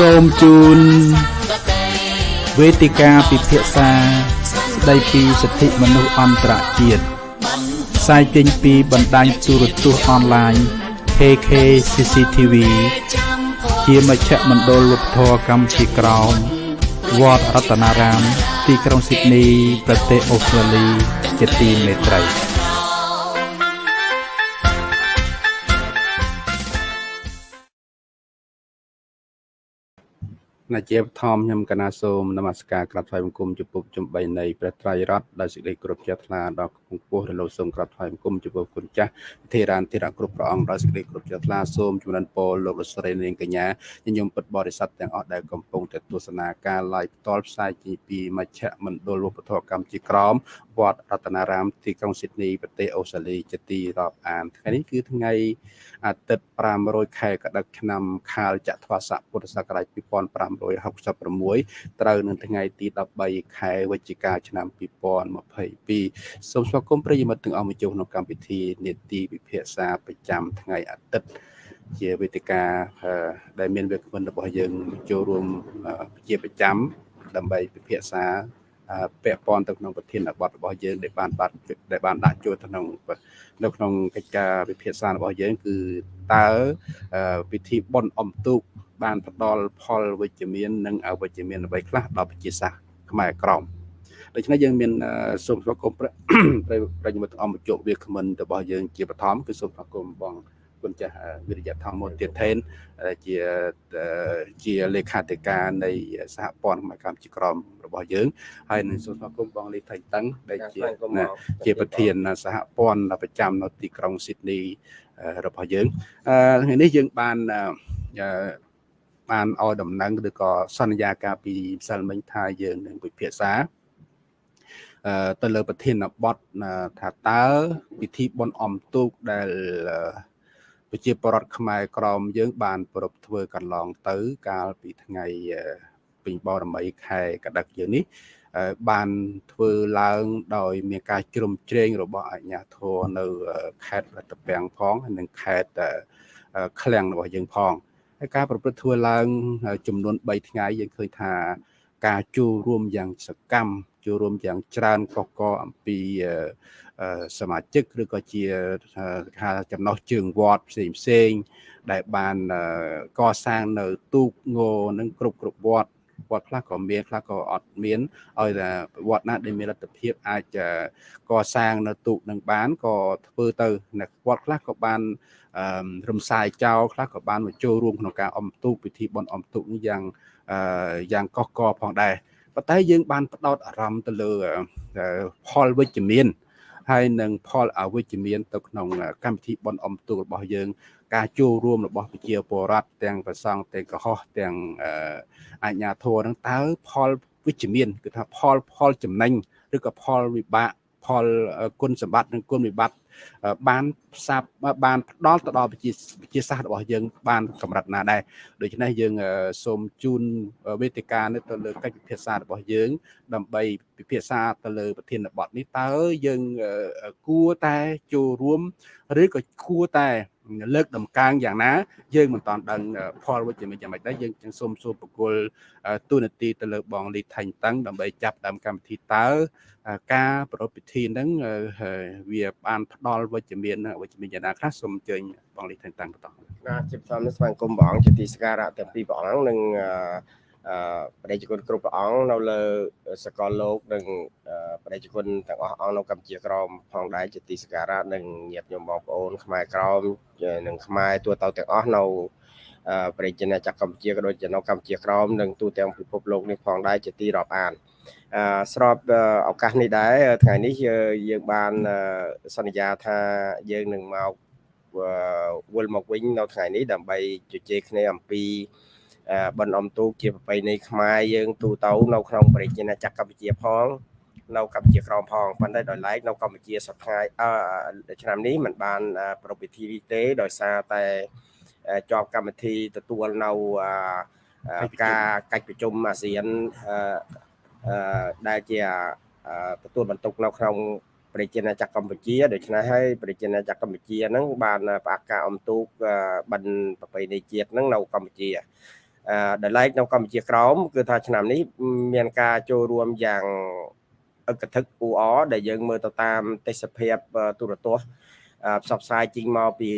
សូមជូនវេទិកាពិភាក្សាស្ដីពីសិទ្ធិមនុស្សអន្តរជាតិផ្សាយចេញពីបណ្ដាញទូរទស្សន៍អនឡាញ KK CCTV ជាមជ្ឈមណ្ឌលវប្បធម៌កម្ពុជាក្រោមវត្តរតនារាម ទីក្រុងស៊ីដនី ប្រទេសអូស្ត្រាលី ជាទីមេត្រី ណាជាបឋមខ្ញុំកណាសូមនមស្ការក្រាបថ្វាយបង្គំចំពោះជំបីនៃព្រះត្រៃរតន៍ដោយសេចក្តីគោរពជ្រះថ្លាដល់គង់ពោះរលោកសូមក្រាបថ្វាយបង្គំចំពោះគុណចាស់ធេរានធេរៈគ្រប់ព្រះអង្គដោយសេចក្តីគោរពជ្រះថ្លាសូមជំរិនពរលោកលោកស្រីនាងកញ្ញាញញឹមពិតបរិស័ទទាំងអស់ដែលកំពុងតែទស្សនាការ live ផ្ទាល់ផ្សាយជាពីមជ្ឈមណ្ឌលវប្បធម៌កម្ពុជាក្រមវត្តរតនារាមទីក្រុងស៊ីដនីប្រទេសអូស្ត្រាលីជាទីរាប់អានថ្ងៃនេះគឺថ្ងៃអាទិត្យ500ខែកដិកឆ្នាំខាលចត្វាស័កពុទ្ធសករាជ2566ត្រូវនៅថ្ងៃទី13ខែវិច្ឆិកាឆ្នាំ2022សូមស្វាគមន៍ប្រិយមិត្តទាំងអស់មកចូលក្នុងកម្មវិធីនេតិវិភាសាប្រចាំថ្ងៃអាទិត្យជាវេទិកាដែលមានវាគ្មិនរបស់យើងចូលរួមជាប្រចាំដើម្បីពិភាក្សាពាក់ព័ន្ធទៅក្នុងប្រធានបទរបស់យើងដែលបានបាត់ដែលបានដាក់ចូលក្នុងនៅក្នុងកិច្ចការវិភាសារបស់យើងគឺតើពិធីបុណ្យអុំទូក បានផ្ដល់ផលវិជ្ជមាននិងអវិជ្ជមានអ្វីខ្លះដល់ប្រជាសាស្ត្រខ្មែរក្រមដូច្នេះយើងមានសូមស្វាគមន៍ប្រិយមិត្តអង្គជោគវាគ្មិនរបស់យើងជាបឋមគឺសូមស្វាគមន៍បងគុណចាស់វិរិយធម្មទៀតថេនជាជាលេខាធិការនៃសហព័ន្ធកម្ពុជាក្រមរបស់យើងហើយនឹងសូមស្វាគមន៍បងលីថៃតឹងដែលជាជាប្រធានសហព័ន្ធប្រចាំនៅទីក្រុងស៊ីដនីរបស់យើងថ្ងៃនេះយើងបាន បានឲ្យដំណឹងឬក៏សន្យាការពីម្សិលមិញថាយើងនឹងពិភាក្សាទៅលើប្រធានបទថាតើពិធីបុណ្យអមទូកដែលប្រជាពលរដ្ឋខ្មែរក្រមយើង បានប្រពធ្វើកន្លងទៅ កាលពីថ្ងៃពេញបរមីខែកដិកយើងនេះបានធ្វើឡើងដោយមានការជ្រោមជ្រែងរបស់អាជ្ញាធរនៅខេត្តរតពាំងផង និងខេត្តឃ្លាំងរបស់យើងផង ហើយការប្រព្រឹត្តធ្វើឡើង ចំនួន3ថ្ងៃយើងឃើញថា ការចូលរួមយ៉ាងសកម្មចូលរួមយ៉ាងច្រើនកកកអំពីសមាជិកឬក៏ជាថាចំណោះជើងវត្តផ្សេងផ្សេងដែលបានកសាងនៅទូកងនឹងគ្រប់គ្រប់វត្តវត្តខ្លះក៏មានខ្លះក៏អត់មានឲ្យតែវត្តណាដែលមានលទ្ធភាពអាចកសាងនៅទូកនឹងបានក៏ធ្វើទៅនៅវត្តខ្លះក៏បាន រំសាយចោលខ្លះក៏បានមកចូលរួមក្នុងការអមទូកពិធីបុណ្យអមទូកនេះយ៉ាងយ៉ាងកកកផងដែរប៉ុន្តែយើងបានផ្ដោតអារម្មណ៍ទៅលើផលវិជ្ជមានហើយនឹងផលអវិជ្ជមានទៅក្នុងកម្មវិធីបន់អំទូលរបស់យើង ការចូលរួមរបស់ប្រជាពលរដ្ឋទាំងប្រសង់ទាំងកុហកទាំងអាជ្ញាធរនឹងតើផលវិជ្ជមានគឺថាផលផលចំណេញឬក៏ផលវិបាក ផលគុណសម្បត្តិនិងគុណវិបត្តិបានផ្សាប់បានផ្ដល់ទៅដល់ប្រជាប្រជាសាស្ត្ររបស់យើង បានកម្រិតណាដែរដូច្នេះយើងសូមជូនវេទិកានេះទៅលើកិច្ចពិភាក្សារបស់យើង ដើម្បីពិភាក្សាទៅលើប្រធានបទនេះតើយើងគួរតែចូលរួម ឬក៏គួរតែ លើកដំកើងយ៉ាងណាយើងមិនតាន់ដឹងផលវិជ្ជមានយ៉ាងម៉េចដែរយើងចឹងសូមសួរបកគលទូនាទីទៅលើបងលីថៃតឹងដើម្បីចាប់ដើមកម្មវិធីតើការប្រពៃពិធីហ្នឹងវាបានផ្ដល់វិជ្ជមានវិជ្ជមានយ៉ាងណាខ្លះសូមអញ្ជើញបងលីថៃតឹងបន្តបាទជាផ្សំស្វាគមន៍ព្រះអង្គជាទីសក្ការៈទាំងពីរព្រះអង្គនិង អឺបដិជនគ្រប់ព្រះអង្គនៅលើសកលលោកនិងបដិជនទាំងអស់អង្គនៅកម្ពុជាក្រមផងដែរជាទីសក្ការៈនិងញាតិញោមបងប្អូនខ្មែរក្រមនិងខ្មែរទូទៅទាំងអស់នៅប្រជាណាចក្រកម្ពុជាក៏ដូចជានៅកម្ពុជាក្រមនិងទូទាំងពិភពលោកនេះផងដែរជាទីរាប់អានអឺស្របឱកាសនេះដែរថ្ងៃនេះយើងបានសន្យាថាយើងនឹងមកវិលមកវិញនៅថ្ងៃនេះដើម្បីជជែកគ្នាអំពី បិណ្ឌអំទូកជាប្រពៃណីខ្មែរយើងទូទៅនៅក្នុងប្រជាណាចក្រកម្ពុជាផងនៅកម្ពុជាក្រមផងប៉ុន្តែដោយឡែកនៅកម្ពុជាសប្តាហ៍អឺឆ្នាំនេះมันបានប្រពៃពិធីទេដោយសារតែជាប់កម្មវិធីទទួលនៅការកិច្ចប្រជុំអាស៊ានដែលជាទទួលបន្ទុកនៅក្នុងប្រជាណាចក្រកម្ពុជាដូច្នេះហើយប្រជាណាចក្រកម្ពុជាហ្នឹងបានផ្អាកការអំទូកបិណ្ឌប្រពៃណីជាតិហ្នឹងនៅកម្ពុជាអអឺ ដែលឡែកនៅកម្ពុជាក្រោមគឺថាឆ្នាំនេះមានការចូលរួមយ៉ាងអឹកធឹកអ៊ូអដែលយើងមើលទៅតាមទេសភាពទូរទស្សន៍ផ្សព្វផ្សាយជីងមកពី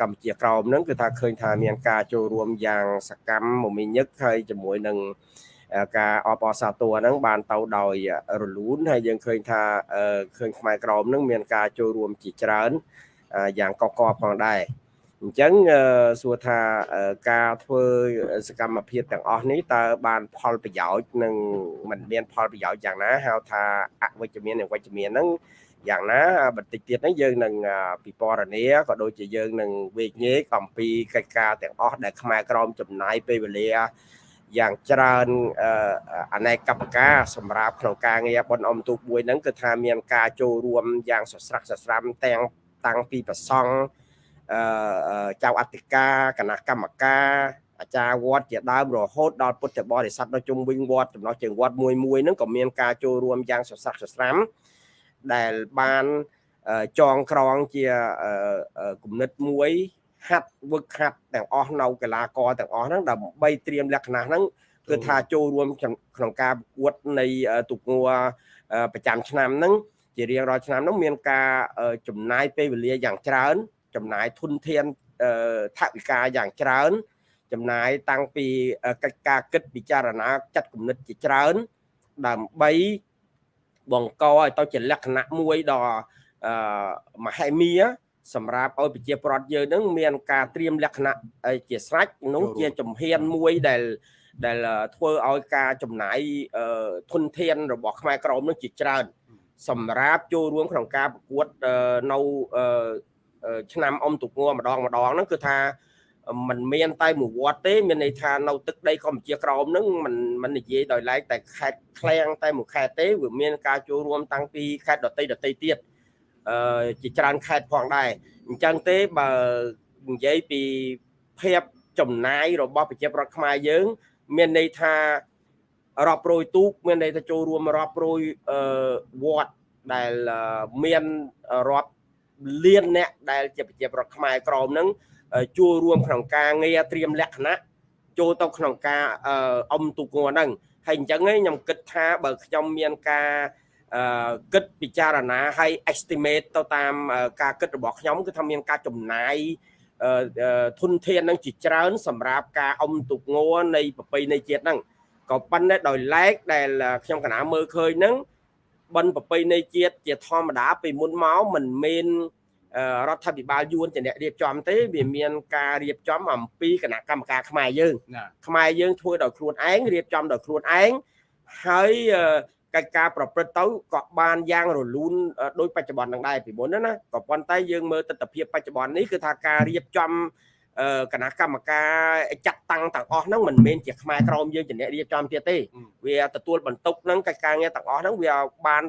កម្ពុជាក្រោមហ្នឹងគឺថាឃើញថាមានការចូលរួមយ៉ាងសកម្មមមាញឹកហើយជាមួយនឹងការអបអរសាទរហ្នឹងបានទៅដោយរលូនហើយយើងឃើញថាឃើញខ្មែរក្រមហ្នឹងមានការចូលរួមជាច្រើនយ៉ាងកកកផងដែរ អញ្ចឹងសួរថាការធ្វើសកម្មភាពទាំងអស់នេះតើបានផលប្រយោជន៍និងមិនមានផលប្រយោជន៍យ៉ាងណាហៅថាអវិជ្ជមាននិងវិជ្ជមានហ្នឹងយ៉ាងណាបន្តិចទៀតហ្នឹងយើងនឹងពិពណ៌នាក៏ដូចជាយើងនឹងវេកញែកអំពីកិច្ចការទាំងអស់ដែលខ្មែរក្រមចំណាយពេលវេលាយ៉ាងច្រើនអនេកកម្មការសម្រាប់ក្នុងការងារបនអំទូកមួយហ្នឹងគឺថាមានការចូលរួមយ៉ាងសស្រាក់សស្រាំទាំងតាំងពីប្រសង់អឺ ចៅអធិការគណៈកម្មការអាចារ្យវត្តជាដើមរហូតដល់ពុទ្ធបរិស័ទនៅជុំវិញវត្តចំណោះជើងវត្តមួយមួយហ្នឹងក៏មានការចូលរួមយ៉ាងសស្រាក់សស្រាំដែលបានចងក្រងជាគំនិតមួយហាត់វឹកហាត់ទាំងអស់នៅកីឡាករទាំងអស់ហ្នឹងដើម្បីត្រៀមលក្ខណៈហ្នឹងគឺថាចូលរួមក្នុងការប្រកួតនៃទូកងัวប្រចាំឆ្នាំហ្នឹងជារៀងរាល់ឆ្នាំហ្នឹងមានការចំណាយពេលវេលាយ៉ាងច្រើន ចំណាយធនធានថវិកាយ៉ាងច្រើន ចំណាយតាំងពីកិច្ចការគិតពិចារណាចាត់គំនិតជាច្រើន ដើម្បីបង្កឲ្យទៅជាលក្ខណៈមួយដ៏មហិមាសម្រាប់ឲ្យប្រជាប្រដ្ឋយើងនឹងមានការត្រៀមលក្ខណៈជាស្រេចនោះជាជំហានមួយដែលដែលធ្វើឲ្យការចំណាយធនធានរបស់ខ្មែរក្រមនឹងជាច្រើន សម្រាប់ចូលរួមក្នុងការប្រកួតនៅ ឆ្នាំអុំទុកងម្ដងម្ដងហ្នឹងគឺថាมันមានតែមួយវត្តទេ មានន័យថានៅទឹកដីកម្ពុជាក្រោមហ្នឹងมันมันនិយាយដោយឡែកតែខេត្តឃ្លាំងតែមួយខេត្តទេវាមានការចូលរួមតាំងពីខេត្តដតីដតីទៀតអឺជាច្រើនខេត្តផងដែរអញ្ចឹងទេបើនិយាយពីភាពចំណាយរបស់ប្រជាប្រដ្ឋខ្មែរយើង មានន័យថារាប់រយទូកមានន័យថាចូលរួមរាប់រយអឺវត្តដែលមានរាប់ លានអ្នកដែលជាប្រជាប្រដ្ឋខ្មែរក្រមហ្នឹងចូលរួមក្នុងការងារត្រៀមលក្ខណៈចូលទៅក្នុងការអមទូកងហ្នឹងហើយអញ្ចឹងខ្ញុំគិតថាបើខ្ញុំមានការគិតពិចារណាហើយ estimate ទៅតាមការគិតរបស់ខ្ញុំគឺថាមានការចំណាយធនធាននឹងជាច្រើន សម្រាប់ការអមទុកងនៃប្រពៃណីជាតិហ្នឹងក៏ប៉ុន្តែដោយឡែកដែលខ្ញុំកណាមើលឃើញហ្នឹង បនប្រពៃណីជាតិជាធម្មតាពីមុនមកមិនមានរដ្ឋាភិបាលយួនជាអ្នករៀបចំទេវាមានការរៀបចំអំពីគណៈកម្មការខ្មែរយើងខ្មែរយើងធ្វើដោយខ្លួនឯងរៀបចំដោយខ្លួនឯងហើយកិច្ចការប្រព្រឹត្តទៅក៏បានយ៉ាងរលូនដោយបច្ចុប្បន្ននឹងដែរពីមុនណាក៏ប៉ុន្តែយើងមើលទស្សនវិជ្ជាបច្ចុប្បន្ននេះគឺថាការរៀបចំ គណៈកម្មការចាត់តាំងទាំងអស់ហ្នឹងមិនមែនជាខ្មែរក្រមយើងជាអ្នករៀបចំទៀតទេវាទទួលបន្ទុកហ្នឹងកិច្ចការងារទាំងអស់ហ្នឹងវាបាន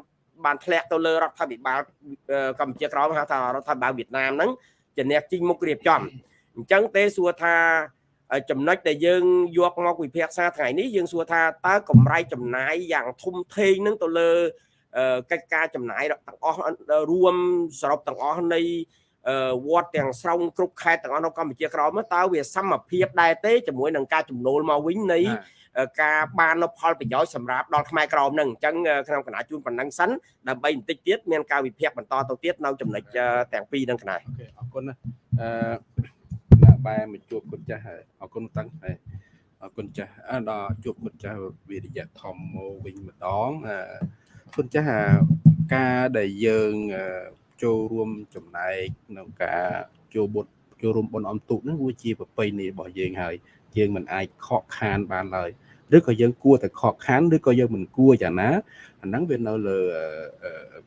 បានធ្លាក់ទៅលើរដ្ឋាភិបាលកម្ពុជាក្រមហៅថារដ្ឋាភិបាលវៀតណាមហ្នឹងជាអ្នកជីងមុខរៀបចំអញ្ចឹងទេសួរថាចំណុចដែលយើងយកមកវិភាគសាថ្ងៃនេះយើងសួរថាតើកម្រៃចំណាយយ៉ាងធំធេងនឹងទៅលើកិច្ចការចំណាយទាំងអស់រួមសរុបទាំងអស់នៃ វត្តទាំងស្រុងគ្រប់ខេត្តទាំងអស់នៅកម្ពុជាក្រោមតើវាសមភាពដែរទេជាមួយនឹងការចំណូលមកវិញនៃការបាននៅផលប្រយោជន៍សម្រាប់ដល់ខ្មែរក្រមនឹងអញ្ចឹងក្នុងគណៈជួនប៉ុណ្ណឹងសិនដើម្បីបន្តិចទៀតមានការវិភាគបន្តទៅទៀតនៅចំណុចទាំងពីរនឹងគណៈអូខេអរគុណណាអឺណាបែមកជួបគុណចាស់ហើយអរគុណតាំងហើយអរគុណចាស់ដល់ជួបគុណចាស់វិរិយៈធម្មមកវិញម្ដងគុណចាស់ការដែលយើង ចូលរួមចំណែកក្នុងការចូលបុត្រចូលរួមបុណ្យអមទូកហ្នឹងវាជាប្រពៃណីរបស់យើងហើយយើងមិនអាចខកខានបានឡើយឬក៏យើងគួរតែខកខានឬក៏យើងមិនគួរយ៉ាងណាអាហ្នឹងវានៅលើ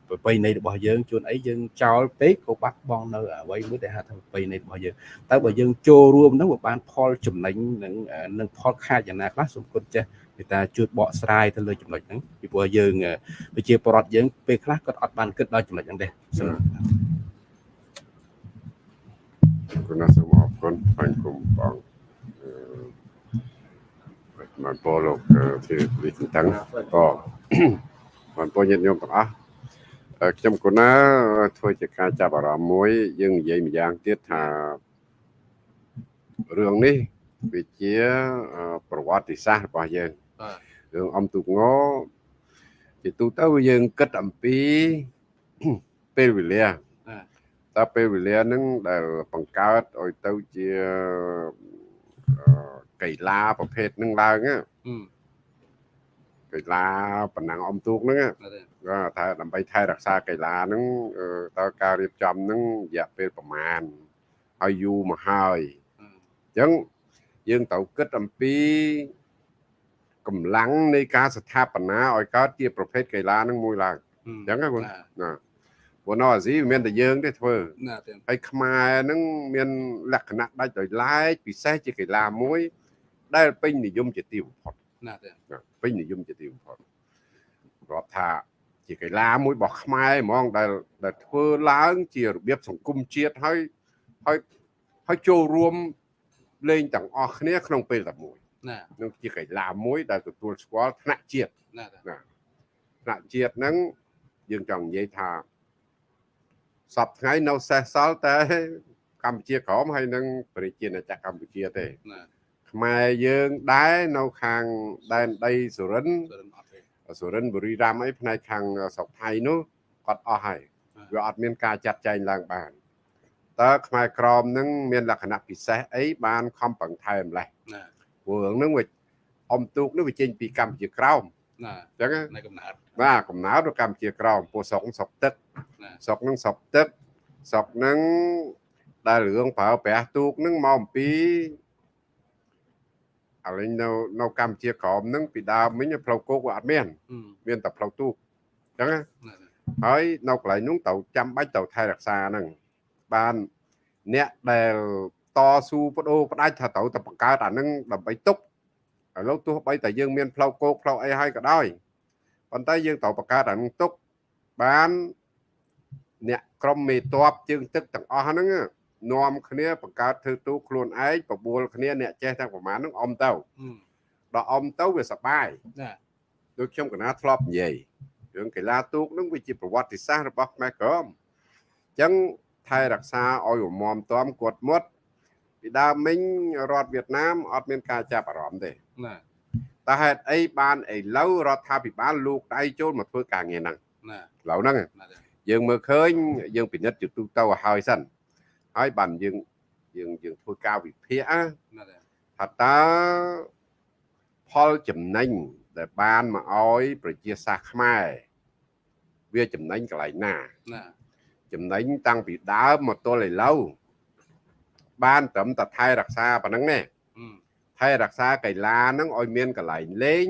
ប្រពៃណីរបស់យើងជួនអីយើងចោលពេកក៏បាត់បង់នៅអ្វីមួយដែលហៅថាប្រពៃណីរបស់យើងតើបើយើងចូលរួមហ្នឹងវាបានផលចំណេញនឹងនឹងផលខាតយ៉ាងណាខ្លះសូមគុណចេះ មេត្តាជួយបកស្រាយទៅលើចំណុចហ្នឹងពីព្រោះយើងប្រជាពលរដ្ឋយើងពេលខ្លះគាត់អត់បានគិតដល់ចំណុចហ្នឹងទេសូមគុណសូមអរគុណបាញ់គុំបងមកពលលោកជាវិទ្យាតាំងក៏បងប្អូនញាតិញោមទាំងអស់ខ្ញុំគណាធ្វើជាការចាប់អារម្មណ៍មួយ យើងនិយាយម្យ៉ាងទៀតថារឿងនេះវាជាប្រវត្តិសាស្ត្ររបស់យើងបាទ រឿងអំទូកងជាទូទៅយើងគិតអំពីពេលវេលាបាទតើពេលវេលាហ្នឹងដែលបង្កើតឲ្យទៅជាអឺកីឡាប្រភេទហ្នឹងឡើងណាហឹមកីឡាប៉ុណ្ណឹងអំទូកហ្នឹងណាបាទគាត់ថាដើម្បីថែរក្សាកីឡាហ្នឹងអឺតើការរៀបចំហ្នឹងរយៈពេលប្រមាណហើយយូរមកហើយអញ្ចឹងយើងត្រូវគិតអំពី កម្លាំងនៃការស្ថាបនាឲ្យកើតជាប្រភេទកីឡាហ្នឹងមួយឡើងអអញ្ចឹងណាគុណណាណាព្រោះនៅអាស៊ីវាមានតែយើងទេធ្វើណាទេហើយខ្មែរហ្នឹងមានលក្ខណៈដាច់ដោយឡែកពិសេសជាកីឡាមួយ ដែលពេញនិយមជាទីបំផុតណាទេណាពេញនិយមជាទីបំផុតរាប់ថាជាកីឡាមួយរបស់ខ្មែរហ្មងដែលដែលធ្វើឡើងជារបៀបសង្គមជាតិហើយហើយហើយចូលរួមលេងទាំងអស់គ្នាក្នុងពេលតែមួយណា នឹងជាកីឡាមួយដែលទទួលស្គាល់ថ្នាក់ជាតិណាទេថ្នាក់ជាតិហ្នឹងយើងចង់និយាយថាសពថ្ងៃនៅសេសសល់តែកម្ពុជាក្រមហើយនឹងប្រជាណាចក្រកម្ពុជាទេណាខ្មែរយើងដែរនៅខាងដែនដីសុរិនសរិនអត់ទេសុរិនបុរីរាមអីផ្នែកខាងស្រុកថៃនោះគាត់អស់ហើយវាអត់មានការចាត់ចែងឡើងបានតើខ្មែរក្រមនឹងមានលក្ខណៈពិសេសអីបានខំប្រឹងថែម្លេះណា ព្រោះរឿងហ្នឹងវាអមទូកនេះវាចេញពីកម្ពុជាក្រមណាអញ្ចឹងណានៅកំណើតបាទកំណើតរបស់កម្ពុជាក្រមពោះស្រុកស្រុកទឹកណាស្រុកហ្នឹងស្រុកទឹកស្រុកហ្នឹងដែលរឿងប្រើប្រាស់ទូកហ្នឹងមកអំពីឥឡូវនៅនៅកម្ពុជាក្រមហ្នឹងពីដើមមិញផ្លូវគោកវាអត់មានហឹមមានតែផ្លូវទូកអញ្ចឹងណាណាទេហើយនៅកន្លែងនោះត្រូវចាំបាច់ត្រូវថែរក្សាហ្នឹងបានអ្នកដែល តស៊ូបដូរផ្ដាច់ថាត្រូវតែបង្កើតអាហ្នឹងដើម្បីទុកឥឡូវទោះបីតែយើងមានផ្លូវគោកផ្លូវអីហើយក៏ដោយប៉ុន្តែយើងត្រូវបង្កើតអាហ្នឹងទុកបានអ្នកក្រុមមេតបជើងទឹកទាំងអស់ហ្នឹងនាំគ្នាបង្កើតធ្វើទូកខ្លួនឯងបបួលគ្នាអ្នកចេះទាំងប្រមាណហ្នឹងអមទៅហឹមដល់អមទៅវាសប្បាយណាដូចខ្ញុំកណាធ្លាប់និយាយរឿងកីឡាទូកនឹងវាជាប្រវត្តិសាស្ត្ររបស់ខ្មែរក្រមអញ្ចឹងថែរក្សាឲ្យរមមតំគាត់មុត ពីដើមមិញរដ្ឋវៀតណាមអត់មានការចាប់អារម្មណ៍ទេណាតែហេតុអីបានឥឡូវរដ្ឋាភិបាលលោកដៃចូលមកធ្វើការងារហ្នឹងណាឥឡូវហ្នឹងណាទេយើងមើលឃើញយើងពិនិត្យជាទូទៅឲ្យហើយសិនហើយបានយើងយើងយើងធ្វើការវិភាគណាណាទេថាតើផលចំណេញដែលបានមកឲ្យប្រជាសាស្ត្រខ្មែរវាចំណេញកន្លែងណាណាចំណេញតាំងពីដើមមកទល់ឥឡូវ បានត្រឹមតែថែរក្សាប៉ុណ្ណឹងទេហឹមថែរក្សាកីឡាហ្នឹងឲ្យមានកន្លែងលេង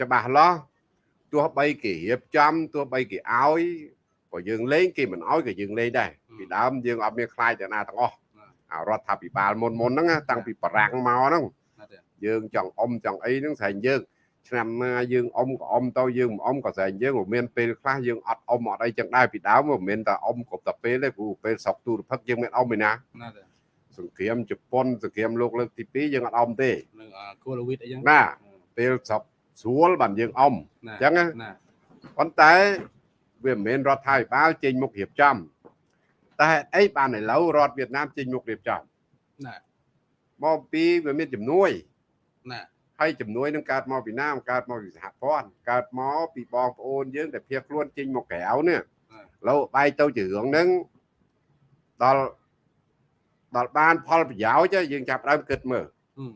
ច្បាស់លាស់ទោះបីគេរៀបចំទោះបីគេឲ្យក៏យើងលេងគេមិនឲ្យក៏យើងលេងដែរពីដើមយើងអត់មានខ្លាចទៅណាទាំងអស់អារដ្ឋាភិបាលមុនមុនហ្នឹងណាតាំងពីបារាំងមកហ្នឹងណាទេយើងចង់អុំចង់អីហ្នឹងស្រែងយើង ឆ្នាំណាយើងអុំក៏អុំទៅយើងមិនអុំក៏ស្រែងយើងក៏មានពេលខ្លះយើងអត់អុំអត់អីចឹងដែរពីដើមមិនមែនតែអុំគ្រប់តែពេលទេព្រោះពេលស្រុកទូរភឹកយើងមិនអុំឯណាណាទេសង្គ្រាមជប៉ុនសង្គ្រាមលោកលើកទី2យើងអត់អុំទេនឹងគូលវីតអីចឹងណាពេលស្រុកស្រួលបានយើងអុំណាចឹងណាណាប៉ុន្តែវាមិនមែនរដ្ឋាភិបាលចេញមុខរៀបចំតែហេតុអីបានឥឡូវរដ្ឋវៀតណាមចេញមុខរៀបចំណាមកពីវាមានជំនួយណា ហើយជំនួយនឹងកើតមកពីណាមកើតមកពីសហព័ន្ធកើតមកពីបងប្អូនយើងដែលភៀសខ្លួនចេញមកក្រៅនេះឥឡូវបែកទៅជារឿងហ្នឹងដល់ដល់បានផលប្រយោជន៍ហើយយើងចាប់ផ្ដើមគិតមើលហឹម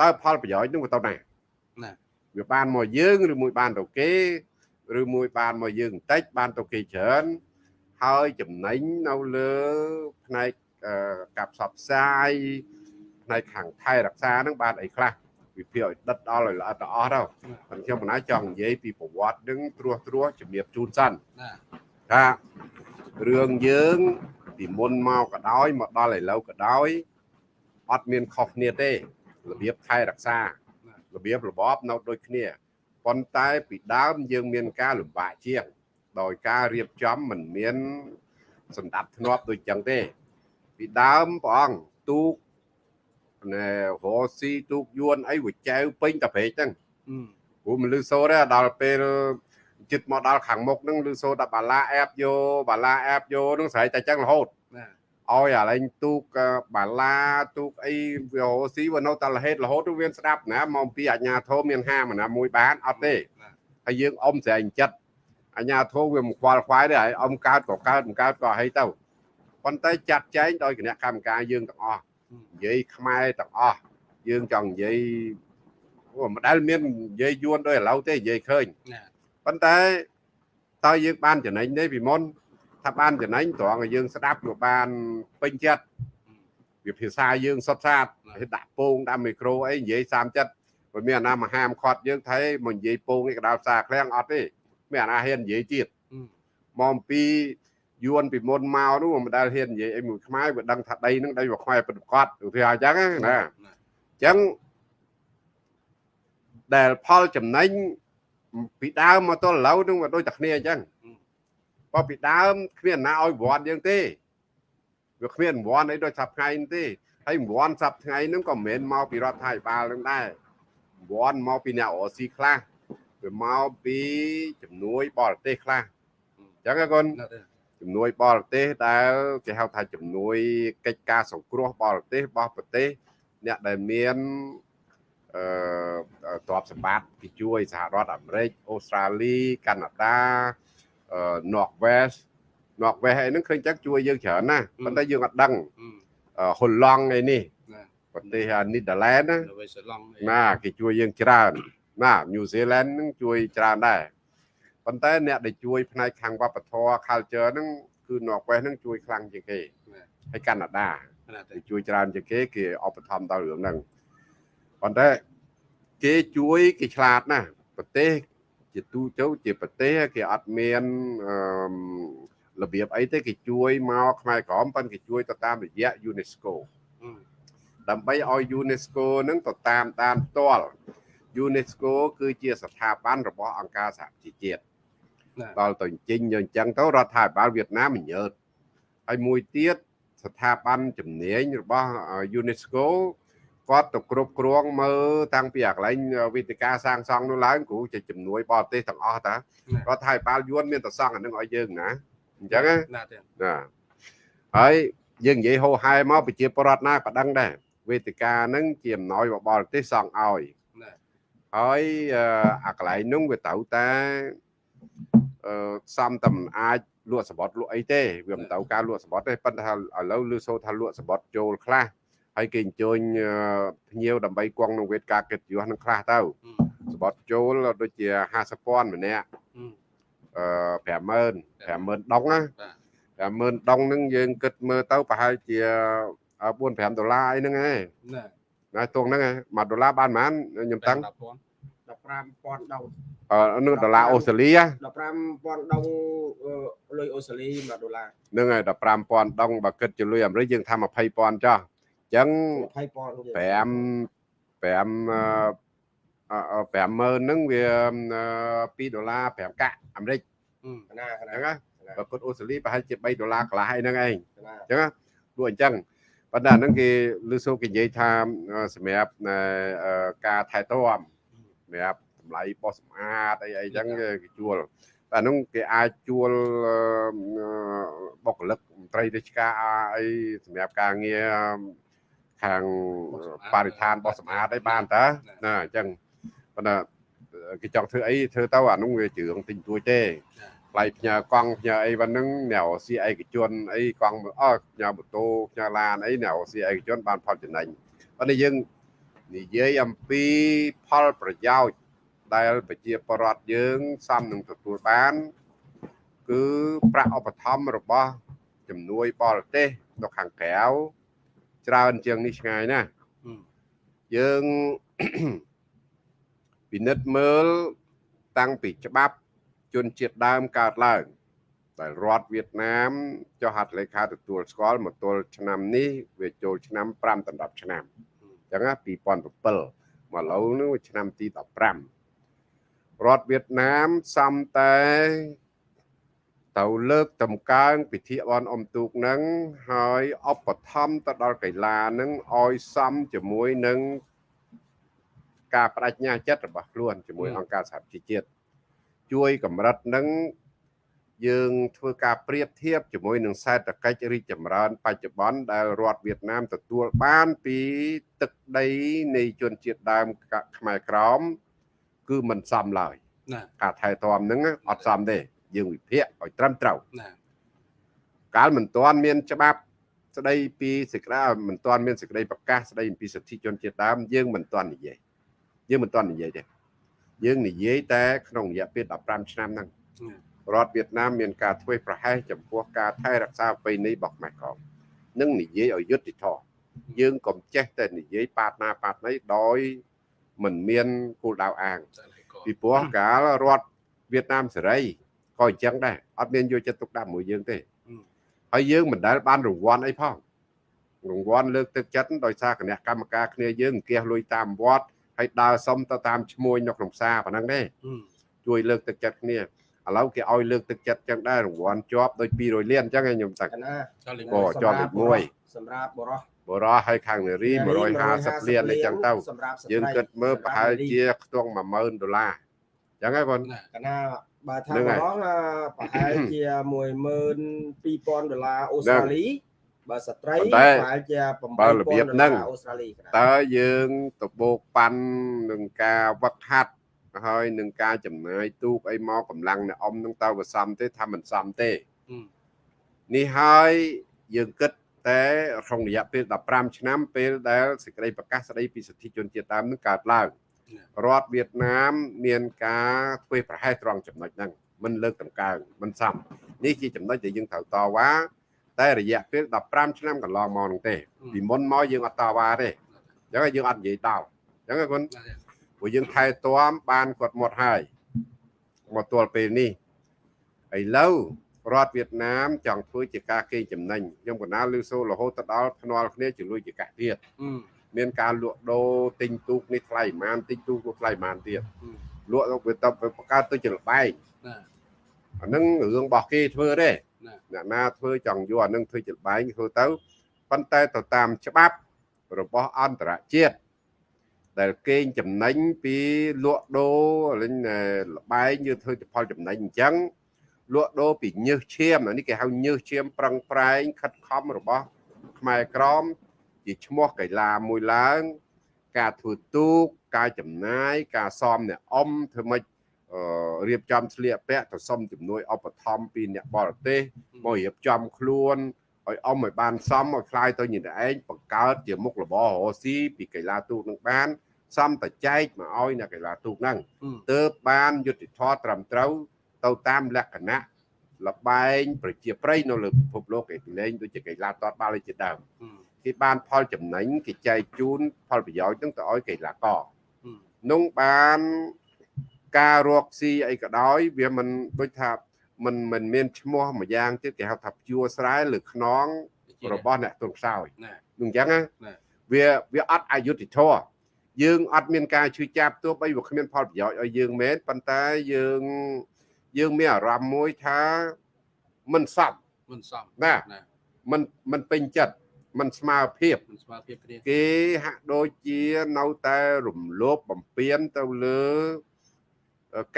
តើផលប្រយោជន៍ហ្នឹងវាទៅណាណាវាបានមកយើងឬមួយបានទៅគេឬមួយបានមកយើងបន្តិចបានទៅគេច្រើនហើយចំណេញនៅលើផ្នែកអឺការផ្សព្វផ្សាយផ្នែកខាងថែរក្សាហ្នឹងបានអីខ្លះ វិភាគឲ្យដិតដល់ឲ្យល្អិតល្អស់ទៅប៉ុន្តែខ្ញុំមិនណាចង់និយាយពីប្រវត្តិហ្នឹងត្រួសត្រាសជំរាបជូនសិនណាថារឿងយើងពីមុនមកក៏ដោយមកដល់ឥឡូវក៏ដោយអត់មានខុសគ្នាទេរបៀបថែរក្សារបៀបរបបនៅដូចគ្នាប៉ុន្តែពីដើមយើងមានការលំបាកជាង ដោយការរៀបចំមិនមានសម្ដាប់ធ្នាប់ដូចចឹងទេ ពីដើមព្រះអង្គទូក ណែរោស៊ីទូកយួនអីវាចែវពេញតែព្រែកហ្នឹងហឹមព្រោះមិនលឺសូរទេដល់ពេលចិត្តមកដល់ខាងមុខហ្នឹងលឺសូរដល់បាឡាអែបយោបាឡាអែបយោហ្នឹងស្រែកតែចឹងរហូតណាឲ្យអាឡែងទូកអឺបាឡាទូកអីវារស់ស៊ីវានៅតែរហេតរហូតទៅវាស្ដាប់ណាមកពីអាជ្ញាធរមានហាមណាមួយបានអត់ទេហើយយើងអុំស្រែងចិត្តអាជ្ញាធរវាមិនខ្វល់ខ្វាយទេហើយអុំកើតក៏កើតមិនកើតក៏ឲ្យទៅប៉ុន្តែចាត់ចែងដោយគណៈកម្មការយើងទាំងអស់ និយាយខ្មែរទាំងអស់យើងចង់និយាយអូមិនដែលមាននិយាយយួនដោយឥឡូវទេនិយាយឃើញណាប៉ុន្តែតើយើងបានចំណេញទេពីមុនថាបានចំណេញត្រង់ឲ្យយើងស្ដាប់វាបានពេញចិត្តវាភាសាយើងសុទ្ធសាធហើយដាក់ពងដាក់មីក្រូអីនិយាយ30ចិត្តមិនមានអាណាមកហាមឃាត់យើងថាមកនិយាយពងឯកដាលផ្សារឃ្លាំងអត់ទេមានអាណាហ៊ាននិយាយទៀតមកអំពី យួនពីមុនមកនោះមិនដែលហ៊ាននិយាយអីមួយខ្មែរវាដឹងថាដីហ្នឹងដីរបស់ខ្មែរពិតប្រាកដឧទាហរណ៍អញ្ចឹងណាណាអញ្ចឹងដែលផលចំណេញពីដើមមកទល់ឥឡូវនឹងវាដូចតែគ្នាអញ្ចឹងបើពីដើមគ្មានណាឲ្យវត្តយើងទេវាគ្មានវត្តអីដូចថាថ្ងៃនេះទេហើយវត្តសប្ថ្ងៃហ្នឹងក៏មិនមែនមកពីរដ្ឋាភិបាលនឹងដែរវត្តមកពីអ្នករស់ស៊ីខ្លះវាមកពីជំនួយបរទេសខ្លះអញ្ចឹងកូនណាទេ ជំនួយបរទេសដែលគេហៅថាជំនួយកិច្ចការសង្គ្រោះបរទេសរបស់ប្រទេសអ្នកដែលមានអឺទ្រព្យសម្បត្តិគេជួយសហរដ្ឋអាមេរិកអូស្ត្រាលីកាណាដាអឺ Northwest Northwest អីហ្នឹងឃើញចឹងជួយយើងច្រើនណាស់ប៉ុន្តែយើងអត់ដឹងអឺហុលឡង់អីនេះណាប្រទេសនីដាឡែនណានៅវេសឡង់ណាគេជួយយើងច្រើនណាញូហ្សេឡង់ហ្នឹងជួយច្រើនដែរ ប៉ុន្តែអ្នកដែលជួយផ្នែកខាងវប្បធម៌ culture ហ្នឹងគឺ Northwest ហ្នឹងជួយខ្លាំងជាងគេហើយកាណាដាណាទេគេជួយច្រើនជាងគេគេឧបត្ថម្ភដល់រឿងហ្នឹងប៉ុន្តែគេជួយគេឆ្លាតណាស់ប្រទេសជាទូទៅជាប្រទេសគេអត់មានអឺរបៀបអីទេគេជួយមកខ្មែរក្រមប៉ុន្តែគេជួយទៅតាមរយៈ UNESCO ដើម្បីឲ្យ UNESCO ហ្នឹងទៅតាមដានផ្ទាល់ UNESCO គឺជាស្ថាប័នរបស់អង្គការសហប្រជាជាតិណា ដល់ទៅអញ្ជិញយកអញ្ចឹងទៅរដ្ឋាភិបាលវៀតណាមមិនញើតហើយមួយទៀតស្ថាប័នជំនាញរបស់អឺ UNESCO គាត់ទៅគ្រប់គ្រងមើលតាំងពីអាកន្លែងវិទ្យាការសាងសង់នោះឡើងគ្រូជាជំនួយបរទេសទាំងអស់តារដ្ឋាភិបាលយួនមានតែសង់អានឹងឲ្យយើងណាអញ្ចឹងណាណាទេណាហើយយើងនិយាយហោហែមកប្រជាពលរដ្ឋណាក៏ដឹងដែរវេទិកាហ្នឹងជាអំណោយរបស់បរទេសសង់ឲ្យណាហើយអឺអាកន្លែងហ្នឹងវាត្រូវតែអឺ សំតែមិនអាចលក់សបត់លក់អីទេវាមិនត្រូវការលក់សបត់ទេប៉ុន្តែថាឥឡូវលឺសូរថាលក់សបត់ចូលខ្លះហើយគេអញ្ជើញអឺភ្ញៀវដើម្បីគង់នឹងវេទការកិត្តិយសនឹងខ្លះទៅសបត់ចូលដូចជា50,000ម្នាក់អឺ50000 50000ដុងណាបាទ50000ដុងហ្នឹងយើងគិតមើលទៅប្រហែលជា4 5ដុល្លារអីហ្នឹងឯងណាណាទងហ្នឹងឯង1ដុល្លារបានប៉ុន្មានខ្ញុំតាំង10,000 15000ដុងអឺនឹងដុល្លារអូស្ត្រាលី15000ដុងអឺលុយអូស្ត្រាលី1ដុល្លារហ្នឹងហើយ15000ដុងបើគិតជាលុយអាមេរិកយើងថា20000ចុះអញ្ចឹង20000 5 5អឺអឺ50000ហ្នឹងវា2ដុល្លារ5កាក់អាមេរិកណាអណាញ្ចឹងណាបើគិតអូស្ត្រាលីប្រហែលជា3ដុល្លារកន្លះឯហ្នឹងឯងណាអញ្ចឹងណាលក់អញ្ចឹងប៉ុន្តែអាហ្នឹងគេលឺសូរគេនិយាយថាអឺសម្រាប់អឺការថែទាំ សម្រាប់តម្លៃបោះសម្អាតអីអីអញ្ចឹងគេជួលតែអាហ្នឹងគេអាចជួលអឺបុគ្គលិកមន្ត្រីរាជការអីសម្រាប់ការងារខាងបរិស្ថានបោះសម្អាតអីបានតើណាអញ្ចឹងប៉ុន្តែគេចង់ធ្វើអីធ្វើទៅអាហ្នឹងវាជឿងទិញទួយទេថ្លៃផ្ញើកង់ផ្ញើអីប៉ុណ្ណឹងអ្នករស៊ីឯកជនអីកង់អស់ផ្ញើម៉ូតូផ្ញើឡានអីអ្នករស៊ីឯកជនបានផលចំណេញប៉ុន្តែយើង និយាយអំពីផលប្រយោជន៍ដែលប្រជាពលរដ្ឋយើងសមនឹងទទួលបាន គឺប្រាក់ឧបត្ថម្ភរបស់ជំនួយបរទេសនៅខាងក្រៅច្រើនជាងនេះឆ្ងាយណាស់យើងពិនិត្យមើលតាំងពីច្បាប់ជនជាតិដើមកើតឡើងដែលរដ្ឋវៀតណាមចុះហត្ថលេខាទទួលស្គាល់មកទល់ឆ្នាំនេះវាចូលឆ្នាំ5ដល់10ឆ្នាំអញ្ចឹងណា2007មកឥឡូវនេះវាឆ្នាំទី15រដ្ឋវៀតណាមសំតែទៅលើកតម្កើងពិធីបន់អុំទូកនឹងហើយឧបត្ថម្ភទៅដល់កីឡានឹងឲ្យសមជាមួយនឹងការបដិញ្ញាចិត្តរបស់ខ្លួនជាមួយអង្គការសហប្រជាជាតិជួយកម្រិតនឹង យើងធ្វើការប្រៀបធៀបជាមួយនឹងសេដ្ឋកិច្ចរីកចម្រើន បច្ចុប្បន្នដែលរដ្ឋវៀតណាមទទួលបានពីទឹកដីនៃជនជាតិដើមកខ្មែរក្រម គឺមិនសមឡើយណាការថែទាំហ្នឹងអត់សមទេយើងវិភាគឲ្យត្រឹមត្រូវណាកាលមិនទាន់មានច្បាប់ស្ដីពីសេចក្តីមិនទាន់មានសេចក្តីប្រកាសស្ដីអំពីសិទ្ធិជនជាតិដើមយើងមិនទាន់និយាយយើងមិនទាន់និយាយទេយើងនិយាយតែក្នុងរយៈពេល15ឆ្នាំហ្នឹង រដ្ឋវៀតណាមមានការធ្វើប្រហែសចំពោះការថែរក្សាប្រពៃណីរបស់ខ្មែរក្រមនិងនិយាយឲ្យយុត្តិធម៌យើងកុំចេះតែនិយាយប៉ាតណាប៉ាតណីដោយមិនមានគោលដៅអាងពីព្រោះកាលរដ្ឋវៀតណាមសេរីក៏អញ្ចឹងដែរអត់មានយកចិត្តទុកដាក់មួយយើងទេអឺហើយយើងមិនដែលបានរង្វាន់អីផងរង្វាន់លើកទឹកចិត្តដោយសារគណៈកម្មការគ្នាយើងអង្គាសលុយតាមវត្តហើយដើរសុំទៅតាមឈ្មួញនៅក្នុងផ្សារប៉ុណ្ណឹងទេអឺជួយលើកទឹកចិត្តគ្នា ឥឡូវគេឲ្យលើកទឹកចិត្តចឹងដែររង្វាន់ជាប់ដូច200លានអញ្ចឹងឯងខ្ញុំតាំងកណាចូលលេងអូជាប់លេខមួយសម្រាប់បរោះបរោះហើយខាងនារី150លានអីចឹងទៅសម្រាប់ស្ត្រីយើងគិតមើលប្រហែលជាខ្ទង់10000ដុល្លារអញ្ចឹងហើយបងណាកណាបើថាហ្នឹងបហើយរោះអាប្រហែលជា12000ដុល្លារអូស្ត្រាលីបើស្ត្រីប៉ុន្តែប្រហែលជាបើ8000របៀបដុហ្នឹងល្លារអូស្ត្រាលីកណាតើយើងទៅបោកប៉ាន់នឹងការវឹកហាត់ ហើយនឹងការចំណាយទូកអីមកកម្លាំងអ្នកអ៊ំនឹងតើវាសមទេថាមិនសមទេអឺនេះហើយយើងគិតតែក្នុងរយៈពេល15ឆ្នាំពេលដែលសេចក្តីប្រកាសស្តីពីសិទ្ធិជនជាតិដើមនឹងកើតឡើងរដ្ឋវៀតណាមមានការធ្វើប្រហែសត្រង់ចំណុចហ្នឹងមិនលើកតម្កើងមិនសមនេះជាចំណុចដែលយើងត្រូវតវ៉ាតែរយៈពេល15ឆ្នាំកន្លងមកហ្នឹងទេពីមុនមកយើងអត់តវ៉ាទេអញ្ចឹងហើយយើងអត់និយាយដល់អញ្ចឹងហើយគុណណា ព្រោះយើងថែទាំបានគាត់មកហើយមកទល់ពេលនេះឥឡូវរដ្ឋវៀតណាមចង់ធ្វើជាការកេងចំណេញខ្ញុំកណាលឺសូររហូតទៅដល់ភ្នាល់គ្នាជាលុយជាកាក់ទៀតអឺមានការលក់ដូរទិញទូកនេះថ្លៃប៉ុន្មានទិញទូកនោះថ្លៃប៉ុន្មានទៀតអឺលក់ទៅវាទៅបង្កើតទៅជាលបែងណាអាហ្នឹងរឿងរបស់គេធ្វើទេណាអ្នកណាធ្វើចង់យកអាហ្នឹងធ្វើជាលបែងធ្វើទៅប៉ុន្តែទៅតាមច្បាប់របស់អន្តរជាតិ ដែលគេងចំណេញពីលក់ដូរលេងលបែងយើងធ្វើជាផលចំណេញអញ្ចឹងលក់ដូរពីញើសឈាមអានេះគេហៅញើសឈាមប្រឹងប្រែងខិតខំរបស់ខ្មែរក្រម ជាឈ្មោះកីឡាមួយឡើង ការធ្វើទូកការចំណាយការសមអ្នកអ៊ំធ្វើម៉េចអឺរៀបចំស្លៀកពាក់ទៅសុំជំនួយឧបត្ថម្ភពីអ្នកបរទេសមករៀបចំខ្លួនឲ្យអ៊ំឲ្យបានសមឲ្យខ្លាយទៅជាអ្នកឯងបង្កើតជាមុខរបររស់ស៊ីពីកីឡាទូកនឹងបាន សំតចែកមកឲ្យអ្នកកីឡាទូកហ្នឹងអឺទើបបានយុទ្ធធម៌ត្រឹមត្រូវទៅតាមលក្ខណៈលបែងប្រជាប្រិយនៅលើពិភពលោកគេលេងដូចជាកីឡាទាត់បាល់ឯជាដើមអឺគេបានផលចំណេញគេចែកជូនផលប្រយោជន៍ហ្នឹងទៅឲ្យកីឡាករអឺនោះបានការរកស៊ីអីក៏ដោយវាមិនដូចថាมันមិនមានឈ្មោះមួយយ៉ាងទៀតគេហៅថាព្យួរស្រែលើខ្នងរបស់អ្នកទុនខ្សោយណានឹងអញ្ចឹងណាណាវាវាអត់អយុត្តិធម៌ យើងអត់មានការជឿចាប់ទោះបីវាគ្មានផលប្រយោជន៍ឲ្យយើងមែនប៉ុន្តែយើងយើងមានអារម្មណ៍មួយថាមិនសពមិនសមណាណាមិនមិនពេញចិត្តមិនស្មើភាពមិនស្មើភាពគ្នាគេហាក់ដូចជានៅតែរំលោភបំពានទៅលើ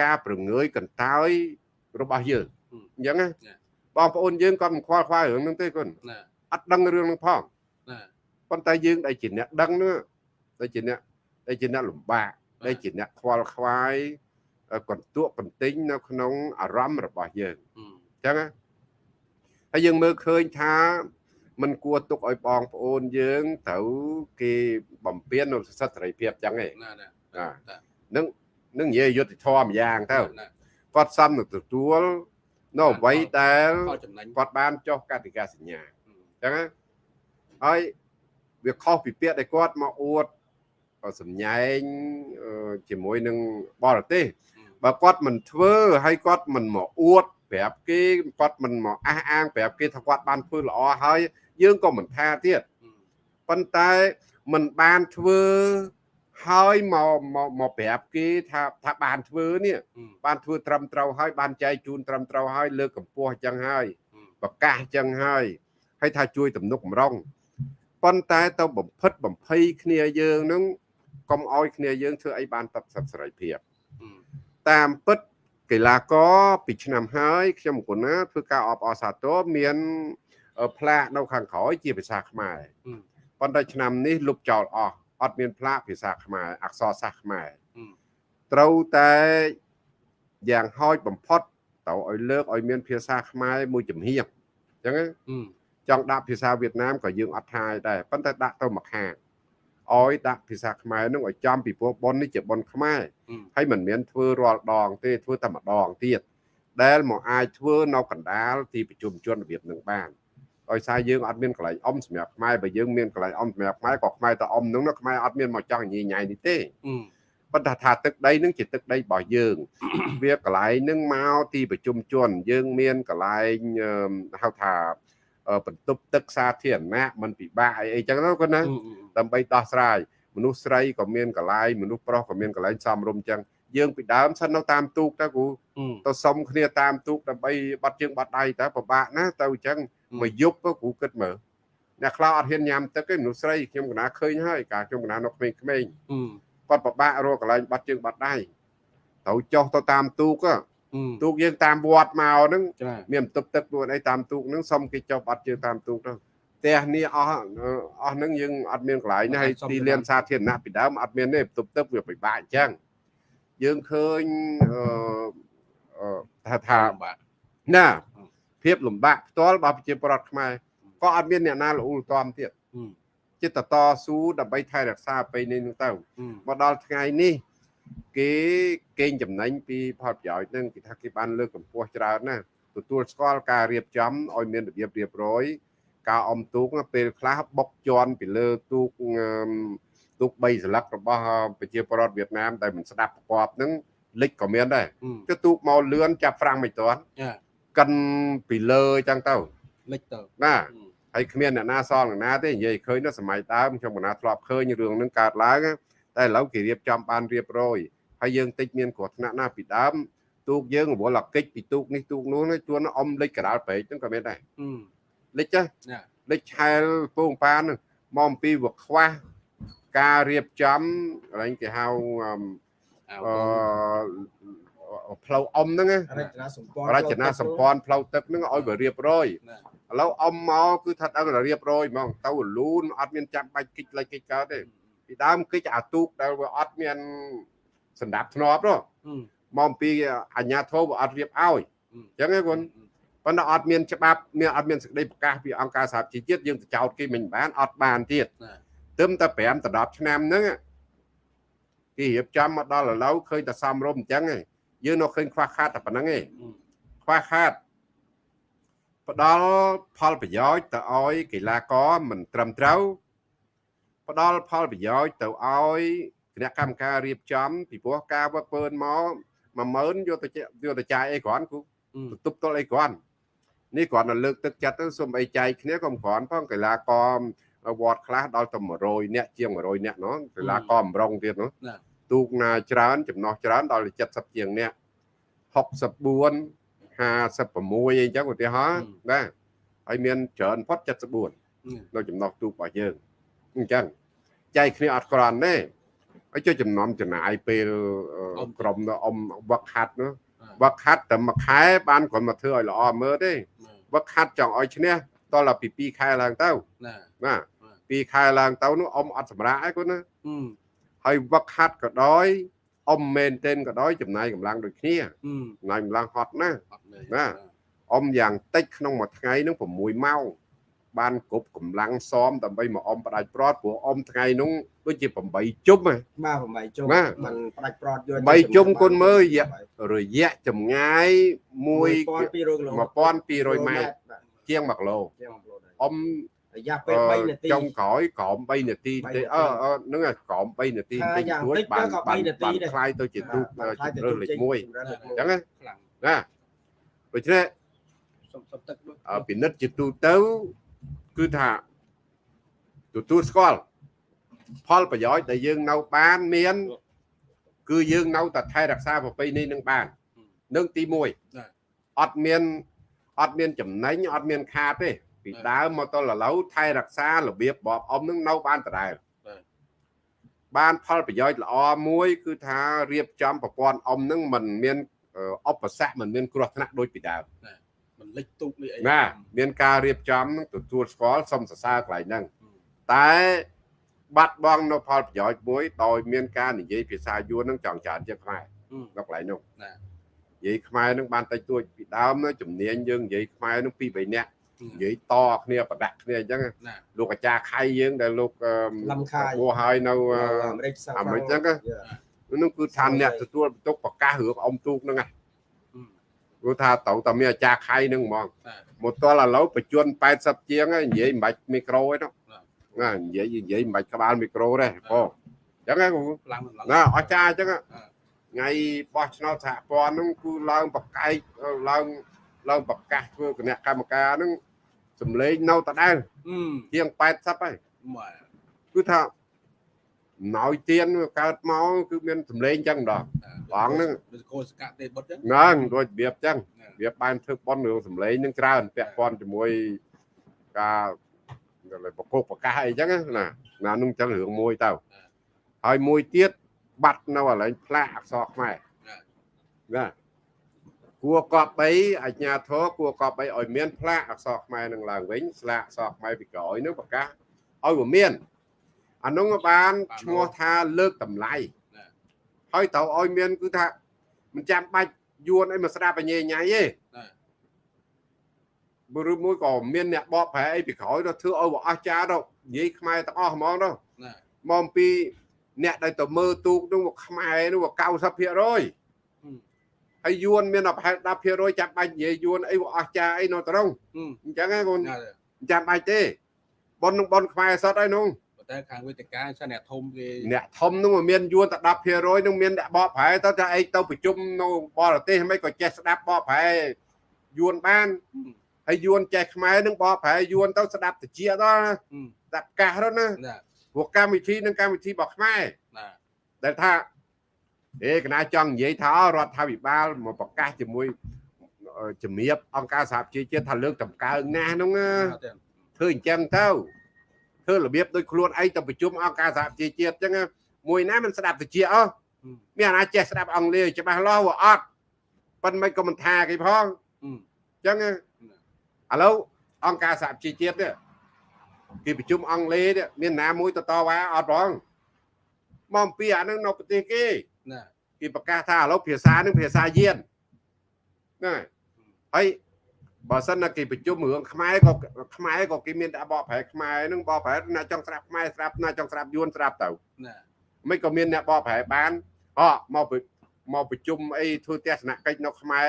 ការប្រងើយកន្តើយរបស់យើងអញ្ចឹងណាបងប្អូនយើងគាត់មិនខ្វល់ខ្វាយរឿងហ្នឹងទេគុណណាអត់ដឹងរឿងហ្នឹងផងណាប៉ុន្តែយើងដែលជាអ្នកដឹងនោះដែលជាអ្នក ដែលជាអ្នកលំបាកដែលជាអ្នកខ្វល់ខ្វាយកន្ទក់កន្ទិញនៅក្នុងអារម្មណ៍របស់យើងអឺអញ្ចឹងណាហើយយើងមើលឃើញថាมันគួរទុកឲ្យបងប្អូនយើងត្រូវគេបំពេញនៅសិទ្ធិសេរីភាពអញ្ចឹងឯងណាណាណានឹងនឹងនិយាយយុទ្ធធម៌ម្យ៉ាងទៅណាគាត់សំនឹងទទួលនៅអ្វីដែលផលចំណេញគាត់បានចុះកតិកាសញ្ញាអឺអញ្ចឹងណាហើយវាខុសពីពាក្យដែលគាត់មកអួត សម្ញែងអឺជាមួយនឹងបរទេសបើគាត់មិនធ្វើហើយគាត់មិនមកអួតប្រាប់គេគាត់មិនមកអះអាងប្រាប់គេថាគាត់បានធ្វើល្អហើយយើងក៏មិនថាទៀតអឺប៉ុន្តែមិនបានធ្វើហើយមកមកមកប្រាប់គេថាថាបានធ្វើនេះអឺបានធ្វើត្រឹមត្រូវហើយបានចែកជូនត្រឹមត្រូវហើយលើកកម្ពស់អញ្ចឹងហើយអឺប្រកាសអញ្ចឹងហើយហើយថាជួយទំនុកបំរុងប៉ុន្តែទៅបំផិតបំភ័យគ្នាយើងនឹង កុំឲ្យគ្នាយើងធ្វើអីបានតបសិទ្ធិសេរីភាពអឺតាមពិតកីឡាករពីឆ្នាំហើយខ្ញុំគុណណាធ្វើការអបអរសាទរមានអឺផ្លាកនៅខាងក្រោយជាភាសាខ្មែរអឺប៉ុន្តែឆ្នាំនេះលុបចោលអស់អត់មានផ្លាកភាសាខ្មែរអក្សរសាស្ត្រខ្មែរអឺត្រូវតែយ៉ាងហោចបំផុតទៅឲ្យលើកឲ្យមានភាសាខ្មែរមួយចំហៀងអញ្ចឹងណាអឺចង់ដាក់ភាសាវៀតណាមក៏យើងអត់ថាយដែរប៉ុន្តែដាក់ទៅមួយខាង ឲ្យដាក់ភាសាខ្មែរនឹងឲ្យចំពីព្រោះប៉ុននេះជាប៉ុនខ្មែរអឺហើយមិនមែនធ្វើរាល់ដង ទេធ្វើតែម្ដងទៀតដែលមកអាចធ្វើនៅកណ្ដាលទីប្រជុំជនរបៀបនឹងបានដោយសារយើងអត់មានកន្លែងអុំសម្រាប់ខ្មែរបើយើងមានកន្លែងអុំសម្រាប់ខ្មែរក៏ខ្មែរទៅអុំនឹងណាខ្មែរអត់មានមកចង់ញីញ៉ៃនេះទេអឺប៉ុន្តែថាទឹកដីនឹងជាទឹកដីរបស់យើង វាកន្លែងនឹងមកទីប្រជុំជន យើងមានកន្លែងអឺហៅថាអឺបន្ទប់ទឹកសាធារណៈมันពិបាកអីអីចឹងទៅគាត់ណាអឺ ដើម្បីដោះស្រាយមនុស្សស្រីក៏មានកន្លែងមនុស្សប្រុសក៏មានកន្លែងសមរម្យចឹងយើងពីដើមសិននៅតាមទូកទៅគ្រូអឺទៅសុំគ្នាតាមទូកដើម្បីបាត់ជើងបាត់ដៃតើពិបាកណាស់ទៅអញ្ចឹងមួយយប់ទៅគ្រូគិតមើលអ្នកខ្លះអត់ហ៊ានញ៉ាំទឹកទេមនុស្សស្រីខ្ញុំកណាឃើញហើយកាលខ្ញុំកណានៅក្មេងៗអឺគាត់ពិបាករកកន្លែងបាត់ជើងបាត់ដៃត្រូវចុះទៅតាមទូកហ៎អឺទូកយើងតាមវត្តមកហ្នឹងចាមានបន្ទប់ទឹកទួនអីតាមទូកហ្នឹងសុំគេចុះបាត់ជើងតាមទូកទៅ ផ្ទះនេះអស់អឺអស់ហ្នឹងយើងអត់មានកន្លែងណាហើយទីលានសាធារណៈពីដើមអត់មានទេបន្ទប់ទឹកវាពិបាកអញ្ចឹងយើងឃើញអឺអឺថាថាបាទណាភាពលំបាកផ្ទាល់របស់ប្រជាពលរដ្ឋខ្មែរក៏អត់មានអ្នកណាល្អូលទាំទៀតអឺចិត្តតតស៊ូដើម្បីថែរក្សាប្រពៃណីនោះទៅអឺមកដល់ថ្ងៃនេះគេកេងចំណេញពីផលប្រយោជន៍ហ្នឹងគេថាគេបានលើកកម្ពស់ច្រើនណាស់ទទួលស្គាល់ការរៀបចំឲ្យមានរបៀបរៀបរយ ការអុំទូកណាពេលខ្លះបុកជន់ពីលើទូកអឺមទូក3សន្លឹករបស់ប្រជាពលរដ្ឋវៀតណាមដែលមិនស្ដាប់ប្រកបហ្នឹងលិចក៏មានដែរអឺគឺទូកមកលឿនចាប់ហ្វ្រាំងមិនទាន់ចាកិនពីលើអញ្ចឹងទៅលិចទៅណាអឺហើយគ្មានអ្នកណាសល់អ្នកណាទេនិយាយឃើញនៅសម័យដើមខ្ញុំកណាធ្លាប់ឃើញរឿងហ្នឹងកើតឡើងណាតែឥឡូវគេរៀបចំបានរៀបរយហើយយើងតិចមានគ្រោះថ្នាក់ណាពីដើមទូកយើងរវល់អាកិច្ចពីទូកនេះទូកនោះណាជួនអុំលិចកដាលព្រែកហ្នឹងក៏មានដែរអឺ លិចចាចាលិចឆែលពងប៉ានហ្នឹងមកអំពីវាខ្វះការរៀបចំកន្លែងគេហៅអឺអើអឺផ្លូវអុំហ្នឹងណារចនាសម្ព័ន្ធរចនាសម្ព័ន្ធផ្លូវទឹកហ្នឹងឲ្យវារៀបរយណាឥឡូវអុំមកគឺថាដឹងតែរៀបរយហ្មងទៅរលូនអត់មានចាំបាច់កិច្ចលិចកិច្ចកើតទេពីដើមកិច្ចអាទូកដែលវាអត់មានសម្ដាប់ធ្នាប់នោះអឺមកអំពីអាជ្ញាធរវាអត់រៀបឲ្យអឺអញ្ចឹងឯងគុណ ប៉ុន្តែអត់មានច្បាប់មានអត់មានសេចក្តីប្រកាសពីអង្គការសហជីវជាតិយើងទៅចោតគេមិនបានអត់បានទៀតណាទឹមតែ5ដល់10ឆ្នាំហ្នឹងគេរៀបចំមកដល់ឥឡូវឃើញតែសំរុំអញ្ចឹងឯងយើងនៅឃើញខ្វះខាតតែប៉ុណ្្នឹងឯងអឺខ្វះខាតផ្ដល់ផលប្រយោជន៍ទៅឲ្យកីឡាករមិនត្រឹមត្រូវផ្ដល់ផលប្រយោជន៍ទៅឲ្យគណៈកម្មការរៀបចំពីព្រោះការវឹកវើមក10000យកទៅចាយកទៅចាយអីគ្រាន់គូអឺទប់ទល់អីគ្រាន់ នេះគ្រាន់តែលើកទឹកចិត្តទៅសូមអីចែកគ្នាក៏គ្រាន់ផងកីឡាករវត្តខ្លះដល់ទៅ100នាក់ជាង100នាក់នោះកីឡាករអំរងទៀតនោះណាទូកណាច្រើន ចំណោះច្រើនដល់ទៅ70ជាងនាក់64 56អីចឹងឧទាហរណ៍ណាហើយមានច្រើនផុត74អឺនៅចំណោះទូករបស់យើងអញ្ចឹងចែកគ្នាអត់ក្រាន់ទេហើយជួយចំណំចំណាយពេលអឺក្រុមនៅអមវឹកហាត់នោះ វឹកហាត់តែមួយខែបានគ្រាន់មកធ្វើឲ្យល្អមើលទេវឹកហាត់ចង់ឲ្យឈ្នះតដល់ពី2ខែឡើងទៅណាណា2ខែឡើងទៅនោះអមអត់សម្រាប់ឯគាត់ណាអឺហើយវឹកហាត់ក៏ដោយអមមែនទែនក៏ដោយចំណាយកម្លាំងដូចគ្នាអឺចំណាយកម្លាំងហត់ណាស់អត់លេណាអមយ៉ាងតិចក្នុងមួយថ្ងៃនឹង6ម៉ោង បានគ្រប់កម្លាំងសមដើម្បីមកអមផ្ដាច់ប្រត់ព្រោះអមថ្ងៃនោះដូចជា8ជុំហ៎ បាទ8ជុំ បាទ มันផ្ដាច់ប្រត់យក បីជុំគុណមើលរយៈ រយៈចម្ងាយ1 1200គីឡូ 1200ម៉ែត្រជាង1គីឡូ ជាង1គីឡូដែរ អម រយៈពេល3នាទី ចុងក្រោយក្រោម3នាទីទេអឺអឺហ្នឹងហើយក្រោម3នាទី ថា តិច យ៉ាង ទួច តិច បាន ក៏ បាន 3នាទី បាន ដែរ คล้ายទៅជាទូក បាទខ្លាយ ជ ទៅ ម្រើសលេខ1អ ជំរឿនលេខ ញ្ចឹងណា ខ្លាំង ណាដូច្នេះ សុំសុំទឹកដូច អឺពិនិត្យជាទូទៅ គឺថាទទួលស្គាល់ផលប្រយោជន៍ដែលយើងនៅបានមាន គឺយើងនៅតែថែរក្សាប្រពៃណីនឹងបាននឹងទី1អត់មានអត់មានចំណេញអត់មានខាតទេពីដើមមកទល់ឥឡូវថែរក្សារបៀបបបអមនឹងនៅបានដដែលបានផលប្រយោជន៍ល្អមួយ គឺថារៀបចំប្រព័ន្ធអមនឹងមិនមានអឧបសគ្គមិនមានគ្រោះថ្នាក់ដូចពីដើមมัน លិចទូកនេះអីណាមានការរៀបចំនឹងទទួលស្គាល់សុំសរសើរកន្លែងហ្នឹងតែបាត់បង់នៅផលប្រយោជន៍មួយដោយមានការនិយាយភាសាយួននឹងចង់ច្រើនជាងខ្មែរអឺនៅកន្លែងនោះណានិយាយខ្មែរនឹងបានតិចតួចពីដើមនោះជំនាញយើងនិយាយខ្មែរនឹងពីរបីនាក់និយាយតគ្នាប្រដាក់គ្នាអញ្ចឹងណាលោកអាចារ្យខៃយើងដែលលោកអឺលំខាយបួសហើយនៅអឺអាមេរិកសាំងអាមេរិកហ្នឹងណានោះគឺថាអ្នកទទួលបន្ទុកប្រកាសរឿងអុំទូកហ្នឹងណាអឺ ព្រោះថាត្រូវតែមានអាចារ្យខៃហ្នឹងហ្មងណាមកទល់ឥឡូវបញ្ជន80ជាងហើយនិយាយមិនបាច់មីក្រូទេនោះណានិយាយនិយាយមិនបាច់ក្បាលមីក្រូទេបងអញ្ចឹងណាគ្រូខ្លាំងឡើងណាអស្ចារ្យអញ្ចឹងអឺថ្ងៃបោះឆ្នោតសហព័ន្ធហ្នឹងគឺឡើងប្រកែកឡើងឡើងប្រកាសធ្វើគណៈកម្មការហ្នឹងសម្លេងនៅដដែលអឺជាង80ហើយម៉ែគឺថាណយទៀនវាកើតមកគឺមានសម្លេងអញ្ចឹងដ ល់បងហ្នឹងដូចកោសកាទេបុតចឹងហ្នឹងដូចរបៀបអញ្ចឹងណាវាបានធ្វើប៉ុនរឿងសម្លេងនឹងច្រើនពាក់ព័ន្ធជាមួយការប្រកបប្រកាសអីចឹងណាណានឹងចឹងរឿងមួយទៅហើយមួយទៀតបាត់នៅកន្លែងផ្លាកអក្សរខ្មែរណាគួរកប់បីអញ្ញាធរគួរកប់បីឲ្យមានផ្លាកអក្សរខ្មែរនឹងឡើងវិញស្លាកអក្សរខ្មែរពីក្រោយនឹងប្រកាសឲ្យវាមានអានោះបានឈ្មោះថាលើកតម្លៃ ហើយត្រូវឲ្យមានគឺថាមិនចាំបាច់យួនអីមកស្ដាប់បញ្ញាញ៉ៃទេណាបើឬមួយក៏មានអ្នកបកប្រែអីពីក្រោយទៅធ្វើឲ្យវាអស្ចារ្យទៅនិយាយខ្មែរទាំងអស់ហ្មងទៅណាមកអំពីអ្នកដែលទៅមើលទូកនោះមកខ្មែរនោះវា90%ហើយយួនមានប្រហែល10%ចាំបាច់និយាយយួនអីវាអស្ចារ្យអីនៅត្រង់អឺអញ្ចឹងហ្នឹងកូនណាចាំបាច់ទេប៉ុននឹងប៉ុនខ្មែរសតហើយនោះ ប៉ុន្តែខាងវេទិកាសិនអ្នកធំគេអ្នកធំនោះមានយួនតែ10%នោះមានអ្នកបកប្រែទៅថាអីទៅប្រជុំនៅបរទេសមិនក៏ចេះស្ដាប់បកប្រែយួនបានហើយយួនចេះខ្មែរនឹងបកប្រែយួនទៅស្ដាប់តិចដល់អឺស្ដាប់កាសទៅណាណាព្រោះកម្មវិធីនឹងកម្មវិធីរបស់ខ្មែរណាដែលថាអេកណាចង់និយាយថារដ្ឋាភិបាលមកប្រកាសជាមួយអឺជំរាបអង្គការសហប្រជាជាតិថាលើកតម្កើងណាស់ហ្នឹងណាទេធ្វើអញ្ចឹងទៅ ធ្វើរបៀបដូចខ្លួនឯងទៅប្រជុំអង្គការសហប្រជាជាតិអញ្ចឹងណាមួយណាមិនស្ដាប់តិចអស់មានអាណាចេះស្ដាប់អង់គ្លេសច្បាស់លាស់វាអត់ប៉ុន្តែមិនក៏មិនថាគេផងអឺអញ្ចឹងណាឥឡូវអង្គការសហប្រជាជាតិនេះគេប្រជុំអង់គ្លេសនេះមានណាមួយទៅតវ៉ាអត់ផងមកអំពីអានឹងនៅប្រទេសគេណាគេប្រកាសថាឥឡូវភាសានឹងភាសាយានហ្នឹងហើយហើយ បើសិនណាគេប្រជុំរឿងខ្មែរក៏ខ្មែរក៏គេមានតែបកប្រែខ្មែរនឹងបកប្រែណាចង់ស្ដាប់ខ្មែរស្ដាប់ណាចង់ស្ដាប់យួនស្ដាប់ទៅណាមិនក៏មានអ្នកបកប្រែបានអមកប្រមកប្រជុំអីធ្វើទស្សនកិច្ចនៅខ្មែរ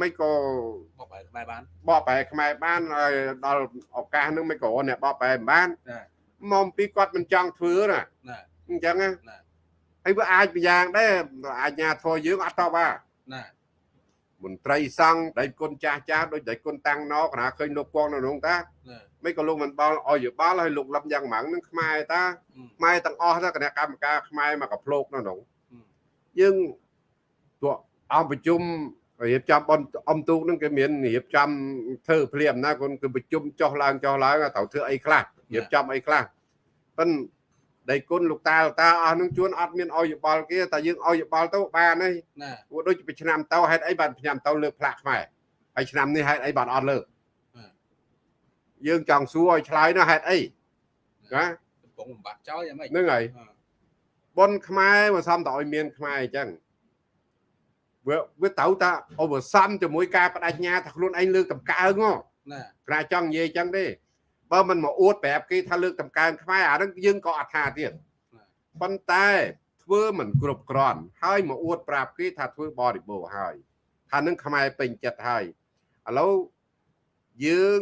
មិនក៏បបបែរបានបកប្រែខ្មែរបានហើយដល់ឱកាសហ្នឹងមិនក៏អ្នកបកប្រែមិនបានណាមកអំពីគាត់មិនចង់ធ្វើណាណាអញ្ចឹងណាណាហើយវាអាចម្យ៉ាងដែរអាជ្ញាធរយើងអត់តបថាណា មន្ត្រីសង្ឃដៃគុណចាស់ចាស់ដូចដៃគុណតាំងណកណាឃើញលោកពងនៅក្នុងតាណាមិនក៏លោកមិនបល់ឲ្យយោបល់ឲ្យលោកលឹមយ៉ាងម៉ាំងនឹងខ្មែរតាខ្មែរទាំងអស់ទៅគណៈកម្មការខ្មែរមកកភ្លោកនៅក្នុងយើងពួកអង្គប្រជុំរៀបចំបនអំទូកនឹងគេមានរៀបចំធ្វើភ្លាមណាគាត់គឺប្រជុំចុះឡើងចុះឡើងត្រូវធ្វើអីខ្លះរៀបចំអីខ្លះប៉ិន ដៃគុណលោកតាលោកតាអស់នឹងជួនអត់មានឲ្យយោបល់គេតែយើងឲ្យយោបល់ទៅបានហើយណាព្រោះដូចពីឆ្នាំទៅហេតុអីបានឆ្នាំទៅលើកផ្លាកខ្មែរហើយឆ្នាំនេះហេតុអីបានអត់លើកយើងចង់សួរឲ្យឆ្លើយណាហេតុអីណាកំពុងបំបត្តិចោលយ៉ាងម៉េចហ្នឹងហើយប៉ុនខ្មែរមកសំតឲ្យមានខ្មែរអញ្ចឹងវាវាត្រូវតាឧបសំជាមួយការបដិញ្ញាថាខ្លួនឯងលើកតម្កើងហ៎ណាគ្រាចង់និយាយអញ្ចឹងទេ បើមិនមកអួតប្រាប់គេថាលើកតម្កើងខ្មែរអាហ្នឹងយើងក៏អត់ថាទៀតប៉ុន្តែធ្វើមិនគ្រប់គ្រាន់ហើយមកអួតប្រាប់គេថាធ្វើបរិបូរណ៍ហើយថានឹងខ្មែរពេញចិត្តហើយឥឡូវយើង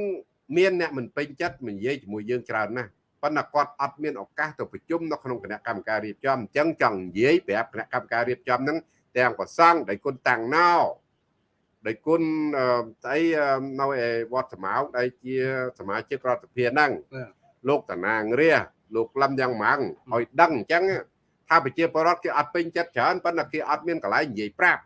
មានអ្នកមិនពេញចិត្តមកនិយាយជាមួយយើងច្រើនណាស់ប៉ុន្តែគាត់អត់មានឱកាសទៅប្រជុំនៅក្នុងគណៈកម្មការរៀបចំអញ្ចឹងចង់និយាយប្រាប់គណៈកម្មការរៀបចំហ្នឹងទាំងប្រសង់ដែលគុណតាំងណោ ដែលគុណអឺស្អីអឺនៅឯវត្តសមោកដែលជាសមាជិករដ្ឋសភាហ្នឹងលោកតាណាងរាលោកលឹមយ៉ាងម៉ាំងឲ្យដឹងអញ្ចឹងថាប្រជាពលរដ្ឋគេអត់ពេញចិត្តច្រើនប៉ុន្តែគេអត់មានកន្លែងនិយាយប្រាប់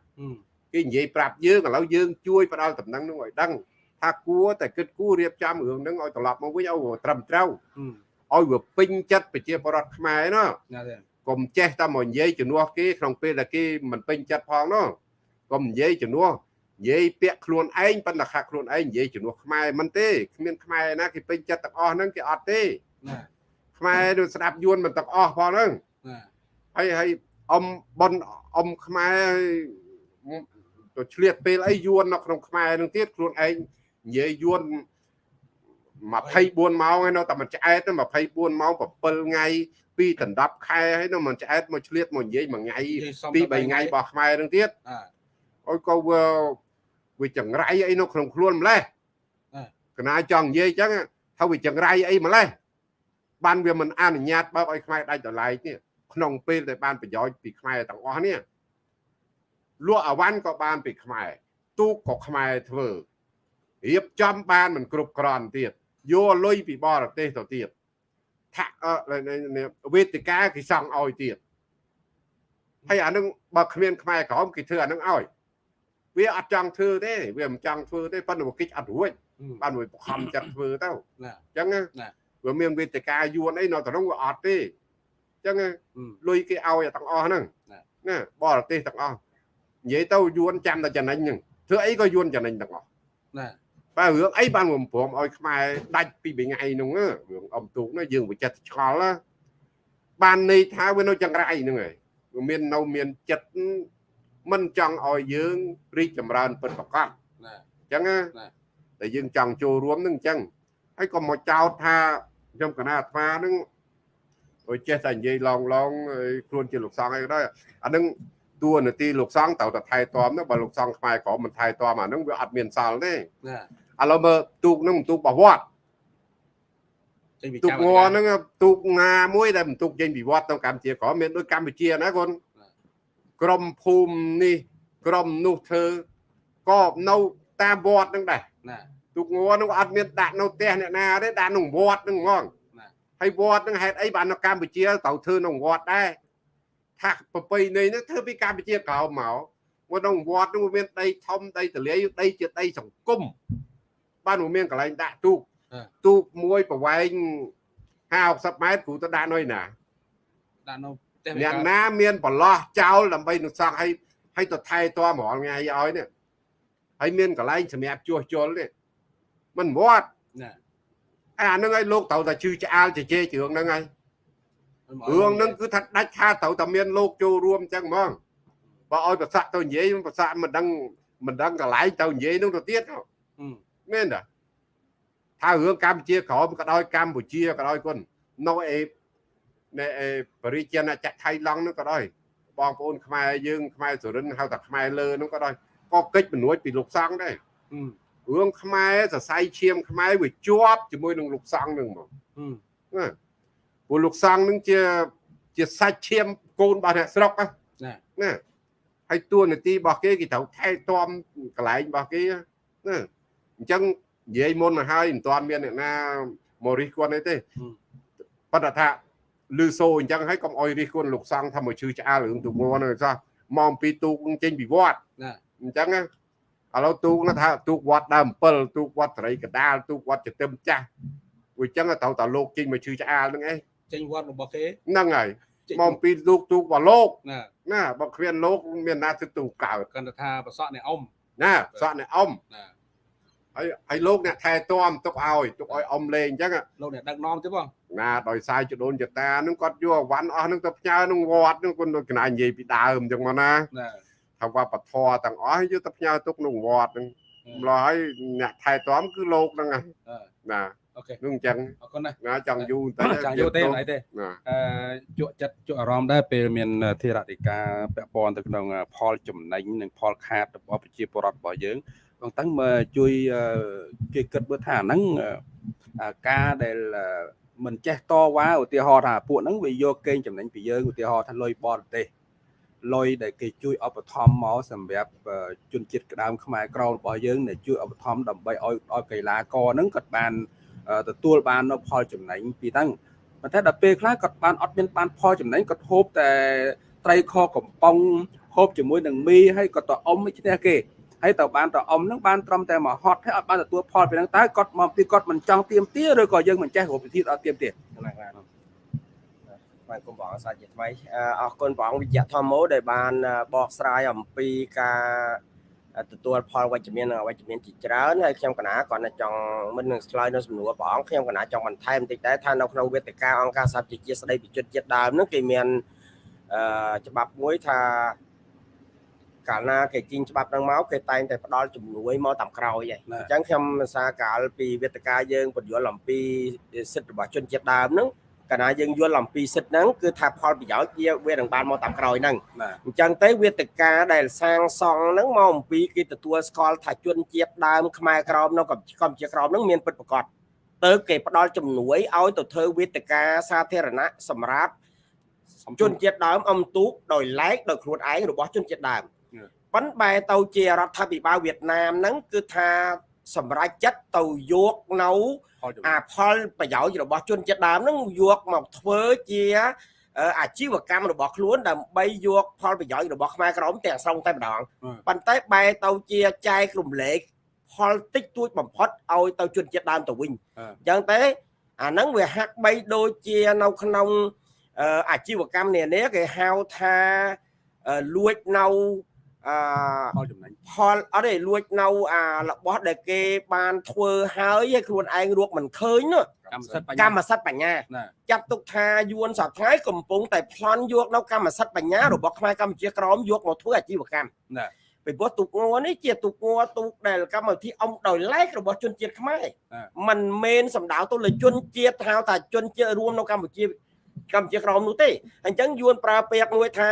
គេនិយាយប្រាប់យើងឥឡូវយើងជួយផ្ដល់តំណែងនោះឲ្យដឹងថាគួរតែគិតគូររៀបចំរឿងហ្នឹងឲ្យត្រឡប់មកវិញឲ្យវាត្រឹមត្រូវឲ្យវាពេញចិត្តប្រជាពលរដ្ឋខ្មែរណាណាទេកុំចេះតែមកនិយាយជំនួសគេក្នុងពេលដែលគេមិនពេញចិត្តផងនោះកុំនិយាយជំនួស និយាយពាក្យខ្លួនឯងប៉ុន្តែខាក់ខ្លួនឯងនិយាយជំនួសខ្មែរមិនទេគ្មានខ្មែរណាគេពេញចិត្តទាំងអស់ហ្នឹងគេអត់ទេណាខ្មែរដូចស្ដាប់យួនមិនទាំងអស់ផងហ្នឹងណាហើយហើយអ៊ំប៉ុនអ៊ំខ្មែរទៅឆ្លៀតពេលអីយួននៅក្នុងខ្មែរនឹងទៀតខ្លួនឯងនិយាយយួន24ម៉ោងហើយនៅតែមិនឆ្អែតទេ24ម៉ោង7ថ្ងៃពីដណ្ដប់ខែហើយនៅមិនឆ្អែតមកឆ្លៀតមកនិយាយមួយថ្ងៃនិយាយសំពីរតែ3ថ្ងៃរបស់ខ្មែរនឹងទៀតអាអុយក៏ វាវាចង្រៃអីនៅក្នុងខ្លួនម្លេះ អ่า កណាចង់និយាយអញ្ចឹងថាវាចង្រៃអីម្លេះបានវាមិនអនុញ្ញាតបើកឲ្យខ្មែរដាច់ដライនេះក្នុងពេលដែលបានប្រយោជន៍ពីខ្មែរទាំងអស់នេះលក់អវ៉ាន់ក៏បានពីខ្មែរទូកក៏ខ្មែរធ្វើរៀបចំបានមិនគ្រប់គ្រាន់ទៀតយកលុយពីបរទេសទៅទៀតថាក់អឺវេទិកាគេសង់ឲ្យទៀតហើយអានឹងបើគ្មានខ្មែរក្រមគេធ្វើអានឹងឲ្យ វាអត់ចង់ធ្វើទេវាមិនចង់ធ្វើទេប៉ុន្តែវាគិតអត់រួចអឺបានវាបង្ខំចិត្តធ្វើទៅណាអញ្ចឹងណាណាវាមានវេទិកាយួនអីនៅក្នុងវាអត់ទេអញ្ចឹងណាអឺលុយគេឲ្យទាំងអស់ហ្នឹងណាណាបរទេសទាំងអស់និយាយទៅយួនចាំតែចំណេញហ្នឹងធ្វើអីក៏យួនចំណេញទាំងអស់ណាបើរឿងអីបានវាព្រមឲ្យខ្មែរដាច់ពីថ្ងៃហ្នឹងណារឿងអំទូកហ្នឹងយើងវាចិត្តឆ្ងល់ណាបានន័យថាវានៅចង្រៃហ្នឹងហើយវាមាននៅមានចិត្ត មិនចង់ឲ្យយើងរីកចម្រើនពិតប្រាកដណាអញ្ចឹងណាណាតែយើងចង់ចូលរួមនឹងអញ្ចឹងហើយក៏មកចោទថាខ្ញុំកណាអាត្មានឹងដូចចេះតែនិយាយឡងឡងហើយខ្លួនជាលោកសង្ឃអីក៏ដោយអានឹងតួនាទីលោកសង្ឃត្រូវតែថែទាំណាបើលោកសង្ឃខ្មែរក្រមមិនថែទាំអានឹងវាអត់មានសល់ទេណាឥឡូវមើលទូកនឹងបន្ទូករបស់វត្តចេញពីទូកចាំងហ្នឹងទូកងាមួយដែលបន្ទូកចេញពីវត្តទៅកម្ពុជាក្រមមានដូចកម្ពុជាណាកូន ក្រមភូមិនេះក្រមនោះធ្វើក៏នៅតាមវត្តហ្នឹងដែរណាទូកងនោះអត់មានដាក់នៅផ្ទះអ្នកណាទេដាក់ក្នុងវត្តហ្នឹងហ្មងណាហើយវត្តហ្នឹងហេតុអីបាននៅកម្ពុជាត្រូវធ្វើក្នុងវត្តដែរថាប្រពៃណីហ្នឹងធ្វើពីកម្ពុជាក្រោមមកមកក្នុងវត្តហ្នឹងវាមានដីធំដីទលាយដីជាដីសង្គមបានវាមានកន្លែងដាក់ទូកទូកមួយប្រវែង50 60ម៉ែត្រគ្រូទៅដាក់នៅឯណាដាក់នៅផ្ទះ អ្នកណាមានប្រឡោះចោលដើម្បីនឹងសង់ឲ្យឲ្យទៅថែទាំរាល់ថ្ងៃឲ្យនេះហើយមានកន្លែងសម្រាប់ជួសជុលនេះមិនវត្តណាអាហ្នឹងឲ្យលោកត្រូវតែជឿឆ្អាលជជែករឿងហ្នឹងហើយរឿងហ្នឹងគឺថាដាច់ខាតត្រូវតែមានលោកចូលរួមអញ្ចឹងហ្មងបើឲ្យប្រសាក់ទៅនិយាយប្រសាក់មិនដឹងមិនដឹងកន្លែងទៅនិយាយហ្នឹងទៅទៀតអឺមែនតាថារឿងកម្ពុជាក្រមក៏ដោយកម្ពុជាក៏ដោយគុណនៅអេនៅអេ បរិជាណចក្រថៃឡង់ហ្នឹងក៏ដោយបងប្អូនខ្មែរយើងខ្មែរសុរិនហៅថាខ្មែរលើហ្នឹងក៏ដោយក៏កិច្ចបំនួចពីលោកសង្ឃដែរអឺរឿងខ្មែរសរសៃឈាមខ្មែរវាជាប់ជាមួយនឹងលោកសង្ឃហ្នឹងហ្មងអឺណាពួកលោកសង្ឃហ្នឹងជាជាសាច់ឈាមកូនរបស់អ្នកស្រុកណាណាណាហើយតួនាទីរបស់គេគេត្រូវថែទាំកន្លែងរបស់គេណាអញ្ចឹងនិយាយមុនមកហើយមិនទាន់មានអ្នកណាមករិះគន់អីទេប៉ុន្តែថា លឺសូអញ្ចឹងហើយកុំអោយរិះគន់លោកសង្ឃថាមកជឿឆ្អាលរឿងទូកងន់ហ្នឹងសោះមកពីទូកចេញពីវត្តណាអញ្ចឹងណាឥឡូវទូកនោះថាទូកវត្តដើម7ទូកវត្តត្រីកដាលទូកវត្តចទឹមចាស់វាអញ្ចឹងត្រូវតែលោកចេញមកជឿឆ្អាលហ្នឹងឯងចេញវត្តរបស់គេហ្នឹងហើយចេញមកពីទូកទូករបស់លោកណាណាបើគ្មានលោកមានណាទៅទូកកើតគាត់ថាប្រសក់នៃអ៊ំណាសក់អ្នកអ៊ំណា ហើយហើយលោកអ្នកថែទាំទុកឲ្យទុកឲ្យអ៊ំលេងអញ្ចឹងលោកអ្នកដឹកនាំទេបងណាដោយសារចដូនចតាហ្នឹងគាត់យកអវ៉ាន់អស់ហ្នឹងទៅផ្ញើក្នុងវត្តហ្នឹងគាត់ដូចកណានិយាយពីដើមអញ្ចឹងមកណាណាថាវប្បធម៌ទាំងអស់យកទៅផ្ញើទុកក្នុងវត្តហ្នឹងម្ល៉េះហើយអ្នកថែទាំគឺលោកហ្នឹងហើយអឺណាអូខេហ្នឹងអញ្ចឹងអរគុណណាស់ណាចង់យូរតែចាំយកទេអីទេណាអឺជក់ចិត្តជក់អារម្មណ៍ដែរពេលមានធេរតិកាពាក់ព័ន្ធទៅក្នុងផលចំណេញនិងផលខាតរបស់ប្រជាពលរដ្ឋរបស់យើង បងតាំងមកជួយអឺគេគិតមើលថាអាហ្នឹងអឺការដែលអឺមិនចេះតវ៉ាឧទាហរណ៍ថាពួកហ្នឹងវាយកកេងចំណេញពីយើងឧទាហរណ៍ថាលុយបរទេសលុយដែលគេជួយឧបត្ថម្ភមកសម្រាប់អឺជនជាតិក្តាមខ្មែរក្រមរបស់យើងដែលជួយឧបត្ថម្ភដើម្បីឲ្យឲ្យកីឡាករហ្នឹងគាត់បានអឺទទួលបាននៅផលចំណេញពីហ្នឹងប៉ុន្តែដល់ពេលខ្លះគាត់បានអត់មានបានផលចំណេញគាត់ហូបតែត្រីខកំប៉ុងហូបជាមួយនឹងមីហើយគាត់ទៅអុំឈ្នះគេ ហើយទៅបានទៅអុំហ្នឹងបានត្រឹមតែមកហត់ហើយអត់បានទទួលផលពីហ្នឹងតើគាត់មកពីគាត់មិនចង់ទៀមទាឬក៏យើងមិនចេះរកវិធីដល់ទៀមទាណាស់ណាស់បាទគុំបងសាជាថ្មីអរគុណបងវិជ្ជធម្មោដែលបានបកស្រាយអំពីការទទួលផលវិជ្ជមាននិងអវិជ្ជមានជាច្រើនហើយខ្ញុំកណាគាត់តែចង់មិននឹងឆ្លើយនៅសំណួរព្រះអង្គខ្ញុំកណាចង់បន្ថែមបន្តិចដែរថានៅក្នុងវេទិកាអង្គការសហជីវជាតិស្ដីពីជនជាតិដើមនោះគេមានអឺច្បាប់មួយថា កាលណាគេជីងច្បាប់នឹងមកគេតែងតែផ្ដល់ជំនួយមកតាមក្រោយហើយអញ្ចឹងខ្ញុំសារកាលពីវេទិកាយើងពន្យល់អំពីសិទ្ធិរបស់ជនជាតិដើមហ្នឹងកាលណាយើងយល់អំពីសិទ្ធិហ្នឹងគឺថាផលប្រយោជន៍វាវានឹងបានមកតាមក្រោយហ្នឹងអញ្ចឹងទៅវេទិកាដែលសាងសង់ហ្នឹងមកអំពីគេទទួលស្គាល់ថាជនជាតិដើមខ្មែរក្រមនៅកម្ពុជាក្រមហ្នឹងមានពិតប្រាកដទៅគេផ្ដល់ជំនួយឲ្យទៅធ្វើវេទិកាសាធារណៈសម្រាប់ជនជាតិដើមអំទូកដោយឡែកដោយខ្លួនឯងរបស់ជនជាតិដើម ប៉ុន្តែបែរទៅជារដ្ឋាភិបាលវៀតណាមហ្នឹងគឺថាសម្រាប់ចិត្តទៅយកនៅអាផលប្រយោជន៍របស់ជនជាតិដើមហ្នឹងយកមកធ្វើជាអាជីវកម្មរបស់ខ្លួនដើម្បីយកផលប្រយោជន៍របស់ខ្មែរក្រមទាំងស្រុងតែម្ដងប៉ុន្តែបែរទៅជាចែករំលែកផលតិចតួចបំផុតឲ្យទៅជនជាតិដើមទៅវិញអញ្ចឹងទេអាហ្នឹងវាហាក់បីដូចជានៅក្នុងអាជីវកម្មនានាគេហៅថាលួចនៅ អផលចំណេញផលអត់ទេលួចនៅអារបស់ដែលគេបានធ្វើហើយឲ្យខ្លួនឯងរកមិនឃើញនោះកម្មសិទ្ធិបញ្ញាកម្មសិទ្ធិបញ្ញាចាត់ទុកថាយួនសប្ថ្ងៃកំពុងតែប្លន់យកនៅកម្មសិទ្ធិបញ្ញារបស់ខ្មែរកម្ពុជាក្រមយកមកធ្វើអាជីវកម្មណាពីព្រោះទូកងនេះជាទូកងទូកដែលកម្មវិធីអំដោយឡែករបស់ជនជាតិខ្មែរมันមែនសម្ដៅទៅលើជនជាតិហៅថាជនជាតិរួមនៅកម្ពុជាកម្ពុជាក្រមនោះទេអញ្ចឹងយួនប្រើពាក្យមួយថា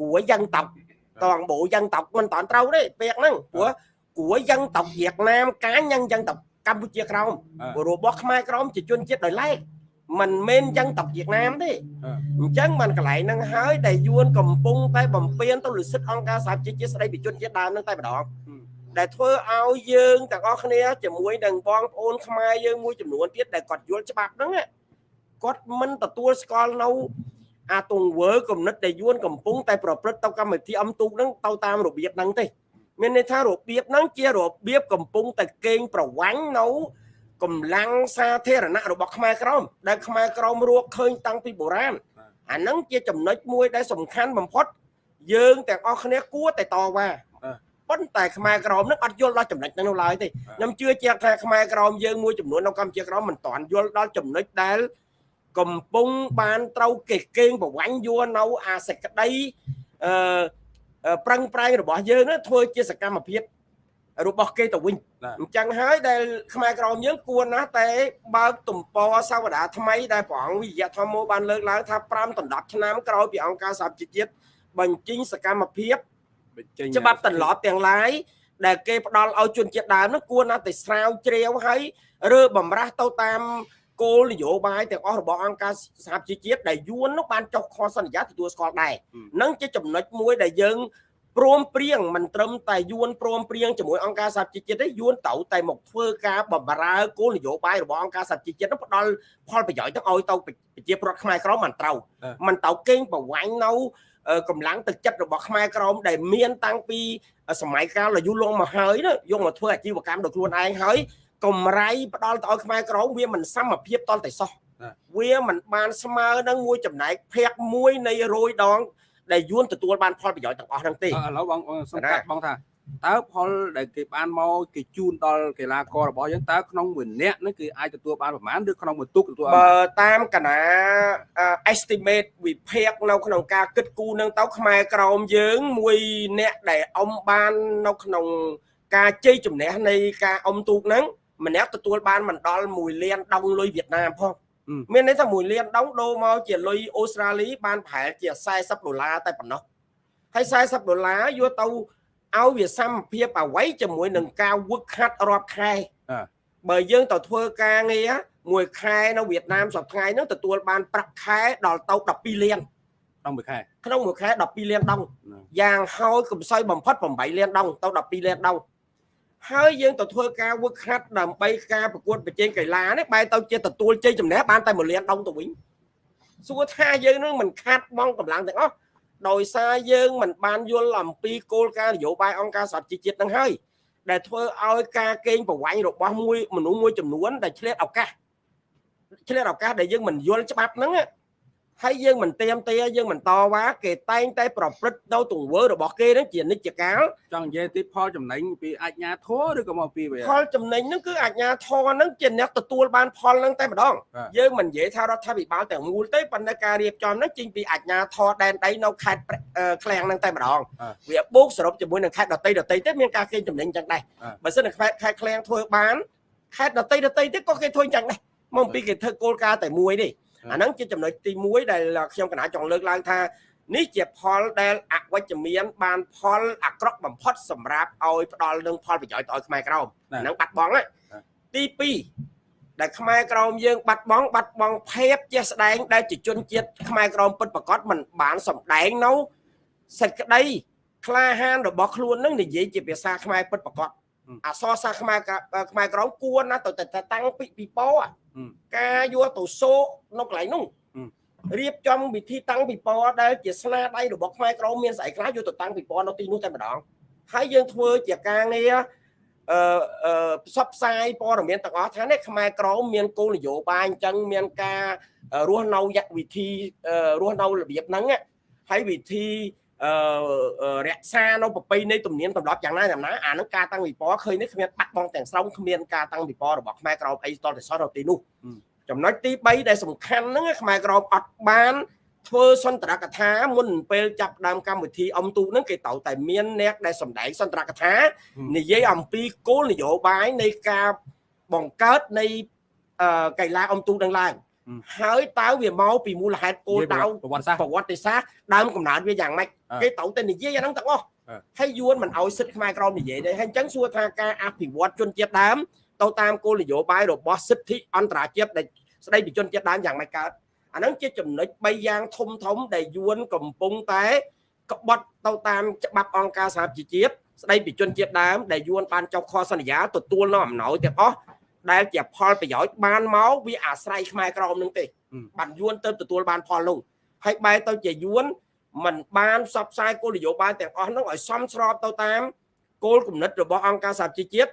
គួរយ៉ាងតោ តងបូយ៉ាងតោមិនតាន់ត្រូវទេពាក្យហ្នឹងព្រោះគួរយ៉ាងតោវៀតណាមកាញយ៉ាងយ៉ាងតោកម្ពុជាក្រមរបស់ខ្មែរក្រមជាជនជាតិដោយឡែកមិនមែនយ៉ាងតវៀតណាមទេអញ្ចឹងបានកន្លែងហ្នឹងហើយដែលយួនកំពុងតែបំពេញទៅលើសិទ្ធិអង្គការសហជីវជាតិស្ដីពីជនជាតិដើមហ្នឹងតែម្ដងដែលធ្វើឲ្យយើងទាំងអស់គ្នាជាមួយនឹងបងប្អូនខ្មែរយើងមួយចំនួនទៀតដែលគាត់យល់ច្បាប់ហ្នឹងគាត់មិនទទួលស្គាល់នៅ អាទង្វើគំនិតដែលយួនកំពុងតែប្រព្រឹត្តទៅកម្មវិធីអំទូកហ្នឹងទៅតាមរបៀបហ្នឹងទេមានន័យថារបៀបហ្នឹងជារបៀបកំពុងតែកេងប្រវាញ់នៅកម្លាំងសាធារណៈរបស់ខ្មែរក្រមដែលខ្មែរក្រមរកឃើញតាំងពីបុរាណអាហ្នឹងជាចំណុចមួយដែលសំខាន់បំផុតយើងទាំងអស់គ្នាគួរតែតវ៉ាប៉ុន្តែខ្មែរក្រមនឹងអត់យល់ដល់ចំណុចហ្នឹងនៅឡើយទេខ្ញុំជឿជាក់ថាខ្មែរក្រមយើងមួយចំនួននៅកម្ពុជាក្រមមិនតាន់យល់ដល់ចំណុចដែល កំពុងបានត្រូវគេកេងប្រវាញ់យួរនៅអាសេចក្តីអឺប្រឹងប្រែងរបស់យើងនឹងធ្វើជាសកម្មភាពរបស់គេទៅវិញអញ្ចឹងហើយដែលខ្មែរក្រមយើងគួរណាស់តែបើកទំព័រសាវតាថ្មីដែលព្រះអង្គវិយធម្មោបានលើកឡើងថា5ដណ្ដប់ឆ្នាំក្រោយពីអង្គការសហជីវជាតិបញ្ចេញសកម្មភាពច្បាប់ទន្លប់ទាំងឡាយដែលគេផ្ដល់ឲ្យជនជាតិដើមនោះគួរណាស់តែស្រាវជ្រាវហើយឬបំរាស់ទៅតាម គោលនយោបាយទាំងអស់របស់អង្គការសហជីវជាតិដែលយួននោះបានចុះខសន្យាទទួលស្គាល់ដែរនឹងជាចំណុចមួយដែលយើងព្រមព្រៀងមិនត្រឹមតែយួនព្រមព្រៀងជាមួយអង្គការសហជីវជាតិទេយួនត្រូវតែមកធ្វើការបម្រើគោលនយោបាយរបស់អង្គការសហជីវជាតិនោះផ្ដល់ផលប្រយោជន៍ទៅឲ្យទៅប្រជាពលរដ្ឋខ្មែរក្រមមិនត្រូវមិនត្រូវកេងប្រវាញ់នៅកម្លាំងទឹកចិត្តរបស់ខ្មែរក្រមដែលមានតាំងពីសម័យកាលយូរលង់មកហើយយកមកធ្វើអាជីវកម្មដោយខ្លួនឯងហើយ កម្រៃផ្ដល់ទៅឲ្យខ្មែរក្រមវាមិនសមភាពតលតែសោះវាមិនបានស្មើនឹងមួយចំណែកភាគមួយនៃរយដង ដែលយួនទទួលបានផលប្រយោជន៍ទាំងអស់ហ្នឹងទេឥឡូវបងសង្កាត់បងថាតើផលដែលគេបានមកគេជូនដល់កីឡាកររបស់យើងតើក្នុងមួយនាក់នេះគឺអាចទទួលបានប្រមាណឬក្នុងមួយទុកទទួលបើតាមកណា estimate វិភាគនៅក្នុងការគិតគូរនឹងទៅខ្មែរក្រមយើងមួយអ្នកដែលអមបាននៅក្នុងការជ័យជំនះនៃការអមទូកហ្នឹង ម្នាក់ទទួលបានមិនដល់1លានដងលុយវៀតណាមផងមានន័យថា1លានដងដូរមកជាលុយអូស្ត្រាលីបានប្រហែលជា40ដុល្លារតែប៉ុណ្ណោះហើយ40ដុល្លារយកទៅឲ្យវាសមភាពអ្វីជាមួយនឹងការវឹកខាត់រាប់ខែបើយើងទៅធ្វើការងារមួយខែនៅវៀតណាមសប្តាហ៍ហ្នឹងទទួលបានប្រាក់ខែដល់ទៅ12លានក្នុងមួយខែក្នុងមួយខែ12លានដងយ៉ាងហោចកំសោយបំផុត8លានដងទៅ12លានដង ហើយយើងទៅធ្វើការវឹកហាត់ដើម្បីការប្រកួតប្រជែងកីឡានេះបែរទៅជាទទួលជ័យជំនះបានតែ1លានដងទៅវិញសួរថាយើងនឹងមិនខាត់បងកម្លាំងទាំងអស់ដោយសារយើងមិនបានយល់អំពីគោលការណ៍នយោបាយអង្គការសហជីវជាតិនឹងហើយដែលធ្វើឲ្យការកេងប្រវ័ញ្ចរបស់មួយមនុស្សមួយចំនួនដែលឆ្លៀតឱកាសឆ្លៀតឱកាសដែលយើងមិនយល់ច្បាប់ហ្នឹង ហើយយើងមិនទៀមទាយើងមិនតវ៉ាគេតែងតែប្រព្រឹត្តនៅទង្វើរបស់គេហ្នឹងជានិច្ចកាលចង់និយាយទីផលចំណេញពីអាជ្ញាធរឬក៏មកពីវាផលចំណេញហ្នឹងគឺអាជ្ញាធរហ្នឹងជាអ្នកទទួលបានផលហ្នឹងតែម្ដងបាទយើងមិននិយាយថារដ្ឋាភិបាលទាំងមូលទេប៉ុន្តែការរៀបចំហ្នឹងចេញពីអាជ្ញាធរដែនដីនៅខេត្តព្រះអឺឃ្លាំងហ្នឹងតែម្ដងបាទវាបូកសរុបជាមួយនឹងខេត្តដតីដតីទេមានការកេងចំណេញចឹងដែរបាទបើសិនតែខេត្តខេត្តឃ្លាំងធ្វើបានខេត្តដតីដតីទៀតក៏គេធ្វើចឹងដែរមកពីគេធ្វើគោលការណ៍តែមួយទេបាទ អាហ្នឹងជាចំណុចទី1ដែលខ្ញុំកណាចង់លើកឡើងថានេះជាផលដែលអវិជ្ជមាន បានផលអាក្រក់បំផុតសម្រាប់ឲ្យផ្ដល់នឹងផលប្រយោជន៍ទៅឲ្យខ្មែរក្រមបាទអាហ្នឹងបាត់បង់ហើយបាទទី2ដែលខ្មែរក្រមយើងបាត់បង់បាត់បង់ភាពជាក់ស្ដែងដែលជាជនជាតិខ្មែរក្រមពិតប្រកបមិនបានសម្ដែងនៅសេចក្តីក្លាហានរបស់ខ្លួននឹងនិយាយជាភាសាខ្មែរពិតប្រកបអក្សរសាស្ត្រខ្មែរក្រខ្មែរក្រមគួរណាស់ទៅតែតាំងពីពីពោអាហឹម ការយកទៅសូកនៅកន្លែងនោះហឹមរៀបចំវិធីតាំងពិព័រណ៍ដែលជាស្នាដៃរបស់ខ្មែរក្រមមានស្អីខ្លះយកទៅតាំងពិព័រណ៍នៅទីនោះតែម្ដងហើយយើងធ្វើជាការងារអឺអឺផ្សព្វផ្សាយព័ត៌មានទាំងអស់ថានេះខ្មែរក្រមមានគោលនយោបាយអញ្ចឹងមានការរស់នៅយវិធីអឺរស់នៅរបៀបហ្នឹងណាហើយវិធីអឺអឺ រក្សានៅប្រពៃណីទំនៀមទម្លាប់យ៉ាងណាយ៉ាងណាអានឹងការតាំងពិព័រណ៍ឃើញនេះគ្មានបាត់បង់ទាំងស្រុងគ្មានការតាំងពិព័រណ៍របស់ខ្មែរក្រមអីស្ទល់តែសោះនៅទីនោះចំណុចទី3ដែលសំខាន់ហ្នឹងខ្មែរក្រមអត់បានធ្វើសន្ទរកថាមុនពេលចាប់ផ្ដើមកម្មវិធីអុំទូកហ្នឹងគេត្រូវតែមានអ្នកដែលសម្ដែងសន្ទរកថាហឹមនិយាយអំពីគោលនយោបាយនៃការបង្កើតនៃអឺកីឡាអុំទូកនឹងឡើង ហឹមហើយតើវាមកពីមូលហេតុគោលដៅប្រវត្តិសាស្ត្រប្រវត្តិសាស្ត្រដើមកំណើតវាយ៉ាងម៉េចអ่าគេត្រូវតែនិយាយអាហ្នឹងទាំងអស់អ่าហើយយួនមិនឲ្យសិទ្ធិខ្មែរក្រមនិយាយទេហើយអញ្ចឹងសួរថាការអភិវឌ្ឍជនជាតិដើមទៅតាមគោលនយោបាយរបស់សិទ្ធិអន្តរជាតិដែលស្ដីពីជនជាតិដើមយ៉ាងម៉េចកើតអាហ្នឹងជាចំណុច3យ៉ាងធំធំដែលយួនកំពុងតែក្បត់ទៅតាមច្បាប់អង្គការសហប្រជាជាតិស្ដីពីជនជាតិដើមដែលយួនបានចុះខសន្យាទទួលនៅអំណោយទាំងអស់ ដែលជាផលប្រយោជន៍បានមកវាអាស្រ័យខ្មែរក្រមនឹងទេបានយួនទៅទទួលបានផលនោះហើយបែរទៅជាយួនมันបានផ្សព្វផ្សាយគោលនយោបាយទាំងអស់នោះឲ្យសមស្របទៅតាមគោលគំនិតរបស់អង្គការសហជីវជាតិ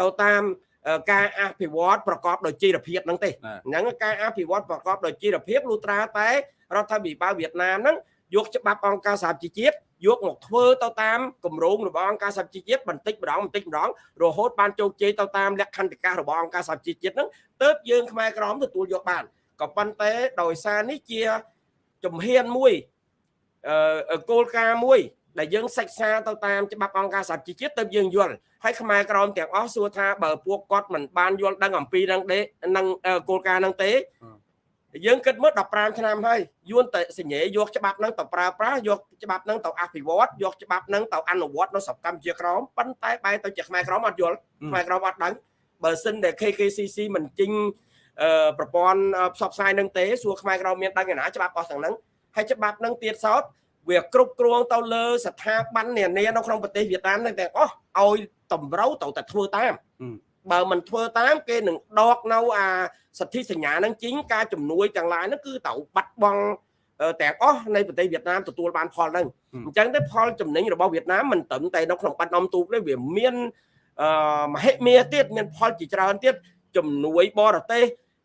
ទៅតាមអឺការអភិវឌ្ឍប្រកបដោយចីរភាពហ្នឹងទេបាទអញ្ចឹងការអភិវឌ្ឍប្រកបដោយចីរភាពលុត្រាតែរដ្ឋាភិបាលវៀតណាមហ្នឹងយកច្បាប់អង្គការសហជីវជាតិ យកមកធ្វើទៅតាមគម្រោងរបស់អង្គការសហជីវជាតិបន្តិចម្ដងបន្តិចម្ដងរហូតបានជោគជ័យទៅតាមលក្ខន្តិកៈរបស់អង្គការសហជីវជាតិហ្នឹងទើបយើងខ្មែរក្រមទទួលយកបានក៏ប៉ុន្តែដោយសារនេះជាជំហានមួយអឺគោលការណ៍មួយដែលយើងសិក្សាទៅតាមច្បាប់អង្គការសហជីវជាតិទៅយើងយល់ហើយខ្មែរក្រមទាំងអស់សួរថាបើពួកគាត់មិនបានយល់ដឹងអំពីនឹងទេនឹងអឺគោលការណ៍ហ្នឹងទេ យើងគិតមើល15ឆ្នាំហើយយួនតែសញ្ញេយកច្បាប់ហ្នឹងទៅប្រើប្រាស់យកច្បាប់ហ្នឹងទៅអភិវឌ្ឍយកច្បាប់ហ្នឹងទៅអនុវត្តនៅសកម្មជាក្រមប៉ុន្តែបែរទៅជាខ្មែរក្រមអត់យល់ខ្មែរក្រមអត់ដឹងបើសិនតែ KKCC មិនជិញអឺប្រព័ន្ធអឺផ្សព្វផ្សាយនឹងទេសួរខ្មែរក្រមមានដឹងឯណាច្បាប់អស់ទាំងហ្នឹងហើយច្បាប់ហ្នឹងទៀតសោតវាគ្រប់គ្រងទៅលើស្ថាប័ននានានៅក្នុងប្រទេសវៀតណាមហ្នឹងទាំងអស់ឲ្យតម្រូវទៅតែធ្វើតាមហឹម បើមិនធ្វើតាមគេនឹងដកនៅអាសិទ្ធិសញ្ញាហ្នឹងជីងការជំនួយទាំងឡាយហ្នឹងគឺត្រូវបាត់បង់អឺទាំងអស់នៃប្រទេសវៀតណាមទទួលបានផលហ្នឹងអញ្ចឹងទៅផលចំណេញរបស់វៀតណាមមិនត្រឹមតែនៅក្នុងបាត់ដំទូកទេវាមានអឺមហិមាទៀតមានផលជាច្រើនទៀតជំនួយបរទេស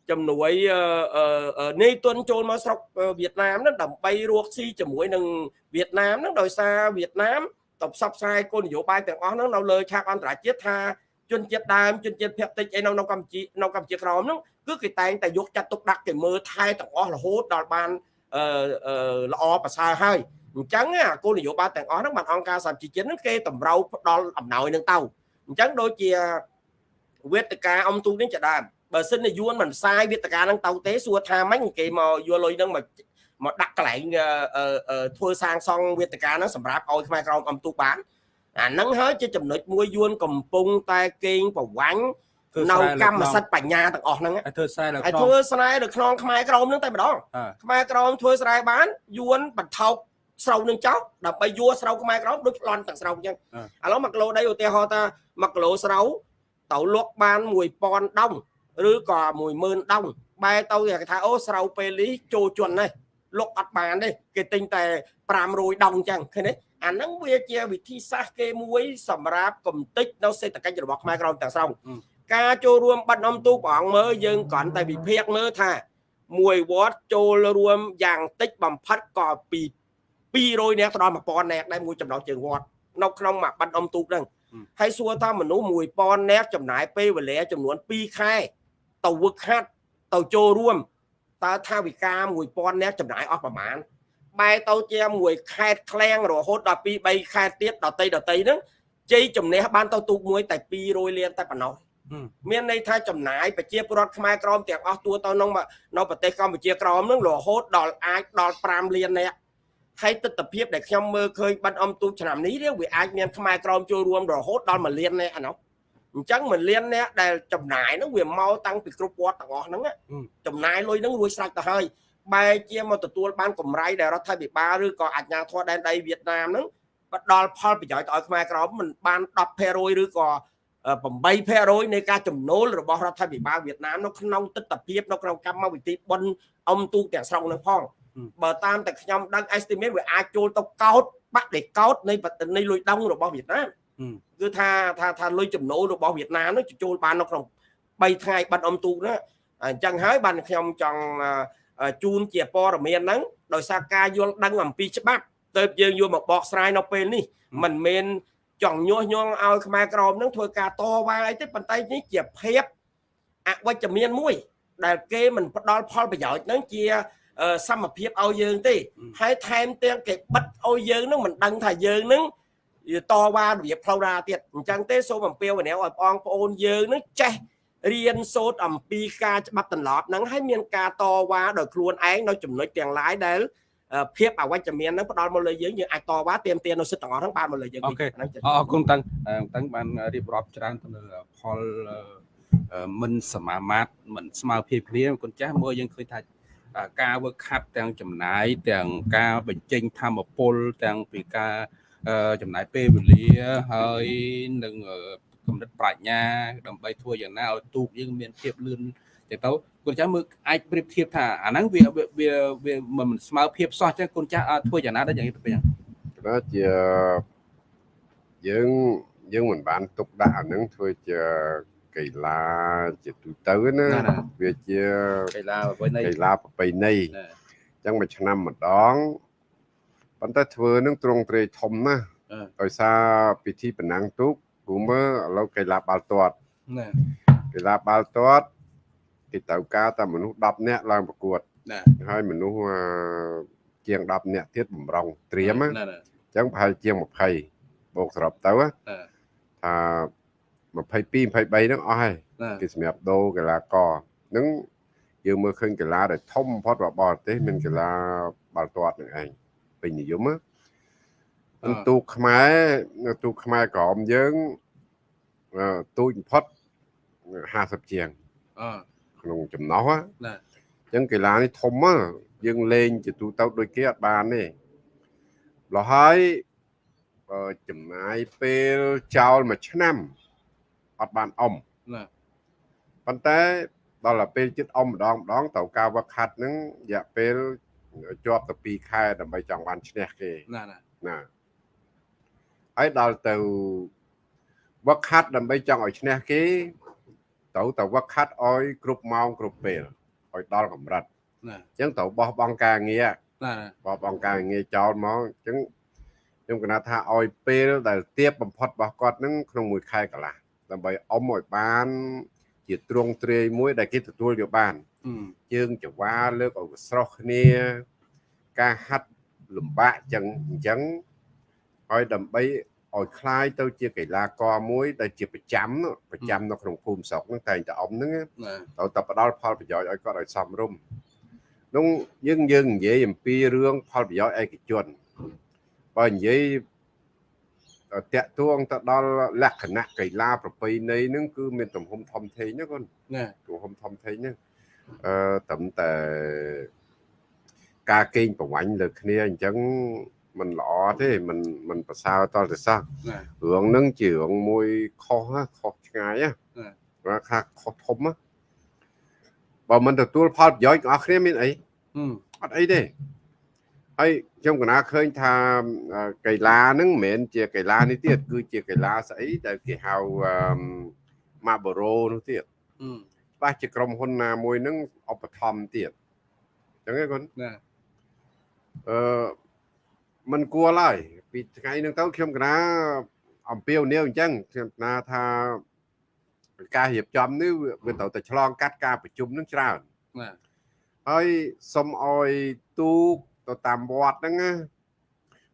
ជំនួយអឺអឺអឺនៃទុនចូលមកស្រុកអឺវៀតណាមហ្នឹងដើម្បីរកស៊ីជាមួយនឹងវៀតណាមហ្នឹងដោយសារវៀតណាមទៅផ្សព្វផ្សាយគោលនយោបាយទាំងអស់ហ្នឹងនៅលើឆាកអន្តរជាតិថា ជនជាតិដើមជនជាតិភាគតិចអីនៅនៅកម្ពុជានៅកម្ពុជាក្រមហ្នឹងគឺគេតែងតែយកចាត់ទុកដាក់គេមើលថែទាំងអស់រហូតដល់បានអឺអឺល្អប្រសើរហើយអញ្ចឹងអាគោលនយោបាយទាំងអស់ហ្នឹងបានអង្គការសហជីវជាតិហ្នឹងគេតម្រូវផ្ដល់អំណោយនឹងទៅអញ្ចឹងដូចជាវេទិកាអំទូកនេះជាដើមបើសិនជាយួនមិនផ្សាយវេទិកាហ្នឹងទៅទេសួរថាម៉េចគេមកយកលុយហ្នឹងមកមកដាក់កន្លែងអឺអឺអឺធ្វើសាងសង់វេទិកាហ្នឹងសម្រាប់ឲ្យខ្មែរក្រមអំទូកបាន អាហ្នឹងហើយជាចំណុចមួយយួនកំពុងតែកេងប្រវាញ់ធ្វើនៅស្រែលើកម្មសិទ្ធិបញ្ញាទាំងអស់ហ្នឹងឲ្យធ្វើខ្សែលើហើយខ្នងធ្វើស្រែនៅក្នុងខ្មែរក្រមហ្នឹងតែម្ដងអ่าខ្មែរក្រមធ្វើស្រែបានយួនបន្ថោកស្រូវនឹងចោលដើម្បីយួរស្រូវខ្មែរក្រមដូចប្លន់ទាំងស្រូវអញ្ចឹងឥឡូវ1គីឡូដីឧទាហរណ៍ថា1គីឡូស្រូវទៅលក់បាន1000ដុំឬក៏10000ដុំបែរទៅគេថាអូស្រូវពេលនេះចូលជន់នេះ លក់អត់បានទេគេទិញតែ500ដុំអញ្ចឹងឃើញទេអាហ្នឹងវាជាវិធីសាស្ត្រគេមួយសម្រាប់កំទេចនៅសេដ្ឋកិច្ចរបស់ខ្មែរក្រមទាំងស្រុងការចូលរួមបាត់នំទូកព្រះអង្គមើលយើងគ្រាន់តែវិភាគមើលថាមួយវត្តចូលរួមយ៉ាងតិចបំផុតក៏ពី200នាក់ទៅដល់1000នាក់ដែរមួយចំណោះជើងវត្តនៅក្នុងមួយបាត់អុំទូកហ្នឹងហើយសួរថាមនុស្ស1000នាក់ចំណាយពេលវេលាចំនួន2ខែទៅវឹកហាត់ទៅចូលរួម តើថាវិការ1000នាក់ចំណាយអស់ប្រមាណបែរទៅជាមួយខេតក្លៀងរហូតដល់2 3ខេតទៀតដតីដតីហ្នឹងជ័យជំនះបានទៅទូកមួយតែ200លានតែប៉ុណ្ណោះមានន័យថាចំណាយប្រជាពលរដ្ឋខ្មែរក្រមទាំងអស់ទួទៅក្នុងនៅប្រទេសកម្ពុជាក្រមនឹងរហូតដល់អាចដល់5លាននាក់ហើយទស្សនវិជ្ជាដែលខ្ញុំមើលឃើញបាត់អំទូឆ្នាំនេះវាអាចមានខ្មែរក្រមចូលរួមរហូតដល់1លាននាក់អានោះ អញ្ចឹង1លាននាក់ដែលចំណាយហ្នឹងវាមកតាំងពីគ្រប់វត្តទាំងអស់ហ្នឹងចំណាយលុយហ្នឹងរួចស្រេចទៅហើយបែរជាមកទទួលបានកម្រៃដែលរដ្ឋាភិបាលឬក៏អាជ្ញាធរដែនដីវៀតណាមហ្នឹងផ្ដល់ផលប្រយោជន៍ទៅឲ្យខ្មែរក្រមមិនបាន10%ឬក៏8%នៃការចំណូលរបស់រដ្ឋាភិបាលវៀតណាមនៅក្នុងទស្សនវិជ្ជានៅក្នុងកម្មវិធីបុណ្យអំទូកទាំងស្រុងនឹងផងបើតាមតែខ្ញុំដឹង estimate វាអាចចូលទៅកោតបាក់ដេកោតនៃនៃលុយដង់របស់វៀតណាម គឺថាថាថាលុយចំណូលរបស់វៀតណាមនោះចូលបាននៅក្នុង3ថ្ងៃបាត់អំទូកណាអញ្ចឹងហើយបានខ្ញុំចង់ជូនជាព័ត៌មានហ្នឹងដោយសារការយល់ដឹងអំពីច្បាប់ទៅយើងយកមកបកស្រាយនៅពេលនេះមិនមែនចង់ញុះញង់ឲ្យខ្មែរក្រមនឹងធ្វើការតវ៉ាអីទេប៉ុន្តែនេះជាភាពអវិជ្ជមានមួយ ដែលគេមិនផ្ដល់ផលប្រយោជន៍នឹងជាសមភាពឲ្យយើងទេហើយថែមទាំងគេបិទឲ្យយើងនឹងមិនដឹងថាយើងនឹង តវ៉ារបៀបផ្លូវណាទៀតអញ្ចឹងទេសូមអំពាវនាវឲ្យបងប្អូនយើងនឹងចេះរៀនសូត្រអំពីការច្បាប់ទន្លប់ហ្នឹងហើយមានការតវ៉ាដោយខ្លួនឯងនៅចំណុចទាំងឡាយដែលភាពអវិជ្ជមានហ្នឹងផ្ដល់មកលើយើងយើងអាចតវ៉ាទាមទារនៅសិទ្ធិទាំងអស់ហ្នឹងបានមកលើយើងហ្នឹងអរគុណតាំងតាំងបានរៀបរាប់ច្រើនទៅលើផលមិនសមាមាត្រមិនស្មើភាពគ្នាគុណចាស់មើលយើងឃើញថាការវឹកហាត់ទាំងចំណាយទាំងការបញ្ចេញធម្មពលទាំងពីការ ចំណាយពេលវេលាហើយនឹងកំណត់ប្រាជ្ញា ដើម្បីធ្វើយ៉ាងណាឲ្យទូកយើងមានភាពលឿនចឹងទៅគុណចាស់មើលអាចប្រៀបធៀបថាអាហ្នឹងវាវាវាមិនស្មើភាពសោះចឹងគុណចាស់ធ្វើយ៉ាងណាដែរយ៉ាងនេះទៅយ៉ាងក៏ជាយើងយើងមិនបានទុកដាក់អាហ្នឹងធ្វើជាកីឡាជាទូទៅណាវាជាកីឡាប្រពៃណីកីឡាប្រពៃណីអញ្ចឹងមួយឆ្នាំម្ដង ប៉ុន្តែធ្វើនឹងទ្រង់ទ្រាយធំណាដោយសារពិធីប្រណាំងទូកគូមើឥឡូវកីឡាបាល់ទាត់ណាកីឡាបាល់ទាត់គេត្រូវការតែមនុស្ស10នាក់ឡើងប្រកួតណាហើយមនុស្សជាង10នាក់ទៀតបំរុងត្រៀមណាអញ្ចឹងប្រហែលជាង20បូកសរុបទៅថា22 23ហ្នឹងអស់ហើយគេសម្រាប់ដូរកីឡាករហ្នឹងយើងមើលឃើញកីឡាដែលធំបំផុតរបស់បរទេសមានកីឡាបាល់ទាត់នឹងឯង ពេញនិយមណាទូកខ្មែរទូកខ្មែរក្រមយើងទូចបំផុត50ជាងក្នុងចំណោះណាអញ្ចឹងកីឡានេះធំណាយើងលេងជាទូទៅដូចគេអត់បានទេលោះហើយចំណាយពេលចោលមួយឆ្នាំអត់បានអមណាប៉ុន្តែដល់ទៅពេលចិត្តអមម្ដងម្ដងត្រូវការវឹកហាត់ហ្នឹងរយៈពេល ជាប់ទៅ2ខែដើម្បីចង់បានឈ្នះគេណាណាណាហើយដល់ទៅវឹកហាត់ដើម្បីចង់ឲ្យឈ្នះគេត្រូវតែវឹកហាត់ឲ្យគ្រប់ម៉ោងគ្រប់ពេលឲ្យដល់កម្រិតណាអញ្ចឹងត្រូវបោះបង់ការងារណាបោះបង់ការងារចោលមកអញ្ចឹងខ្ញុំគណថាឲ្យពេលដែលទៀបបំផុតរបស់គាត់នឹងក្នុងមួយខែកន្លះដើម្បីអមឲ្យបាន ជាទ្រង់ទ្រាយមួយដែលគេទទួលយកបាន ជើងចង្វាលើកឲ្យស្រស់គ្នា ការហាត់លំបាកចឹងអញ្ចឹងហើយដើម្បីឲ្យคล้ายទៅជាកីឡាករមួយដែលជាប្រចាំប្រចាំនៅក្នុងភូមិស្រុកហ្នឹងតែងតែអមហ្នឹងត្រូវតែផ្ដល់ផលប្រយោជន៍ឲ្យគាត់ឲ្យសមរម្យនោះយើងយើងនិយាយអំពីរឿងផលប្រយោជន៍ឯកជនបើនិយាយតាក់ទួងទៅដល់លក្ខណៈកីឡាប្រពៃណីហ្នឹងគឺមានទំហំធំធេងណាកូនណាទំហំធំធេងហ្នឹង អឺត្រឹមតែការកេងប្រវាញ់លើគ្នាអញ្ចឹងมันល្អទេมันมันប្រសើរតទៅសោះរឿងហ្នឹងជារឿងមួយខុសខុសឆ្ងាយណាថាខុសធំណាបើមិនទទួលផលប្រយោជន៍របស់គ្នាមានអីអត់អីទេហើយខ្ញុំកណាឃើញថាកីឡាហ្នឹងមិនមែនជាកីឡានេះទៀតគឺជាកីឡាស្អីដែលគេហៅម៉ាបូរ៉ូនោះទៀត ច្បាស់ជាក្រុមហ៊ុនណាមួយហ្នឹងឧបត្ថម្ភទៀតចឹងឯងគាត់ណាអឺมันគួរឡើយពីថ្ងៃហ្នឹងទៅខ្ញុំកណាអំពាវនាវអញ្ចឹងខ្ញុំកណាថាការរៀបចំនេះវាត្រូវតែឆ្លងកាត់ការប្រជុំហ្នឹងច្រើនណាហើយសុំអោយទូកទៅតាមវត្តហ្នឹងណា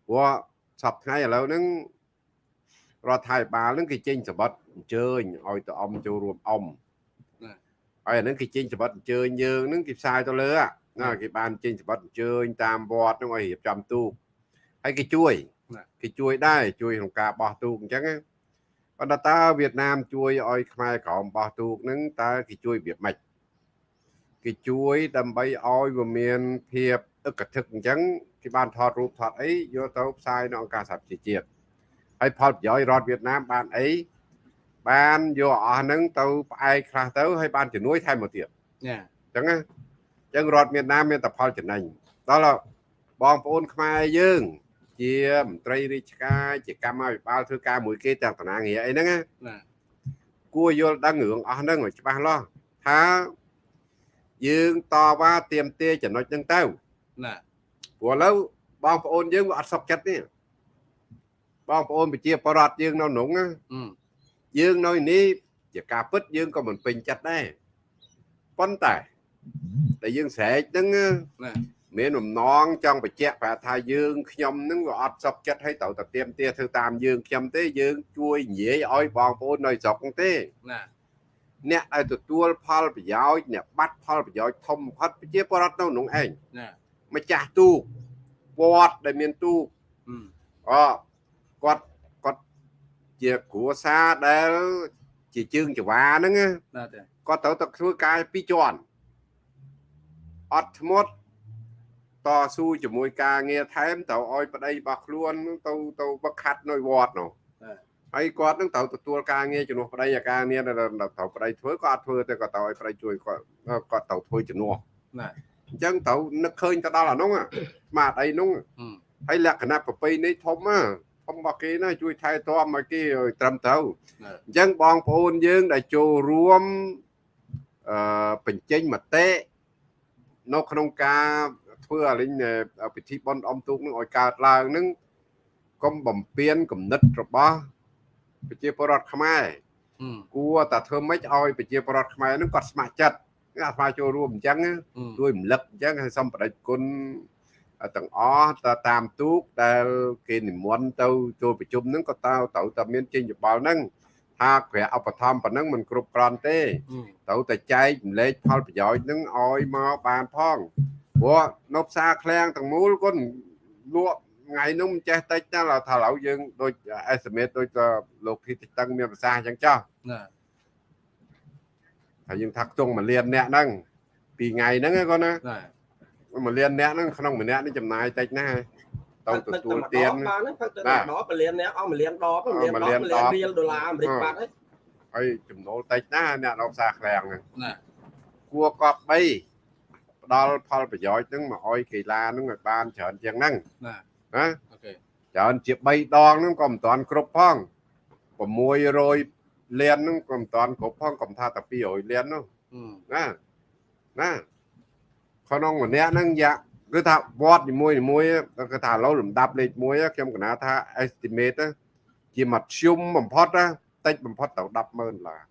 ព្រោះសប្ថ្ងៃឥឡូវហ្នឹងរដ្ឋាភិបាលហ្នឹងគេចេញសម្បត្តិអញ្ជើញឲ្យទៅអំចូលរួមអំ ហើយអាហ្នឹងគេចេញសម្បត្តិអញ្ជើញយើងហ្នឹងគេផ្សាយទៅលើอะណាគេបានចេញសម្បត្តិអញ្ជើញតាមវត្តហ្នឹងឲ្យរៀបចំទូកហើយគេជួយគេជួយដែរជួយក្នុងការបោះទូកអញ្ចឹងណាប៉ុន្តែតើវៀតណាមជួយឲ្យខ្មែរក្រមបោះទូកហ្នឹងតើគេជួយវាម៉េចគេជួយដើម្បីឲ្យវាមានភាពអឹកធឹកអញ្ចឹងគេបានថតរូបថតអីយកទៅផ្សាយនៅអង្គការសហប្រជាជាតិហើយផលប្រយោជន៍រដ្ឋវៀតណាមបានអី បានយកអស់ហ្នឹងទៅផ្អែកខ្លះទៅហើយបានជំនួយថែមមកទៀតណាអញ្ចឹងណាអញ្ចឹងរដ្ឋវៀតណាមមានតែផលចំណេញដល់បងប្អូនខ្មែរយើង ជាមន្ត្រីរាជការជាកម្មាភិបាលធ្វើការមួយគេទាំងតំណាងងារអីហ្នឹងណាណាគួរយល់ដឹងរឿងអស់ហ្នឹងឲ្យច្បាស់លាស់ថាយើងតវ៉ាទៀមទាចំណុចហ្នឹងទៅណាព្រោះឥឡូវបងប្អូនយើងវាអត់សុខចិត្តទេបងប្អូនប្រជាពលរដ្ឋយើងនៅក្នុងណាអឺ យើងនៅនេះជាការពិតយើងក៏មិនពេញចិត្តដែរប៉ុន្តែតែយើងស្រែកហ្នឹងណាណាមានបំណងចង់បញ្ជាក់ប្រាប់ថាយើងខ្ញុំហ្នឹងវាអត់សុខចិត្តឲ្យត្រូវតែទៀមទាធ្វើតាមយើងខ្ញុំទេយើងជួយនិយាយឲ្យបងប្អូននៅស្រុកហ្នឹងទេណាអ្នកដែលទទួលផលប្រយោជន៍អ្នកបាត់ផលប្រយោជន៍ធំបំផុតប្រជាពលរដ្ឋនៅក្នុងឯងណាម្ចាស់ទូកវត្តដែលមានទូកអឺអគាត់គាត់ ជាគ្រួសារដែល ជាជើងចង្វាហ្នឹងណាណាទេគាត់ត្រូវតែធ្វើការពីរជាន់អត់ធ្មត់តស៊ូជាមួយការងារថែមត្រូវឲ្យប្តីរបស់ខ្លួនទៅទៅវឹកខាត់នៅវត្តនោះហើយគាត់នឹងត្រូវទទួលការងារជំនួសប្តីអាការងារដែលត្រូវប្តីធ្វើក៏អត់ធ្វើទេគាត់ត្រូវឲ្យប្តីជួយគាត់គាត់ត្រូវធ្វើជំនួសណាអញ្ចឹងត្រូវនឹកឃើញទៅដល់អានោះស្មាតអីនោះអឺហើយលក្ខណៈប្រពៃណីធំណា ធំរបស់គេណាជួយថែទាំឲ្យគេឲ្យត្រឹមត្រូវណាអញ្ចឹងបងប្អូនយើងដែលចូលរួមអឺបញ្ចេញមតិនៅក្នុងការធ្វើអាលិញពិធីបុណ្យអុំទូកនឹងឲ្យកើតឡើងនឹងកុំបំពេញគំនិតរបស់ប្រជាពលរដ្ឋខ្មែរអឺគួរតែធ្វើម៉េចឲ្យប្រជាពលរដ្ឋខ្មែរនឹងគាត់ស្ម័គ្រចិត្តគេអាស្មាចូលរួមអញ្ចឹងណាអឺជួយរំលឹកអញ្ចឹងឲ្យសូមបដិគុណ ទាំងអស់ទៅតាមទូកដែលគេនិមន្តទៅចូលប្រជុំហ្នឹងក៏តើត្រូវតែមានចេញយោបល់ហ្នឹងថាក្រែឧបត្ថម្ភប៉ុណ្ណឹងមិនគ្រប់គ្រាន់ទេអឺត្រូវតែចែករំលែកផលប្រយោជន៍ហ្នឹងឲ្យមកបានផងព្រោះនៅផ្សារឃ្លាំងទាំងមូលគាត់លក់ថ្ងៃនោះមិនចេះតិចណាស់ថាឥឡូវយើងដូច estimate ដូចទៅលោកធីតិចតឹងមានប្រសាសន៍អញ្ចឹងចោះណាហើយយើងថាខ្ទង់មួយលានអ្នកហ្នឹងពីថ្ងៃហ្នឹងឯងគាត់ណាណា មួយលានអ្នកហ្នឹងក្នុងម្នាក់នេះចំណាយតិចណាស់ទៅទទួលទានបានហ្នឹងផឹកទៅបាទដបពលានអ្នកអស់មួយលានដបមួយលានមួយដលាបនមួយលានដបរៀលដុល្លារអាមេរិកអឺបាត់ហើយហើយចំណូលតិចណាស់អ្នកនៅផ្សារឃ្លាំងហ្នឹងណាគួរកប់បីផ្ដល់ផលប្រយោជន៍ហ្នឹងមកឲ្យកីឡាហ្នឹងឲ្យបានច្រើនជាងហ្នឹងណាណាអូខេច្រើនជា3ដងហ្នឹងក៏មិនតាន់គ្រប់ផង600លានហ្នឹងក៏មិនតាន់គ្រប់ផងកុំថាតែ200លាននោះអឺណាណា ក្នុងម្នាក់ហ្នឹងយ៉ាគឺថាវត្តនីមួយនីមួយគឺថាឥឡូវលំដាប់លេខ1ខ្ញុំកណាថា estimate ណាជាមធ្យមបំផុតណាតិចបំផុតទៅ100000ដុល្លារ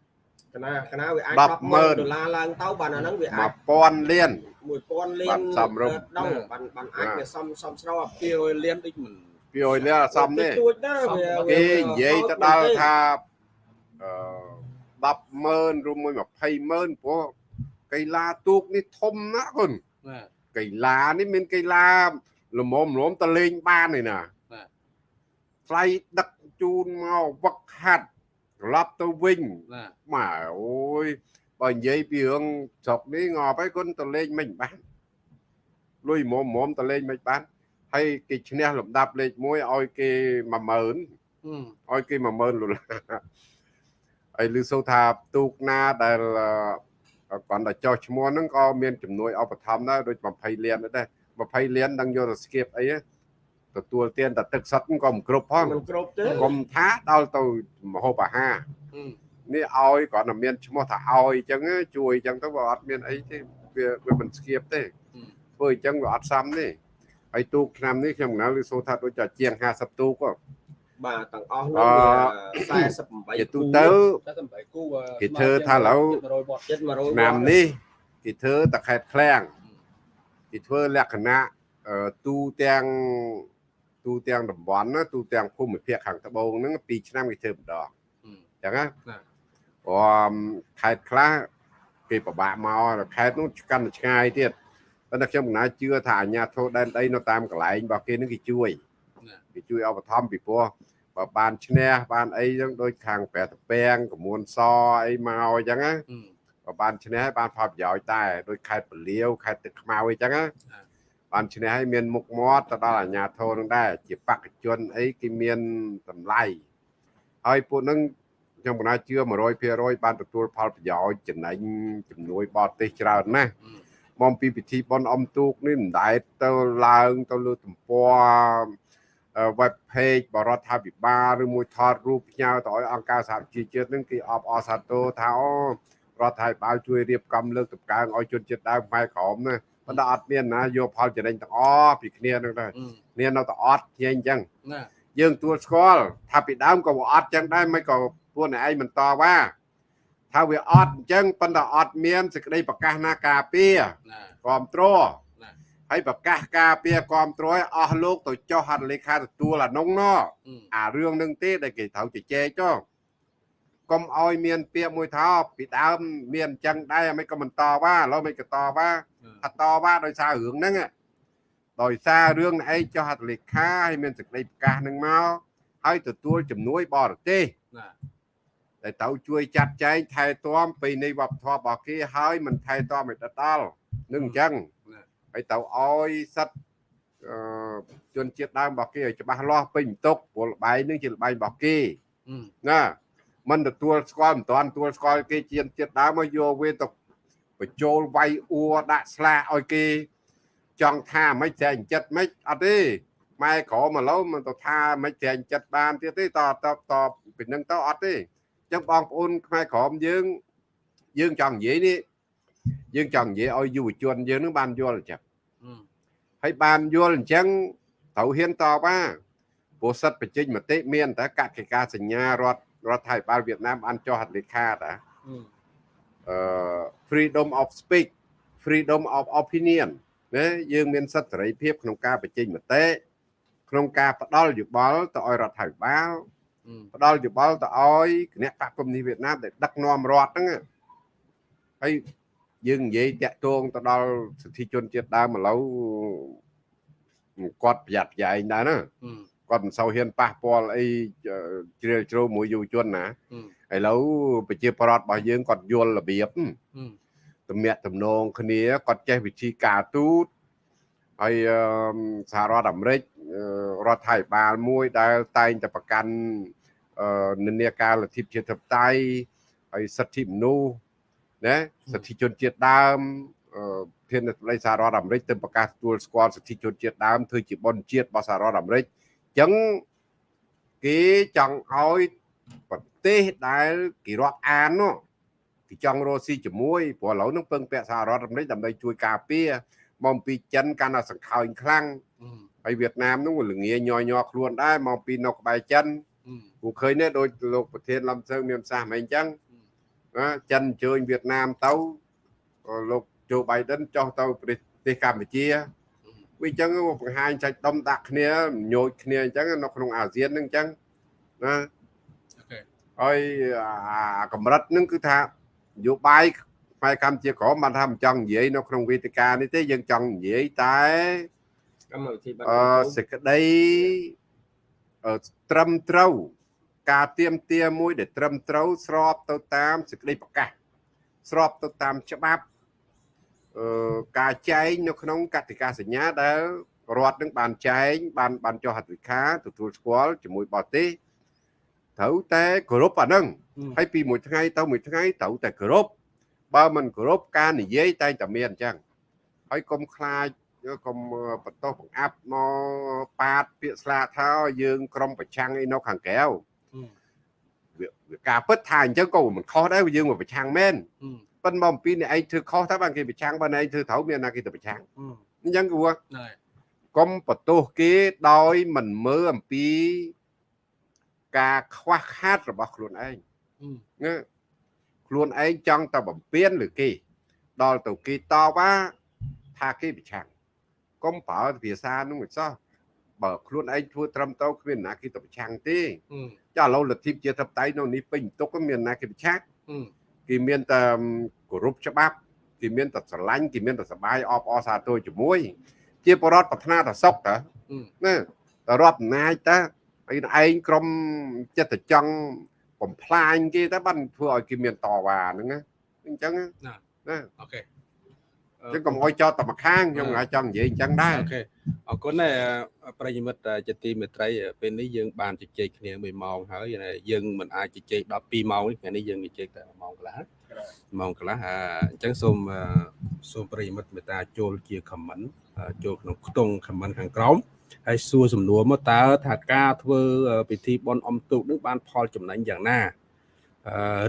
កណាកណាវាអាច100000 100000ដុល្លារឡើងទៅបានអាហ្នឹងវាអាច1000លាន1000លានបាទសំរុំដងបានបានអាចបាទវាសំសំស្រប200លានដូចមិន200លានអត់សមទេទួចណាវាគេនិយាយទៅដល់ថាអឺ100000ឬមួយ20000ព្រោះកីឡាទូកនេះធំណាស់គុណណា កីឡានេះមានកីឡាល្មមល្មមតលេងបានឯណាបាទថ្លៃដឹកជូនមកវឹកហាត់ត្រឡប់ទៅវិញណាម៉ែអូយបើនិយាយពីរឿងស្រុកនេះងាប់ហើយគុណតលេងមិនបានលុយមុំមុំតលេងមិនបានហើយគេឈ្នះលំដាប់លេខ1ឲ្យគេ10000អឺឲ្យគេ10000ដុល្លារហើយឮសូវថាទូកណាដែលអឺ គាត់តែចោះឈ្មោះហ្នឹងក៏មានជំនួយឧបត្ថម្ភដែរដូច20លានដែរ20លានដឹងយកទៅស្គៀបអីហ៎ទទួលទានតែទឹកសុទ្ធហ្នឹងក៏មិនគ្រប់ផងមិនគ្រប់ទេកុំថាដល់ទៅមហូបអាហារអឺនេះឲ្យគាត់តែមានឈ្មោះថាឲ្យអញ្ចឹងជួយអញ្ចឹងទៅវាអត់មានអីទេវាវាមិនស្គៀបទេធ្វើអញ្ចឹងវាអត់សមទេហើយទូកឆ្នាំនេះខ្ញុំកណាលឺសូថាដូចជាជាង50ទូកក៏ បាទទាំងអស់អនោះឺវាជា48ទូទៅតែសំបីគូគេធ្វើថាឥឡូវ100វត្តចិត្ត100ឆ្នាំនេះគេធ្វើតែខេតឃ្លាំងគេធ្វើលក្ខណៈអឺទូទាំងទូទាំងតំបន់ណាទូទាំងភូមិភាគខាងត្បូងហ្នឹង2ឆ្នាំគេធ្វើម្ដងអញ្ចឹងណាណាអមខេត្តខ្លះគេពិបាកមកខេត្តនោះកាន់តែឆ្ងាយទៀតប៉ុន្តែខ្ញុំមិនណាជឿថាអាជ្ញាធរដែនដីនៅតាមកន្លែងរបស់គេនឹងគេជួយណា គេជួយឧបត្ថម្ភពីព្រោះបើបានឈ្នះបានអីចឹងដូចខាងប្រែតពាំងកមួនសអីមកអញ្ចឹងណាបើបានឈ្នះហើយបានផលប្រយោជន៍ដែរដូចខេត្តពលាវខេត្តទឹកខ្មៅអីចឹងណាបានឈ្នះហើយមានមុខមាត់ទៅដល់អាជ្ញាធរនឹងដែរជាបកជនអីគេមានតម្លៃហើយពួកនឹងខ្ញុំកណាជឿ100%បានទទួលផលប្រយោជន៍ចំណេញជំនួយបរទេសច្រើនណាស់មកពីពិធីបន់អំទូកនេះមិនដែលទៅឡើងទៅលើទំព័រអឺ web page បរដ្ឋាភិបាលឬមួយថតរូបផ្ញើទៅឲ្យអង្គការសហប្រជាជាតិនឹងគេអបអរសាទរថាអូរដ្ឋាភិបាលជួយរៀបចំលើកតម្កើងឲ្យជនជាតិដើមខ្មែរក្រមណាប៉ុន្តែអត់មានណាយកផលចំណេញទាំងអស់ពីគ្នានឹងដែរគ្នានៅតែអត់គ្នាអញ្ចឹងណាយើងទួលស្គាល់ថាពីដើមក៏វាអត់ចឹងដែរមិនក៏ពួកអ្នកឯងមិនតវ៉ាថាវាអត់អញ្ចឹងប៉ុន្តែអត់មានសេចក្តីប្រកាសណាការពារណាគ្រប់គ្រងណា ហើយប្រកាសការពារគ្រប់គ្រងឲ្យអស់លោកទៅចុះហត្ថលេខាទទួលអានោះណោះអារឿងនឹងទេដែលគេត្រូវជជែកចុះកុំឲ្យមានពាក្យមួយថាពីដើមមានអញ្ចឹងដែរមិនក៏មិនតវ៉ាឥឡូវមិនក៏តវ៉ាថាតវ៉ាដោយសាររឿងហ្នឹងហ៎ដោយសាររឿងឯងចុះហត្ថលេខាហើយមានសេចក្តីប្រកាសហ្នឹងមកហើយទទួលជំនួយបរទេសណាដែលត្រូវជួយចាត់ចែងថែទាំពីនៃវប្បធម៌របស់គេហើយមិនថែទាំឲ្យដល់នឹងអញ្ចឹងណា ហើយទៅឲ្យសិទ្ធិអឺជនជាតិដើមរបស់គេឲ្យច្បាស់លាស់ពេញបន្ទុកព្រោះលបែងនឹងជាលបែងរបស់គេណាមិនទទួលស្គាល់មិនតាន់ទទួលស្គាល់គេជាជាតិដើមមកយកវាទៅបញ្ចូលវាយអួរដាក់ស្លាកឲ្យគេ ចង់ថាមិនចែងចិត្តមិនអត់ទេម៉ែក្រមកឡូវមិនទៅថាមិនចែងចិត្តបានទៀតទេតតតពីនឹងទៅអត់ទេអញ្ចឹងបងប្អូនខ្មែរក្រមយើងយើងចង់និយាយនេះយើងចង់និយាយឲ្យយុវជនយើងនឹងបានយល់អញ្ចឹង ហើយបានយល់អញ្ចឹងត្រូវហ៊ានតបថាព្រោះសិទ្ធិបញ្ចេញមតិមានតែកតិកាសញ្ញារដ្ឋរដ្ឋាភិបាលវៀតណាមបានចុះហត្ថលេខាតាអឺ freedom of speech freedom of opinion ណាយើងមានសិទ្ធិសេរីភាពក្នុងការបញ្ចេញមតិក្នុងការផ្ដល់យោបល់ទៅឲ្យរដ្ឋាភិបាលផ្ដល់យោបល់ទៅឲ្យគណៈបកកុម្មុយនីសវៀតណាមដែលដឹកនាំរដ្ឋហ្នឹងណាហើយ យើងនិយាយតាក់ទងទៅដល់សិទ្ធិជនជាតិដើមឥឡូវគាត់ប្រយ័ត្នប្រយែងដែរណាគាត់មិនសូវហ៊ានប៉ះពាល់អីជ្រាលជ្រៅមួយយុវជនណាឥឡូវប្រជាប្រដ្ឋរបស់យើងគាត់យល់របៀបទំនាក់ទំនងគ្នាគាត់ចេះវិធីការទូតហើយអឺសហរដ្ឋអាមេរិកអឺរដ្ឋាភិបាលមួយដែលតែងតែប្រកាន់អឺនិន្នាការលទ្ធិប្រជាធិបតេយ្យហើយសិទ្ធិមនុស្ស ណាសិទ្ធិជនជាតិដើមអឺធានាបតីសហរដ្ឋអាមេរិកទៅប្រកាសទទួលស្គាល់សិទ្ធិជនជាតិដើមធ្វើជាបុណ្យជាតិរបស់សហរដ្ឋអាមេរិកអញ្ចឹងគេចង់ឲ្យប្រទេសដែលគេរាប់អាននោះគេចង់រស់ស៊ីជាមួយព្រោះឥឡូវនឹងពឹងពាក់សហរដ្ឋអាមេរិកដើម្បីជួយការពារមកពីចិនកាន់តែសង្ខើញខ្លាំងហើយវៀតណាមនោះល្ងាញយញ័រខ្លួនដែរមកពីនៅក្បែរចិនគូឃើញទេដូចលោកប្រធានលំសើមានប្រសាសន៍មិនអញ្ចឹងណា ចិនអញ្ជើញវៀតណាមទៅលោកโจ Biden ចុះទៅប្រទេសកម្ពុជាវាអញ្ចឹងបង្ហាញចាច់ដុំដាក់គ្នាញោចគ្នាអញ្ចឹងនៅក្នុងអាស៊ានហ្នឹងអញ្ចឹងណាហើយអាកម្រិតហ្នឹងគឺថានយោបាយផ្នែកកម្ពុជាក្រមបានថាមិនចង់និយាយនៅក្នុងវេទិកានេះទេយើងចង់និយាយតែកម្មវិធីបាត់អឺសេចក្តីអឺត្រឹមត្រូវ ការទៀមទាមួយដែលត្រឹមត្រូវស្របទៅតាមសេចក្តីប្រកាសស្របទៅតាមច្បាប់អឺការចែងនៅក្នុងកតិកាសញ្ញាដែលរដ្ឋនឹងបានចែងបានបានចុះហត្ថលេខាទទួលស្គាល់ជាមួយបរទេសត្រូវតែគោរពអាហ្នឹងហើយពីមួយថ្ងៃទៅមួយថ្ងៃត្រូវតែគោរពបើមិនគោរពការនិយាយតែងតែមានអញ្ចឹងហើយកុំខ្លាចកុំបន្ទោសបង្អាប់មកប៉ាតពាក្យស្លាកថាយើងក្រុមប្រឆាំងអីនៅខាងក្រៅ វាការពិតថាអញ្ចឹងក៏មិនខុសដែរយើងមកប្រឆាំងមែនប៉ុន្តែមកអំពីអ្នកឯងធ្វើខុសថាបានគេប្រឆាំងបើអ្នកឯងធ្វើត្រូវមានណាគេទៅប្រឆាំងអញ្ចឹងគួរហ្នឹងហើយកុំបន្ទោសគេដោយមិនមើលអំពីការខ្វះខាតរបស់ខ្លួនឯងអឺណាខ្លួនឯងចង់តែបំពេញឬគេ ដល់ទៅគេតបថាថាគេប្រឆាំងកុំប្រើភាសានោះមិនសោះ បើខ្លួនឯងធ្វើត្រឹមត្រូវគ្មានណាគេទៅប្រឆាំងទេអឺចាឥឡូវលទ្ធិជាធិបតេយ្យនៅនេះពេញទុកមានណាគេប្រឆាំងអឺគេមានតែគោរពច្បាប់គេមានតែស្រឡាញ់គេមានតែសបាយអបអរសាទរជាមួយ ជាបរដ្ឋប្រាថ្នាតែសុខតើអឺណាតែរាប់អំណាចតើឯងឯងក្រុមចិត្តចង់បំផ្លាញគេតើបានធ្វើឲ្យគេមានតវ៉ាហ្នឹងណាអញ្ចឹងណាណាអូខេអញ្ចឹងកុំអោយចោតតែម្ខាងខ្ញុំអាចចង់និយាយអញ្ចឹងដែរអូខេអរគុណដែរប្រិយមិត្តជាទីមេត្រីពេលនេះយើងបានជជែកគ្នា1ម៉ោងហើយយើងមិនអាចជជែកដល់2ម៉ោងនេះថ្ងៃនេះយើងជជែកតែ1ម៉ោងកន្លះម៉ោងកន្លះអញ្ចឹងសូមសូមប្រិយមិត្តមេត្តាចូលជា comment ចូលក្នុងខ្ទង់ comment ខាងក្រោមហើយសួរសំណួរមកតើថាការធ្វើពិធីបន់អំទូកនឹងបានផលចំណេញយ៉ាងណា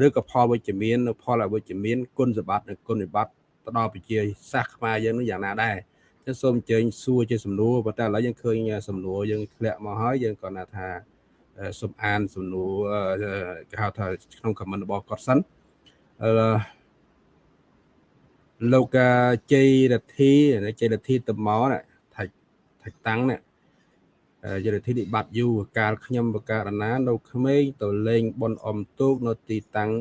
ឬក៏ផលវិជ្ជមានផលអវិជ្ជមានគុណសម្បត្តិនិងគុណវិបត្តិ ទៅដល់ប្រជាសាសខ្មែរយើងនឹងយ៉ាងណាដែរចឹងសូមអញ្ជើញសួរជាសំណួរប៉ុន្តែឥឡូវយើងឃើញសំណួរយើងធ្លាក់មកហើយយើងក៏ណាថាសូមអានសំណួរគេហៅថាក្នុង comment របស់គាត់សិនអឺលោកជ័យរដ្ឋីជ័យរដ្ឋីតមកណាថាថាតាំងណាយរដ្ឋាភិបាលយូរកាលខ្ញុំបការណានៅក្មេងទៅលេងបនអំទូកនៅទីតាំង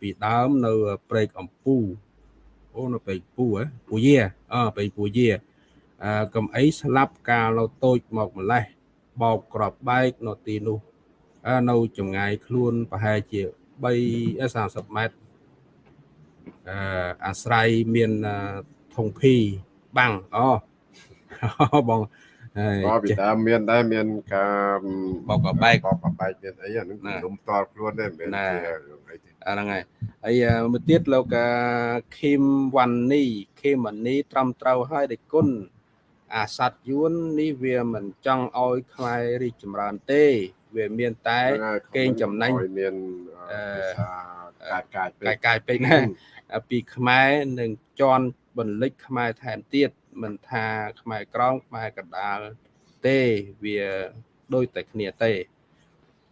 ពីដើមនៅព្រែកអំពូ អូនៅព្រែកពូហ៎ពូយាអឺព្រែកពូយាអឺកំអីស្លាប់កាលនៅតូចមកម្លេះបោកក្របបែកនៅទីនោះនៅចម្ងាយខ្លួនប្រហែលជា3 30ម៉ែត្រអឺអាស្រ័យមានធងភីបាំងអូបងហើយក៏ពីដើមមានដែរមានការបោកកបែកបោកបែកមានអីអាហ្នឹងខ្ញុំតល់ខ្លួនទេមិនមែនជាអីទេ អាហ្នឹងហើយហើយមួយទៀតលោកខេមវ៉ាន់នីខេមនីត្រឹមត្រូវហើយដោយគុណអាសัตយួននេះវាមិនចង់ឲ្យខ្មែររីកចម្រើនទេ វាមានតែកេងចំណេញឲ្យមានអឺកាយកាយកាយកាយពេកណាពីខ្មែរនឹងជន់បន្លិចខ្មែរថែមទៀតមិនថាខ្មែរក្រមខ្មែរកណ្ដាលទេវាដូចតែគ្នាទេ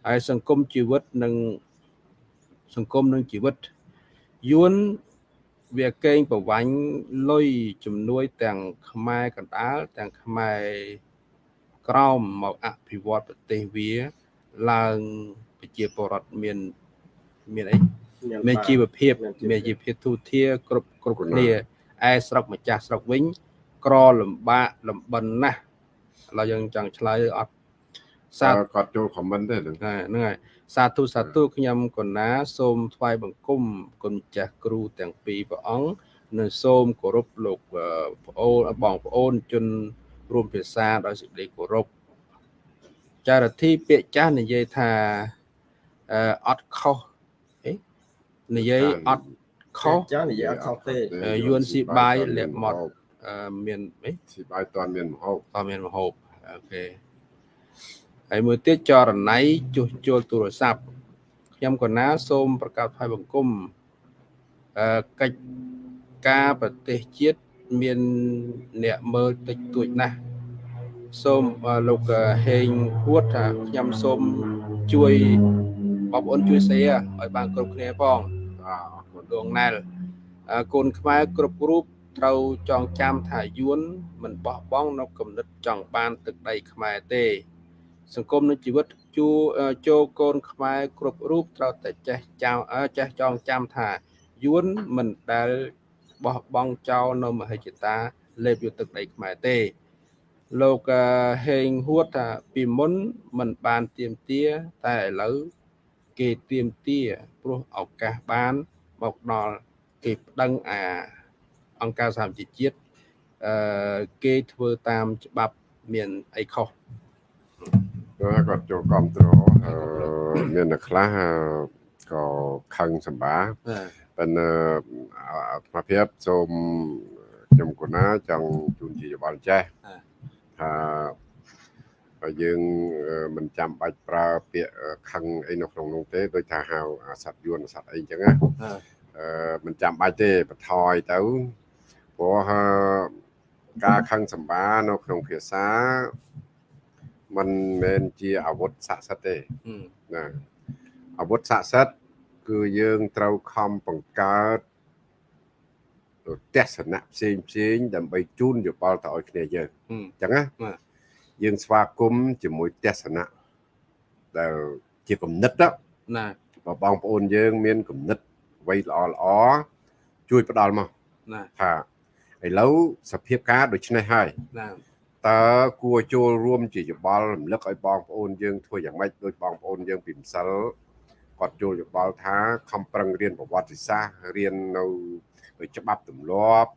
ហើយសង្គមជីវិតនិង សង្គមនិងជីវិតយួនវាកេងប្រវាញ់លុយជំនួយទាំងខ្មែរកណ្ដាលទាំងខ្មែរក្រមមកអភិវឌ្ឍប្រទេសវាឡើងប្រជាពលរដ្ឋមានមានអីមានជីវភាពមានជីវភាពទូធាគ្រប់គ្រប់គ្នាឯស្រុកម្ចាស់ស្រុកវិញ ក្រលំបាកលំបិនណាស់ឥឡូវយើងចង់ឆ្លើយអត់សាសាគាត់ចូល comment ទេហ្នឹងហ្នឹងហើយ សាធុសាធុខ្ញុំកណា សូមថ្វាយបង្គំគុណចាស់គ្រូទាំងពីរព្រះអង្គនិងសូមគោរពលោកប្អូនបងប្អូនជនរួមភាសាដោយសេចក្តីគោរពចារធីពាក្យចាស់និយាយថាអឺអត់ខុសអេនិយាយអត់ខុសចាស់និយាយអត់ខុសទេយួនស៊ីបាយលាក់មាត់អឺមានអីស៊ីបាយតន់មានមហោបតើមានមហូបអូខេ ហើយមួយទៀតចរណៃជួសជុលទូរស័ព្ទខ្ញុំកណាសូមប្រកាសថ្វាយបង្គំអឺកិច្ចការប្រទេសជាតិមានអ្នកមើលតិចតួចណាស់សូមលោកហេងហួតថាខ្ញុំសូមជួយបងប្អូនជួយ share ឲ្យបានគ្រប់គ្នាផងបាទអរគុណដងណែលអឺកូនខ្មែរគ្រប់រូបត្រូវចងចាំថាយួនមិនបោះបង់នៅគំនិតចង់បានទឹកដីខ្មែរទេ សង្គមនិងជីវិតជួចូលកូនខ្មែរគ្រប់រូបត្រូវតែចេះចាំអឺចេះចងចាំថាយួនមិនដែលបោះបង់ចោលនៅមហិច្ឆតាលេបយកទឹកដីខ្មែរទេលោកហេងហួតថាពីមុនមិនបានទៀមទាតែឥឡូវគេទៀមទាព្រោះឱកាសបានមកដល់គេប្តឹងអាអង្គការសហជីវជាតិអឺគេធ្វើតាមច្បាប់មានអីខុស គាត់គាត់ចូលគ្រប់គ្រងអឺមានអ្នកខ្លះអឺក៏ខឹងសម្បាប៉ុន្តែអត្ថភាពសូមខ្ញុំគណាចង់ជូនជាយោបល់ចេះថាបើយើងមិនចាំបាច់ប្រើពាក្យខឹងអីនៅក្នុងនោះទេដូចថាហៅអាសត្វយួនអាសត្វអីចឹងណាអឺមិនចាំបាច់ទេបន្ថយទៅព្រោះការខឹងសម្បានៅក្នុងភាសា มันមិនជាអាវុធស័ក្តិសិទ្ធិទេអឺណាអាវុធស័ក្តិសិទ្ធិគឺយើងត្រូវខំបង្កើតទស្សនៈផ្សេងផ្សេងដើម្បីជូនយោបល់ទៅឲ្យគ្នាយើងអឺអញ្ចឹងណាបាទយើងស្វាគមន៍ជាមួយទស្សនៈដែលជាគំនិតណាណាបើបងប្អូនយើង មានគំនិតអ្វីល្អល្អជួយផ្ដល់មកណាថាឥឡូវសភាពការដូចនេះហើយណា តើគួរចូលរួមជាយោបល់រំលឹកឲ្យបងប្អូនយើងធ្វើយ៉ាងម៉េចដោយបងប្អូនយើងពីម្សិលគាត់ចូលយោបល់ថាខំប្រឹងរៀនប្រវត្តិសាស្ត្ររៀននៅច្បាប់ទម្លាប់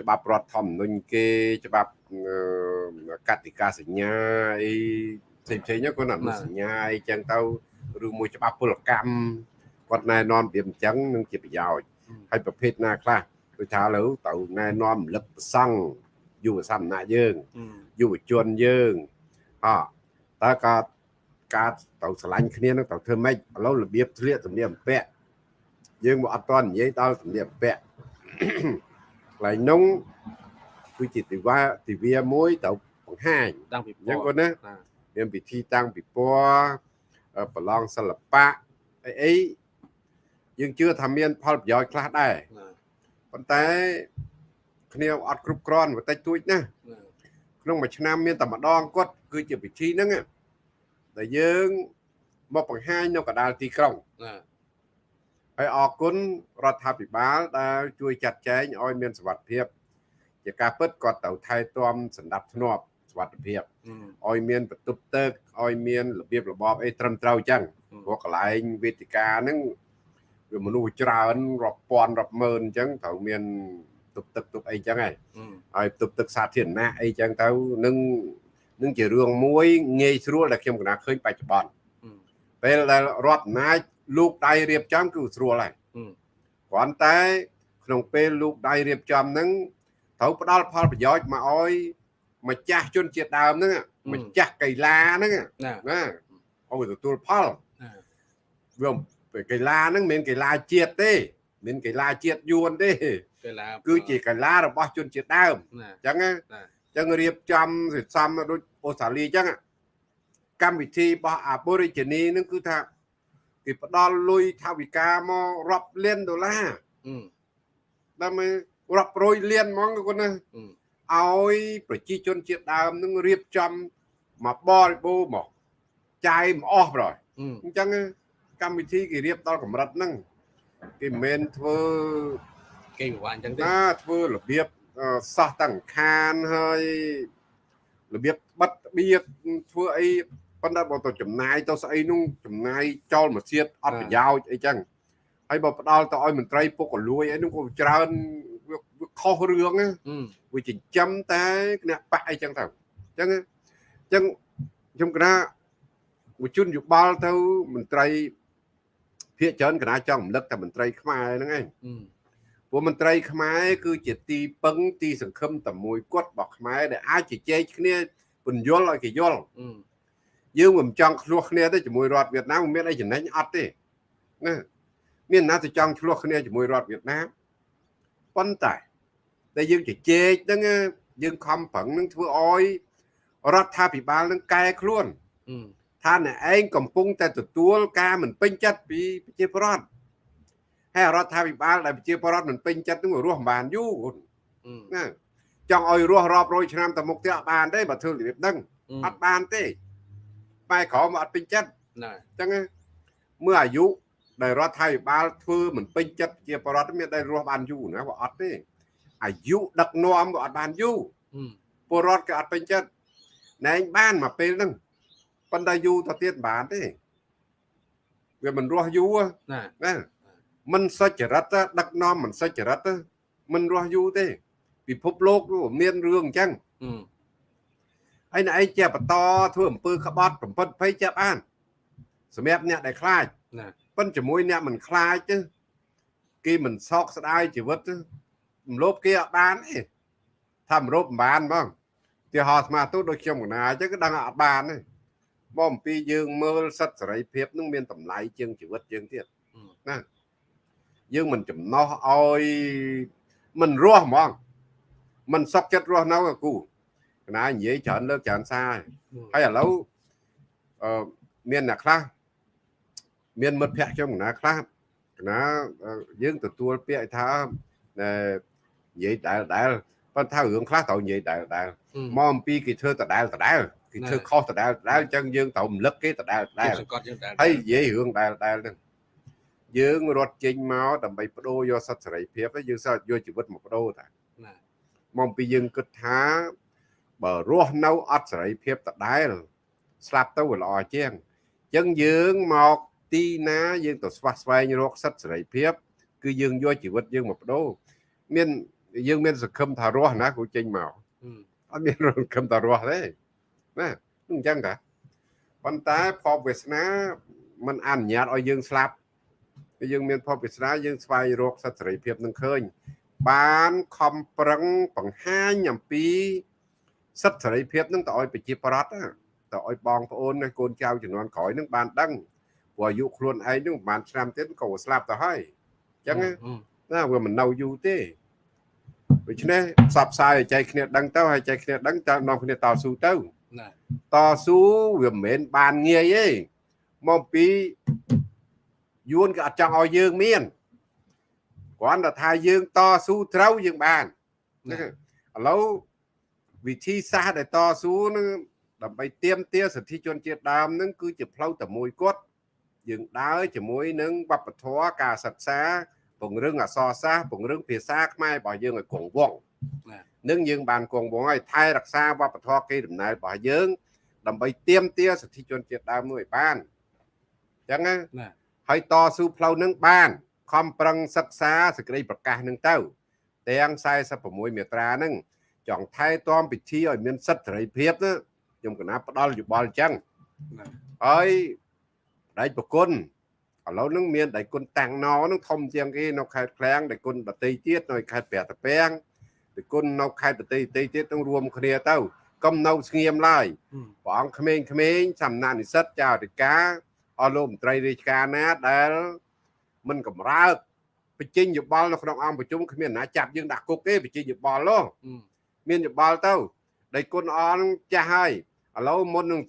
ច្បាប់រដ្ឋធម្មនុញ្ញគេច្បាប់អឺកតិកាសញ្ញាអីផ្សេងផ្សេងៗហ្នឹងគាត់អនុសញ្ញាអីចឹងទៅឬមួយច្បាប់ពលកម្មគាត់ណែនាំពីអញ្ចឹងនឹងជាប្រយោជន៍ហើយប្រភេទណាខ្លះដូចថាឥឡូវទៅណែនាំរំលឹកប្រសង់ យុវសមណៈយើងអឺយុវជនយើងអតើក៏ការទៅឆ្លាញ់គ្នានឹងទៅធ្វើម៉េចឥឡូវរបៀបធ្លាកសម្លៀកបំពាក់យើងមកអត់តន់និយាយដល់សម្លៀកបំពាក់កន្លែងនោះគឺជាទិវាទិវាមួយទៅបង្ហាញតាំងពីអញ្ចឹងគាត់ណាណាមានពិធីតាំងពិព័រណ៍អឺប្រឡងសិល្បៈអីអីយើងជឿថាមានផលប្រយោជន៍ខ្លះដែរណាប៉ុន្តែ គ្នាអត់គ្រប់គ្រាន់បន្តិចតួចណាណាក្នុងមួយឆ្នាំមានតែម្ដងគាត់គឺជាពិធីហ្នឹងណាដែលយើងមកបង្ហាញនៅកណ្ដាលទីក្រុងណាហើយអរគុណរដ្ឋាភិបាលដែលជួយចាត់ចែងឲ្យមានសុវត្ថិភាព ជាការពិតគាត់ត្រូវថែទាំសណ្ដាប់ធ្នាប់សុវត្ថិភាពអឺឲ្យមានបន្ទប់ទឹកឲ្យមានរបៀបរបបអីត្រឹមត្រូវអញ្ចឹងអឺព្រោះកន្លែងវេទិកាហ្នឹងវាមនុស្សច្រើនរាប់ពាន់រាប់ម៉ឺនអញ្ចឹងត្រូវមាន ទប់ទឹកទប់អីអញ្ចឹងហើយអឺឲ្យទប់ទឹកសាធារណៈអីចឹងទៅនឹងនឹងជារឿងមួយងាយស្រួលដែលខ្ញុំកណាឃើញបច្ចុប្បន្នអឺពេលដែលរដ្ឋអំណាចលោកដៃរៀបចំគឺស្រួលហើយអឺគ្រាន់តែ ក្នុងពេលលោកដៃរៀបចំហ្នឹងត្រូវផ្ដល់ផលប្រយោជន៍មកឲ្យម្ចាស់ជនជាតិដើមហ្នឹងម្ចាស់កីឡាហ្នឹងណាណាឲ្យទទួលផលណាវាពេលកីឡាហ្នឹងមិនមែនកីឡាជាតិទេ មិនកីឡាជាតិយួនទេកីឡាគឺជាកីឡារបស់ជនជាតិដើមណាអញ្ចឹងណាណាចឹងរៀបចំសិសំដូចអូស្ត្រាលីចឹងอะកម្មវិធីរបស់ Aborigine ហ្នឹងគឺថាគេផ្ដល់លុយថវិកាមករាប់លានដុល្លារអឺដើម្បីរាប់រយលានហ្មងគាត់ណាអឺឲ្យប្រជាជនជាតិដើមហ្នឹងរៀបចំមកបរិបូរណ៍មកចាយមកអស់ប្រយអឺអញ្ចឹងកម្មវិធីគេរៀបដល់កម្រិតហ្នឹង គេមិនមែនធ្វើគេពិបាកអញ្ចឹងទេណាធ្វើរបៀបអឺសោះតាំងខានហើយរបៀបបិទបៀតធ្វើអីប៉ុន្តែបើទៅចំណាយទៅស្អីនោះចំណាយចោលមួយទៀតអត់ប្រយោជន៍អីចឹងហើយបើផ្ដាល់ទៅឲ្យមន្ត្រីពុកកលួយអីនោះក៏ច្រើនវាវាខុសរឿងណាអឺវាចិញ្ចឹមតែគណៈបកអីចឹងទៅអញ្ចឹងអញ្ចឹងខ្ញុំគណៈវិជនយោបល់ទៅមន្ត្រី ភាកច្រើនគណៈចង់រំលឹកតែមន្ត្រីខ្មែរហ្នឹងឯងអឺព្រោះមន្ត្រីខ្មែរគឺជាទីពឹងទីសង្ឃឹមតែមួយគត់របស់ខ្មែរដែលអាចជជែកគ្នាពន្យល់ឲ្យគេយល់អឺយើងមិនចង់ឆ្លោះគ្នាទេជាមួយរដ្ឋវៀតណាមមិនមានអីចំណេញអត់ទេណាមានណាទៅចង់ឆ្លោះគ្នាជាមួយរដ្ឋវៀតណាមប៉ុន្តែតែយើងជជែកហ្នឹងយើងខំប្រឹងនឹងធ្វើឲ្យរដ្ឋាភិបាលនឹងកែខ្លួនអឺ ថាអ្នកឯងកំពុងតែទទួលការមិនពេញចិត្តពីប្រជាពលរដ្ឋហើយរដ្ឋាភិបាលដែលប្រជាពលរដ្ឋមិនពេញចិត្តនឹងរស់មិនបានយូរអឺណាចង់ឲ្យរស់រាប់រយឆ្នាំទៅមុខទៀតអត់បានទេបើធ្វើរបៀបហ្នឹងអត់បានទេបែរក្រោមអត់ពេញចិត្តណាអញ្ចឹងណាមើលអាយុដែលរដ្ឋាភិបាលធ្វើមិនពេញចិត្តជាបរដ្ឋមានដែលរស់បានយូរណាបើអត់ទេអាយុដឹកនាំក៏អត់បានយូរអឺពលរដ្ឋក៏អត់ពេញចិត្តណែងបានមកពេលហ្នឹង ប៉ុន្តែយូរទៅទៀតបានទេវាមិនរស់យូរណាណាមិនសុចរិតដឹកនាំមិនសុចរិតមិនរស់យូរទេ ពិភពលោកមានរឿងអញ្ចឹងហើយណ៎ឯងជាបន្តធ្វើអំពើក្បត់បំផិតភ័យចាប់អានសម្រាប់អ្នកដែលខ្លាចណាប៉ុនជាមួយអ្នកមិនខ្លាចទេគេមិនសោកស្ដាយជីវិតរំលោភគេអត់បានទេថារំលោភមិនបានបងទីហោស្មាទូដូចខ្ញុំកណាអញ្ចឹងគឺដឹងអត់បានទេ មកអំពីយើងមើលសិទ្ធិសេរីភាពនឹងមានតម្លៃជាងជីវិតយើងទៀតណាយើងមិនចំណោះឲ្យមិនរស់ហ្មងมันសុខចិត្តរស់នៅអាគូកណានិយាយច្រើនលើកច្រើនសារហើយឥឡូវអឺមានអ្នកខ្លះមានមិត្តភ័ក្ដិខ្ញុំកណាខ្លះកណាយើងទទួលពាក្យថានិយាយដែលដែលប៉ុន្តែរឿងខ្លះត្រូវនិយាយដែលដែលមកអំពីគេធ្វើដដែលដដែលគេធ្វើខុសដដែលដដែលអញ្ចឹងយើងត្រូវរំលឹកគេដដែលដដែលសង្កត់យើងដដែលហើយនិយាយរឿងដែលដែលហ្នឹងយើងរត់ចេញមកដើម្បីបដូរយកសិទ្ធិសេរីភាពយើងសើយកជីវិតមកបដូរតាមកពីយើងគិតថាបើរស់នៅអត់សេរីភាពដដែលស្លាប់ទៅវាល្អជាងអញ្ចឹងយើងមកទីណាយើងទៅស្វះស្វែងរកសិទ្ធិសេរីភាព គឺយើងយកជីវិតយើងមកបដូរមានយើងមានសង្ឃឹមថារស់ណាគូចេញមកអត់មានសង្ឃឹមថារស់ទេ ណាអញ្ចឹងតាប៉ុន្តែភពវាសនាมันអនុញ្ញាតឲ្យយើងស្លាប់យើងមានភពវាសនាយើងស្វែងរកសិទ្ធិសេរីភាពនឹងឃើញ បានខំប្រឹងបង្ហាញអំពីសិទ្ធិសេរីភាពនឹងទៅឲ្យប្រជាប្រដ្ឋទៅឲ្យបងប្អូននិងកូនចៅជំនាន់ក្រោយនឹងបានដឹងព្រោះអាយុខ្លួនឯងនឹងប្រហែលឆ្នាំទៀតក៏ស្លាប់ទៅហើយអញ្ចឹងណាវាមិននៅយូរទេដូច្នេះផ្សព្វផ្សាយឲ្យចែកគ្នាដឹងទៅហើយចែកគ្នាដឹងតើនាំគ្នាតស៊ូទៅណា តស៊ូវាមិនមែនបានងាយទេមកពីយួនក៏អត់ចង់ឲ្យយើងមានគ្រាន់តែថាយើងតស៊ូត្រូវយើងបានឥឡូវវិធីសាស្ត្រដែលតស៊ូនឹងដើម្បីទៀមទាសិទ្ធិជនជាតិដើមនឹងគឺជាផ្លូវតែមួយគត់យើងដើរជាមួយនឹងវប្បធម៌ការសិក្សាពង្រឹងអក្សរសាស្ត្រពង្រឹងភាសាខ្មែររបស់យើងឲ្យគង់វង្ស នឹងយើងបានគង់វង្សឲ្យថែរក្សាវប្បធម៌គេដំណើររបស់យើង ដើម្បីទៀមទាសិទ្ធិជនជាតិដើមមួយឲ្យបានអញ្ចឹងណាហើយតស៊ូផ្លូវនឹងបានខំប្រឹងសិក្សាសេចក្តីប្រកាសនឹងទៅទាំង46មាត្រានឹងចង់ថែទាំពិធីឲ្យមានសិទ្ធិសេរីភាពណាខ្ញុំកណាផ្ដល់យោបល់អញ្ចឹងហើយដៃប្រគុណឥឡូវនឹងមានដៃគុណតាំងណនឹងធំជាងគេនៅខេត្តឃ្លាំងដៃគុណបតីទៀតនៅខេត្តព្រះតាពាំង ដៃគុណនៅខេត្តបតីតីទៀតនឹងរួមគ្នាទៅកុំនៅស្ងៀមឡើយព្រះអង្គក្មេងៗសំណាក់និស្សិតចៅអធិការអស់លោកមន្ត្រីរាជការណាដែលមិនកម្រើកបញ្ចេញយោបល់នៅក្នុងអង្គប្រជុំគ្មានណាចាប់យើងដាក់គុកទេបញ្ចេញយោបល់នោះមានយោបល់ទៅដៃគុណអនឹងចាស់ហើយឥឡូវមុននឹង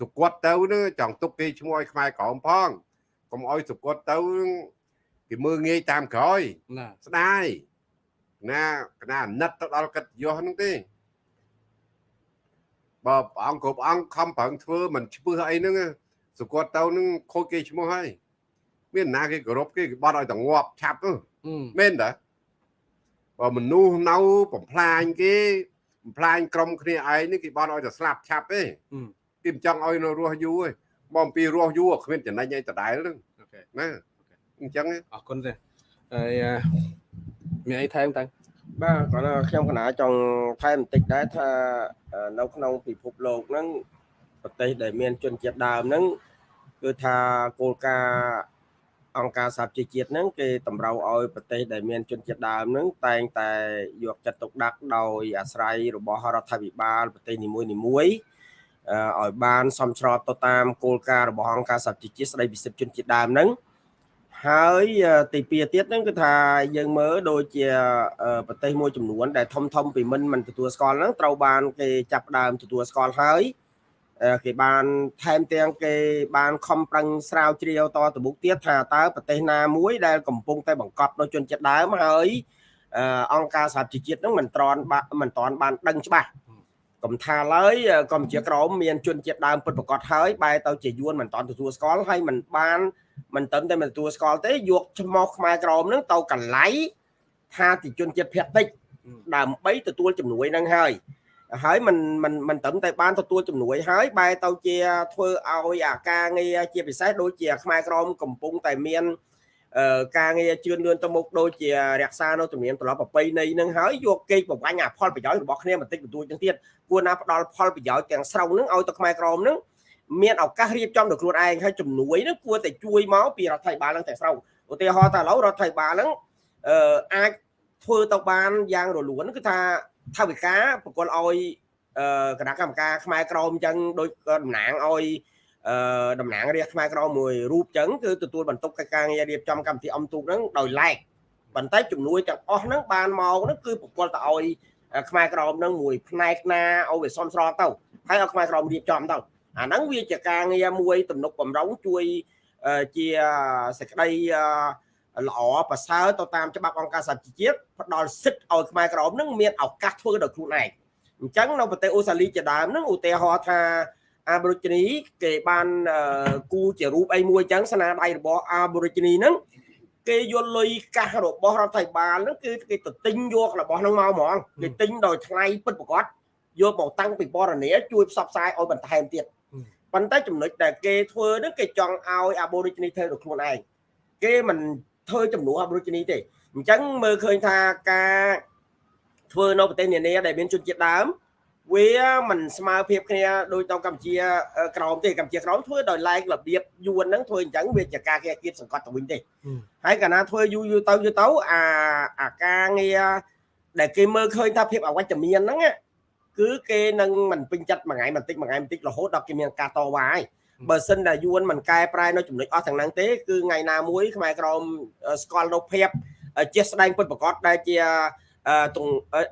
សុគតទៅនឹងចង់ទុកគេឈ្មោះឲ្យខ្មែរក្រមផងកុំឲ្យសុគតទៅគេមើងងាយតាមក្រោយណាស្ដាយ ណាកណាអាណិតទៅដល់កិត្តិយសហ្នឹងទេបើព្រះអង្គគ្រប់អង្គខំប្រឹងធ្វើមិនឈ្មោះអីហ្នឹងសុគតទៅនឹងខូចគេឈ្មោះហើយមានណាគេគោរពគេគេបត់ឲ្យតែងាប់ឆាប់ទៅមែនតាបើមនុស្សនៅបំផ្លាញគេបំផ្លាញក្រុមគ្នាឯងនេះគេបត់ឲ្យតែស្លាប់ឆាប់ទេគេមិនចង់ឲ្យនៅរស់យូរទេមកអំពីរស់យូរគ្មានចំណេញអីដដែលហ្នឹងណាអញ្ចឹងអរគុណទេហើយ មានអីថែមតាំងបាទគាត់ខ្ញុំកណាចង់ថែមបន្តិចដែរថានៅក្នុងពិភពលោកហ្នឹងប្រទេសដែលមានជនជាតិដើមហ្នឹងគឺថាគោលការណ៍អង្គការសហជីវជាតិហ្នឹងគេតម្រូវឲ្យប្រទេសដែលមានជនជាតិដើមហ្នឹងតែងតែយកចិត្តទុកដាក់ដោយអាស្រ័យរបស់រដ្ឋាភិបាលប្រទេសនីមួយនីមួយឲ្យបាន សមស្របទៅតាមគោលការណ៍របស់អង្គការសហជីវជាតិស្តីពីសិទ្ធិជនជាតិដើមហ្នឹង ហើយទីពីរទៀតហ្នឹងគឺថាយើងមើលដូចជាប្រទេសមួយចំនួន ដែលធំធំពីមិនមិនទទួលស្គាល់ហ្នឹងត្រូវបានគេចាប់ដើមទទួលស្គាល់ហើយគេបានថែមទាំងគេបានខំប្រឹងស្រាវជ្រាវតទៅមុខទៀតថាតើប្រទេសណាមួយដែលកំពុងតែបង្កប់ដោយជនជាតិដើមហើយអង្គការសហជីវជាតិនឹងមិនត្រន់មិនត្រន់បានដឹងច្បាស់កំថាឡើយកម្ពុជាក្រមមានជនជាតិដើមពិតប្រកបហើយបែរទៅជាយួនមិនតន់ទទួលស្គាល់ហើយមិនបាន មិនតឹមតែមិនទទួលស្គាល់ទេយកឈ្មោះខ្មែរក្រមនឹងទៅកន្លៃថាជាជនជាតិភាគតិចដើម្បីទទួលជំនួយនឹងហើយហើយมันมันมันត្រឹមតែបានទទួលជំនួយហើយបែរទៅជាធ្វើឲ្យអាការងារជាពិសេសដូចជាខ្មែរក្រមកំពុងតែមានការងារជឿនលឿនទៅមុខដូចជារក្សានៅទំនៀមទម្លាប់ប្រពៃណីនឹងហើយយកគេបំបញ្ញអាផលប្រយោជន៍របស់គ្នាបន្តិចបន្តួចទាំងទៀតគួរណាផ្ដល់ផលប្រយោជន៍ទាំងស្រុងនឹងឲ្យទៅខ្មែរក្រមនឹង មានឱកាសរៀបចំដោយខ្លួនឯងហើយជំនួយនឹងគួរតែជួយមកពីរដ្ឋាភិបាលនឹងទាំងស្រុងឧទាហរណ៍ថាឥឡូវរដ្ឋាភិបាលនឹងអឺអាចធ្វើទៅបានយ៉ាងរលូនគឺថាថាវិការប្រគល់ឲ្យគណៈកម្មការខ្មែរក្រមអញ្ចឹងដូចតំណាងឲ្យតំណាងរាជខ្មែរក្រមមួយរូបអញ្ចឹងគឺទទួលបន្ទុកកិច្ចការងាររៀបចំកម្មវិធីអំទូកហ្នឹងដោយឡែកប៉ុន្តែជំនួយទាំងអស់ហ្នឹងបានមកហ្នឹងគឺប្រគល់ទៅឲ្យខ្មែរក្រមនឹងមួយផ្នែកណាឲ្យវាសមស្របទៅហើយឲ្យខ្មែរក្រមរៀបចំទៅ អាហ្នឹងវាជាការងារមួយទំនុកបំរុងជួយជាសេចក្តីល្អប្រសើរទៅតាមច្បាប់អង្គការសហជីវជាតិផ្ដល់សិទ្ធឲ្យខ្មែរក្រមនឹងមានឱកាសធ្វើដោយខ្លួនឯងអញ្ចឹងនៅប្រទេសអូស្ត្រាលីជាដើមនឹងឧទាហរណ៍ថាអាបូរីជីនីគេបានគូជារូបអីមួយអញ្ចឹងស្នាដៃរបស់អាបូរីជីនីហ្នឹងគេយកលុយកាសរបស់រដ្ឋាភិបាលហ្នឹងគឺគេទៅទិញយករបស់ហ្នឹងមកហ្មងគេទិញដោយថ្លៃពិតប្រាកដយកមកតាំងពីបរនាជួយផ្សព្វផ្សាយឲ្យបន្ថែមទៀត ប៉ុន្តែចំណុចដែលគេធ្វើហ្នឹងគេចង់ឲ្យអាបូរីជីនីធ្វើដោយខ្លួនឯងគេមិនធ្វើចំនួនអាបូរីជីនីទេអញ្ចឹងមើលឃើញថាការធ្វើនៅប្រទេសនានាដែលមានជនជាតិដើមវាមិនស្មើភាពគ្នាដូចទៅកម្ពុជាក្រមទេកម្ពុជាក្រមធ្វើដោយឡែករបៀបយួនហ្នឹងធ្វើអញ្ចឹងវាជាការគេគៀបសង្កត់ទៅវិញទេហើយកាលណាធ្វើយូរយូរទៅយូរទៅអាអាការងារដែលគេមើលឃើញថាភាពអវត្តមានហ្នឹង គឺគេនឹងមិនពេញចិត្តមួយថ្ងៃបន្តិចមួយថ្ងៃបន្តិចរហូតដល់គេមានការតវ៉ាហើយបើសិនតែយួនមិនកែប្រែនៅចំណុចអស់ទាំងហ្នឹងទេគឺថ្ងៃណាមួយខ្មែរក្រមស្គាល់នៅភាពជាស្ដែងពិតប្រកបដែលជាទង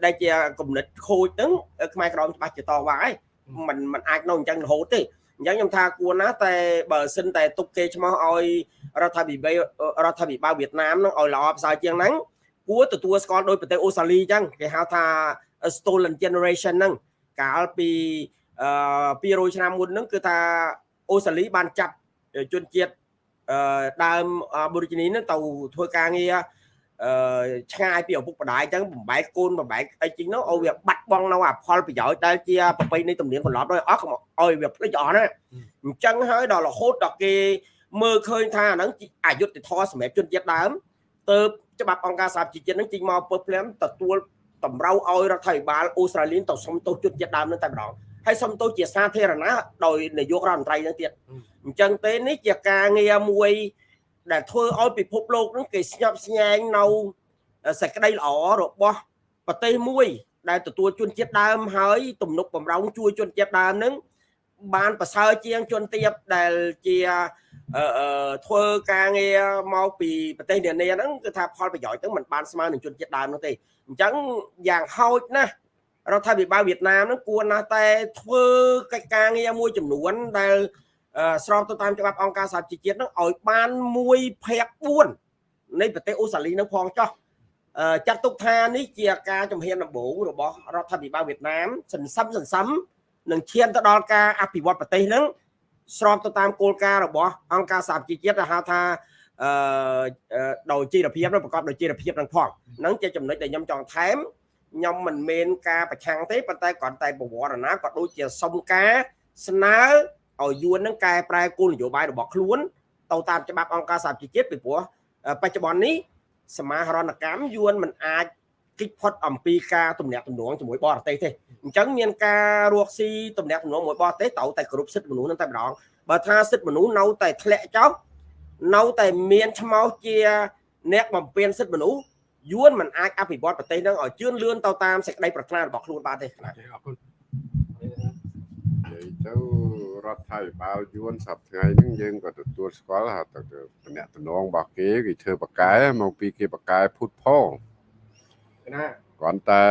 ដែលជាគំនិតខូចហ្នឹងខ្មែរក្រមច្បាស់ជាតវ៉ាហើយมันมันអាចនៅអញ្ចឹងរហូតទេអញ្ចឹងខ្ញុំថាគួរណាតែបើសិនតែទុកគេឈ្មោះឲ្យរដ្ឋាភិបាលរដ្ឋាភិបាលវៀតណាមនឹងឲ្យល្អប្រសើរជាងហ្នឹងគួរទទួលស្គាល់ដោយប្រទេសអូស្ត្រាលីអញ្ចឹងគេហៅថា stolen generation ហ្នឹងកាលពីអឺ200ឆ្នាំមុនហ្នឹងគឺថាអូស្ត្រាលីបានចាប់ជនជាតិអឺដើមបូរីជីនីហ្នឹងទៅធ្វើការងារអឺឆ្ងាយពីឪពុកម្ដាយអញ្ចឹងបំបែកកូនបំបែកអីជីងនោះឲ្យវាបាត់បង់នៅអាផលប្រយោជន៍ដែលជាប្រពៃណីទំនៀមទម្លាប់ដោយអស់ឲ្យវាភ្លេចអស់ណាអញ្ចឹងហើយដល់រហូតដល់គេមើលឃើញថាអាហ្នឹងអយុត្តិធម៌សម្រាប់ជនជាតិដើមទៅច្បាប់អង្គការសហជីវជាតិហ្នឹងចេញមកពើភ្លាមទទួល តម្រូវឲ្យរដ្ឋាភិបាលអូស្ត្រាលីទៅសុំទោសជនជាតិដើមនឹងតែម្ដងហើយសុំទោសជាសាធារណៈដោយនាយករដ្ឋមន្ត្រីនឹងទៀតអញ្ចឹងទេនេះជាការងារមួយ ដែលធ្វើឲ្យពិភពលោកនឹងគេស្ញប់ស្ញែងនៅសេចក្តីល្អរបស់ប្រទេសមួយ ដែលទទួលជនជាតិដើមហើយ ទំនុកបំរុងជួយជនជាតិដើមនឹងបានប្រសើរជាងជនទៀតដែលជា ធ្វើការងារមកពីប្រទេសនានាហ្នឹងគឺថាផលប្រយោជន៍ហ្នឹងมันបានស្មើនឹងជនជាតិដើមនោះទេអញ្ចឹងយ៉ាងហោចណាស់រដ្ឋាភិបាលវៀតណាមហ្នឹងគួរណាស់តែធ្វើកិច្ចការងារមួយចំនួនដែលស្របទៅតាមច្បាប់អង្គការសហជីវជាតិនឹងឲ្យបាន1ភាគ4នៃប្រទេសអូស្ត្រាលីនឹងផងចោះចាត់ទុកថានេះជាការជំហានដំបូងរបស់រដ្ឋាភិបាលវៀតណាមសន្សំសន្សំនឹងឈានទៅដល់ការអភិវឌ្ឍប្រទេសនឹង ស្របទៅតាមគោលការណ៍របស់អង្គការសហជីវជាតិដែលហៅថាអឺដោយជីវភាពនិងប្រកបដោយជីវភាពនឹងផងហ្នឹងជាចំណុចដែលខ្ញុំចង់ថែមខ្ញុំមិនមែនការប្រឆាំងទេប៉ុន្តែគ្រាន់តែបវរណាក៏ដូចជាសុំការស្នើឲ្យយួននឹងកែប្រែគោលនយោបាយរបស់ខ្លួនទៅតាមច្បាប់អង្គការសហជីវជាតិពីព្រោះបច្ចុប្បន្ននេះសមាហរណកម្មយួនមិនអាច គិតផុតអំពីការទំនាក់ទំនងជាមួយបរទេសទេអញ្ចឹងមានការរកស៊ីទំនាក់ទំនងមួយបរទេសត្រូវតែគ្រប់សិទ្ធិមនុស្សនឹងតែម្ដងបើថាសិទ្ធិមនុស្សនៅតែធ្លាក់ចុះនៅតែមានឈ្មោះជាអ្នកបំពេញសិទ្ធិមនុស្សយួនមិនអាចអភិវឌ្ឍប្រទេសនឹងឲ្យជឿនលឿនទៅតាមសេចក្តីប្រាថ្នារបស់ខ្លួនបានទេអរគុណទៅរដ្ឋាភិបាលយួនសប្តាហ៍ហ្នឹងយើងក៏ទទួលស្គាល់ថាតំណាក់តំណងរបស់គេគេធ្វើបកកែមកពីគេបកកែភូតផល ណាគ្រាន់តែ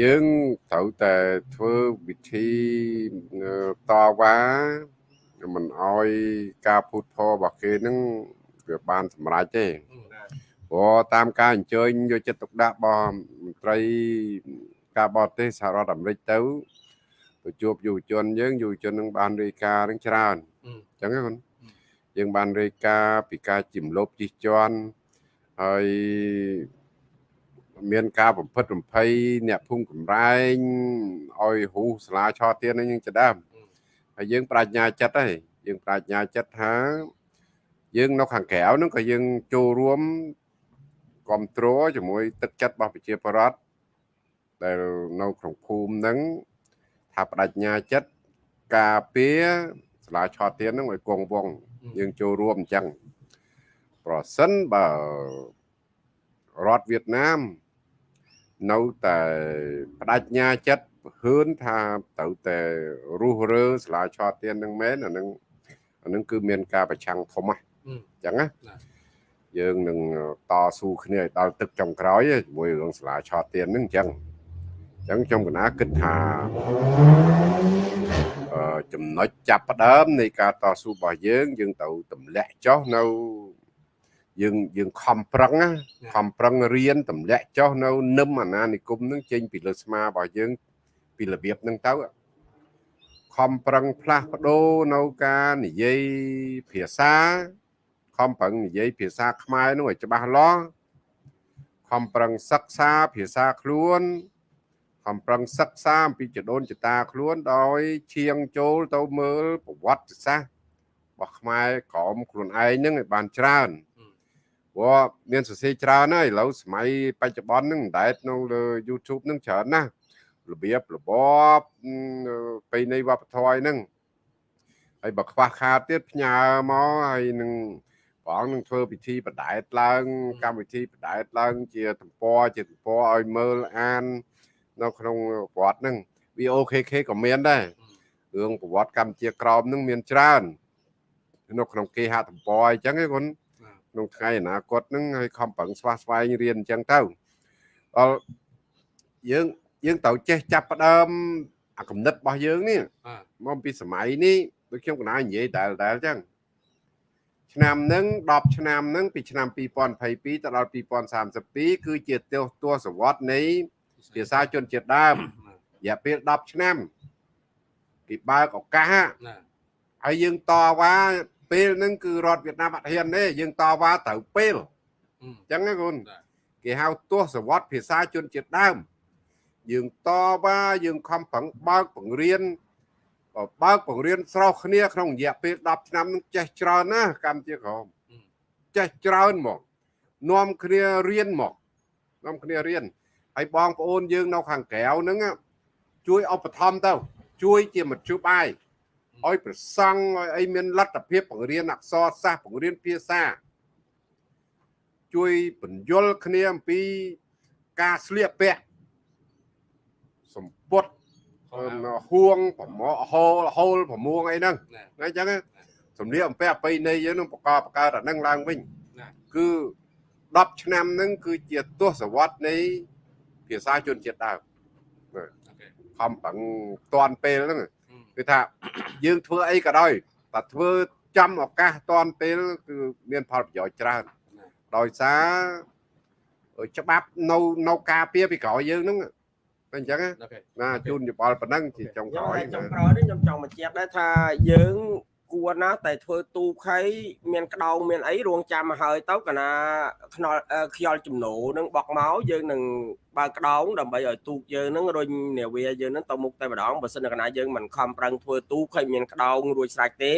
យើងត្រូវតែធ្វើវិធីតវ៉ាមិនអោយការភូតផលរបស់គេហ្នឹងវាបានសម្រេចទេព្រោះតាមការអញ្ជើញយកចិត្តទុកដាក់របស់មន្ត្រីការបរទេសសហរដ្ឋអាមេរិកទៅទៅជួបយុវជនយើងយុវជននឹងបានរាយការណ៍នឹងច្រើនអញ្ចឹងហ្នឹងយើងបានរាយការណ៍ពីការជំលប់ជិះជាន់ហើយ មានការបំផិតបំភ័យអ្នកភូមិកំរែងឲ្យហ៊ូសាលាឆទៀនហ្នឹងយើងចដើមហើយយើងបញ្ញាចិត្តហើយយើងបញ្ញាចិត្តថាយើងនៅខាងក្រៅហ្នឹងក៏យើងចូលរួមគ្រប់គ្រងជាមួយទឹកចិត្តរបស់ប្រជាពលរដ្ឋដែលនៅក្នុងភូមិហ្នឹងថាបដិញ្ញាចិត្តការពារសាលាឆោទៀនហ្នឹងឲ្យគង់វង្សយើងចូលរួមអញ្ចឹងប្រសិនបើរដ្ឋវៀតណាម នៅតែបដិញ្ញាចិត្តហ៊ឿនថាត្រូវតែរុះរើសាលាឆោទៀនហ្នឹងមែនអាហ្នឹងអាហ្នឹងគឺមានការប្រឆាំងធំហ្នឹងអញ្ចឹងណាយើងនឹងតស៊ូគ្នាឲ្យដល់ទឹកចុងក្រោយជាមួយរឿងសាលាឆោទៀនហ្នឹងអញ្ចឹងអញ្ចឹងខ្ញុំកណាគិតថាអឺចំណុចចាប់ផ្ដើមនៃការតស៊ូរបស់យើង យើងទៅទម្លាក់ចុះនៅ យើងយើងខំប្រឹងណាខំប្រឹងរៀនទម្លាក់ចុះនៅនឹមអាណានិគមនឹងចេញពីលើស្មារបស់យើងពីរបៀបហ្នឹងទៅខំប្រឹងផ្លាស់ប្ដូរនៅការនិយាយភាសាខំប្រឹងនិយាយភាសាខ្មែរនោះឲ្យច្បាស់លាស់ខំប្រឹងសិក្សាភាសាខ្លួនខំប្រឹងសិក្សាអំពីចដូនចតាខ្លួនដោយឈៀងចូលទៅមើលប្រវត្តិសាស្ត្ររបស់ខ្មែរក្រមខ្លួនឯងហ្នឹងឲ្យបានច្រើន ព្រោះមានសរសេរច្រើនហើយឥឡូវសម័យបច្ចុប្បន្នហ្នឹងមិនដែលនៅលើ YouTube ហ្នឹងច្រើនណាស់របៀបរបបពេលនៃវប្បធម៌ហ្នឹងហើយបើខ្វះខាតទៀតផ្ញើមកហើយនឹងព្រះអង្គនឹងធ្វើពិធីបដែតឡើង កម្មវិធីបដែតឡើង ជាទំព័រជាទំព័រឲ្យមើលអាន នៅក្នុងប្រវត្តិហ្នឹង VOKK ក៏មានដែររឿងប្រវត្តិកម្ពុជាក្រមហ្នឹងមានច្រើននៅក្នុងគេហទំព័រអញ្ចឹងឯងគុណ ក្នុងថ្ងៃអនាគតហ្នឹងឲ្យខំប្រឹងស្វះស្វែងរៀនអញ្ចឹងទៅដល់យើងយើងត្រូវចេះចាប់ផ្ដើមអាគំនិតរបស់យើងនេះមកពីសម័យនេះដូចខ្ញុំកណានិយាយដែលដែលអញ្ចឹងឆ្នាំហ្នឹង10ឆ្នាំហ្នឹងពីឆ្នាំ2022ទៅដល់2032គឺជាទស្សទស្សវត្សនៃភាសាជនជាតិដើមរយៈពេល10ឆ្នាំគេបើកឱកាសហើយយើងតវ៉ា ពេលហ្នឹងគឺរដ្ឋវៀតណាមអត់ហ៊ានទេយើងតវ៉ាត្រូវពេលអញ្ចឹងណាកូនគេហៅទស្សវត្សភាសាជនជាតិដើម យើងតវ៉ាយើងខំប្រឹងបើកបង្រៀនបើកបង្រៀនស្រោះគ្នាក្នុងរយៈពេល10ឆ្នាំនឹងចេះច្រើនណាស់កម្ពុជាក្រមចេះច្រើនមកនាំគ្នារៀនមកនាំគ្នារៀនហើយបងប្អូនយើងនៅខាងក្រៅហ្នឹងជួយឧបត្ថម្ភទៅ ជួយជាមធ្យោបាយ ឲ្យប្រសង់ឲ្យអីមានលទ្ធភាពបង្រៀនអក្សរសាស្ត្របង្រៀនភាសាជួយបញ្យលគ្នាអំពីការស្លៀកពាក់សម្ពុតហួងប្រមហូលហូលប្រមួងអីហ្នឹងអញ្ចឹងសម្លៀកអំពែប្រៃនៃយើងនឹងបកបកើតអាហ្នឹងឡើងវិញគឺ10ឆ្នាំហ្នឹងគឺជាទស្សវត្សនៃភាសាជនជាតិដើមខំប្រឹងតាន់ពេលហ្នឹង គឺថាយើងធ្វើអីក៏ដោយតែធ្វើចំឱកាសតាន់ពេលគឺមានផលប្រយោជន៍ច្រើនដោយសារច្បាប់នៅនៅការពារពីក្រោយយើងហ្នឹងអញ្ចឹងណាជូនយោបល់ប៉ុណ្ណឹងជាចុងក្រោយចុងក្រោយនេះខ្ញុំចង់បញ្ជាក់ដែរថាយើង គួរណាតែធ្វើទូខៃមានក្តោងមានអីរងចាំមកហើយទៅកណាខ្នល់ខ្យល់ចំណូលនឹងបកមកយើងនឹងបើក្តោងដើម្បីឲ្យទូកយើងនឹងរុញនាវាយើងនឹងទៅមុខតែម្ដងបើសិនកណាយើងមិនខំប្រឹងធ្វើទូកខៃមានក្តោងរួចស្រេចទេ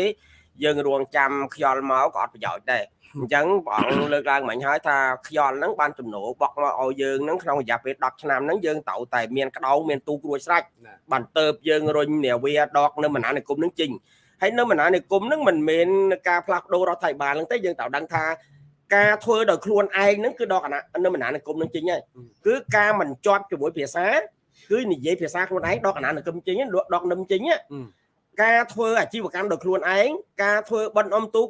យើងរងចាំខ្យល់មកក៏អត់ប្រយោជន៍ដែរអញ្ចឹងព្រះអង្គលើកឡើងមិញហើយថាខ្យល់ហ្នឹងបានចំណូលបក់មកឲ្យយើងហ្នឹងក្នុងរយៈពេល10ឆ្នាំហ្នឹងយើងត្រូវតែមានក្តោងមានទូគ្រួចស្រេចបានទៅយើងរុញនាវាដកនៅមណានិគមហ្នឹងចេញ ហើយនៅមណានិគមហ្នឹងមិនមែនការផ្លាស់ប្ដូររដ្ឋាភិបាលហ្នឹងទេយើងត្រូវដឹងថាការធ្វើដោយខ្លួនឯងហ្នឹងគឺដកនៅមណានិគមហ្នឹងចេញហើយគឺការមិនជាប់ជាមួយភាសាគឺនិយាយភាសាខ្លួនឯងដកអាណានិគមចេញដកនឹមចេញការធ្វើអាជីវកម្មដោយខ្លួនឯងការធ្វើបិណ្ឌអមទូក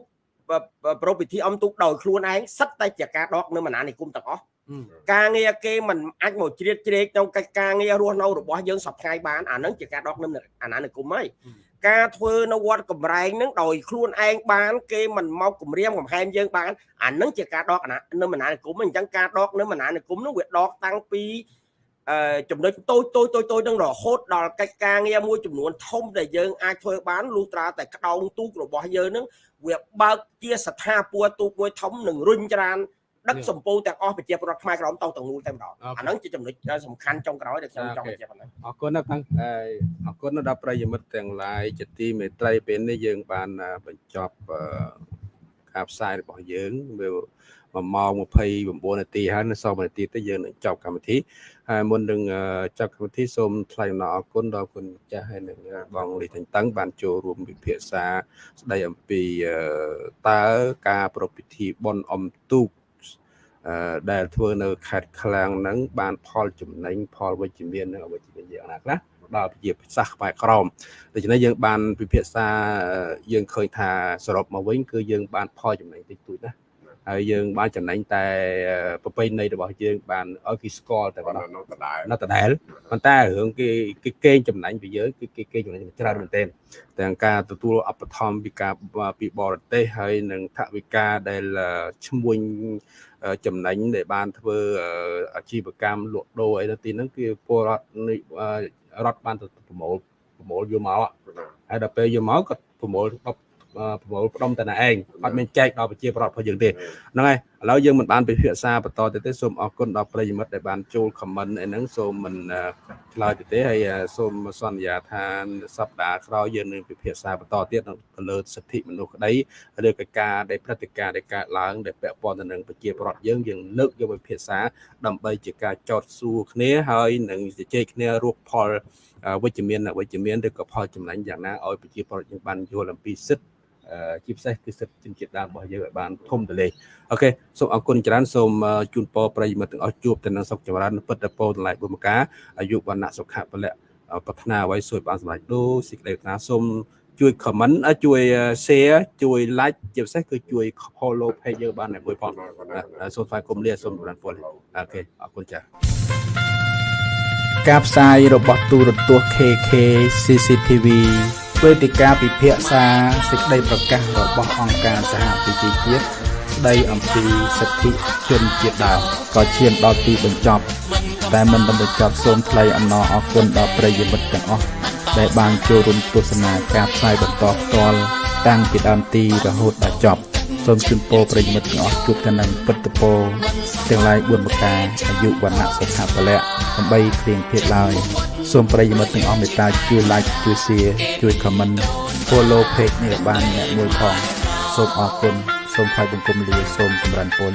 ប្រពៃពិធីអំទុកដោយខ្លួនឯងសិតតែជាការដកនៅមណានិគមទាំងអស់ការងារគេមិនអាចមកជ្រៀតជ្រែកក្នុងកិច្ចការងាររស់នៅរបស់យើងសពថ្ងៃបានអានឹងជាការដកនៅអាណានិគមហើយ ការធ្វើនៅវត្តកំរែងនឹងដោយខ្លួនឯងបាន គេមិនមកគម្រាមកំហែងយើងបានអានឹងជាការដកអាណានៅមណានិគមអញ្ចឹងការដកនៅមណានិគមនោះវាដកតាំងពីអឺចំណុចតូចតូចតូចតូចនឹងរហូតដល់កិច្ចការងារមួយចំនួនធំដែលយើងអាចធ្វើបានលុះត្រាតែក្តោងទូករបស់យើងនឹងវាបើកជាស្ថាពរទូកមួយធំនឹងរុញច្រាន ដឹកសម្ពោទាំងអស់ប្រជាពលរដ្ឋខ្មែរក្រមទៅទាំងមូលតែម្ដងអាហ្នឹងជាចំណុចសំខាន់ចុងក្រោយដែលខ្ញុំចង់បញ្ជាក់ប៉ុណ្ណឹងអរគុណណាស់ផងអរគុណដល់ប្រិយមិត្តទាំងឡាយជាទីមេត្រីពេលនេះយើងបានបញ្ចប់ការផ្សាយរបស់យើងវា1ម៉ោង29នាទីហើយនៅសល់1នាទីទៅយើងនឹងចប់កម្មវិធីហើយមុននឹងចប់កម្មវិធីសូមថ្លែងអំណរអគុណដល់គុណចាស់ហើយនឹងបងលីតេងតឹងបានចូលរួមវិភាសាស្ដីអំពីតើការប្រពៃពិធីបុណ្យអុំទូក ដែលធ្វើនៅខេត្តឃ្លាំងហ្នឹងបានផលចំណេញផលវិជ្ជមាននិងអវិជ្ជមានយ៉ាងណាខ្លះដល់ប្រជាសាស្ត្រខ្មែរក្រមដូច្នេះយើងបានពិភាក្សាយើងឃើញថាសរុបមកវិញគឺយើងបានផលចំណេញតិចតួចណា ហើយយើងបានចំណេញតែប្រពៃណីរបស់យើងបានឲ្យគេស្គាល់តែប៉ុណ្ណោះនៅដដែលនៅដដែលប៉ុន្តែរឿងគេគេកេងចំណេញពីយើងគឺគេកេងចំណេញច្រើនមែនទែនទាំងការទទួលឧបត្ថម្ភពីការពីបរទេសហើយនិងថវិកាដែលឈ្មួញចំណេញដែលបានធ្វើអាជីវកម្មលក់ដូរអីទៅទីហ្នឹងគឺពលរដ្ឋរដ្ឋបានទៅប្រមូលប្រមូលយកមកហើយដល់ពេលយកមកគាត់ប្រមូល ប្រមូលផ្ដុំតែឯងអត់មានចែកដល់ប្រជាប្រដ្ឋរបស់យើងទេហ្នឹងហើយឥឡូវយើងមិនបានពិភាក្សាបន្តទៅទេសូមអរគុណដល់ប្រិយមិត្តដែលបានចូល comment អីហ្នឹងសូមមិនឆ្លើយទៅទេហើយសូមសន្យាថាសប្តាហ៍ក្រោយយើងនឹងពិភាក្សាបន្តទៀតទៅលើសិទ្ធិមនុស្សក្តីឬក៏ការដែលព្រឹត្តិការណ៍ដែលកើតឡើងដែលពាក់ព័ន្ធទៅនឹងប្រជាប្រដ្ឋយើងយើងលើកយកពិភាក្សាដើម្បីជាការចោទសួរគ្នាហើយនឹងជជែកគ្នារកផលវិជ្ជមានវិជ្ជមានឬក៏ផលចំណេញយ៉ាងណាឲ្យប្រជាពលរដ្ឋយើងបានយល់អំពីសិទ្ធិ ជាពិសេសគឺសិទ្ធិជនជាតិដើមរបស់យើងឲ្យបានធំទូលាយអូខេសូមអរគុណច្រើនសូមជូនពរប្រិយមិត្តទាំងអស់ជួបទៅនឹងសុខចម្រើនពិតតែពោតម្លាយបុមកាអាយុវណ្ណៈសុខៈពលៈប្រាថ្នាអ្វីសួយបានសម្រេចដូចសេចក្តីប្រាថ្នាសូមជួយ comment ជួយ share ជួយ like ជាពិសេសគឺជួយ follow page យើងបានមួយផងសូមថ្លែងគុំលាសូមបានពលអូខេអរគុណចា៎ការផ្សាយរបស់ទូរទស្សន៍ KK CCTV វេទិកាពិភាក្សាសេចក្តីប្រកាសរបស់អង្គការសហប្រជាជាតិស្តីអំពីសិទ្ធិជនជាតិដើមក៏ឈានដល់ទីបញ្ចប់ តែមិនបានបញ្ចប់សូមថ្លែងអំណរអគុណដល់ប្រិយមិត្តទាំងអស់ដែលបានចូលរួមទស្សនាការផ្សាយបន្តផ្ទាល់តាំងពីដើមទីរហូតដល់ចប់ សូមជូនពរប្រិយមិត្តទាំងអស់ជួបតែនឹងពិតពរទាំងឡាយ4ប្រការអាយុវណ្ណៈសុខៈពលៈដើម្បីគ្លៀងភេទឡើយសូមប្រិយមិត្តទាំងអស់មេត្តាជួយ like ជួយ share ជួយ comment follow page នេះបានអ្នកមួយផងសូមអរគុណសូមថ្លែងបង្គំលាសូមចម្រើនពរ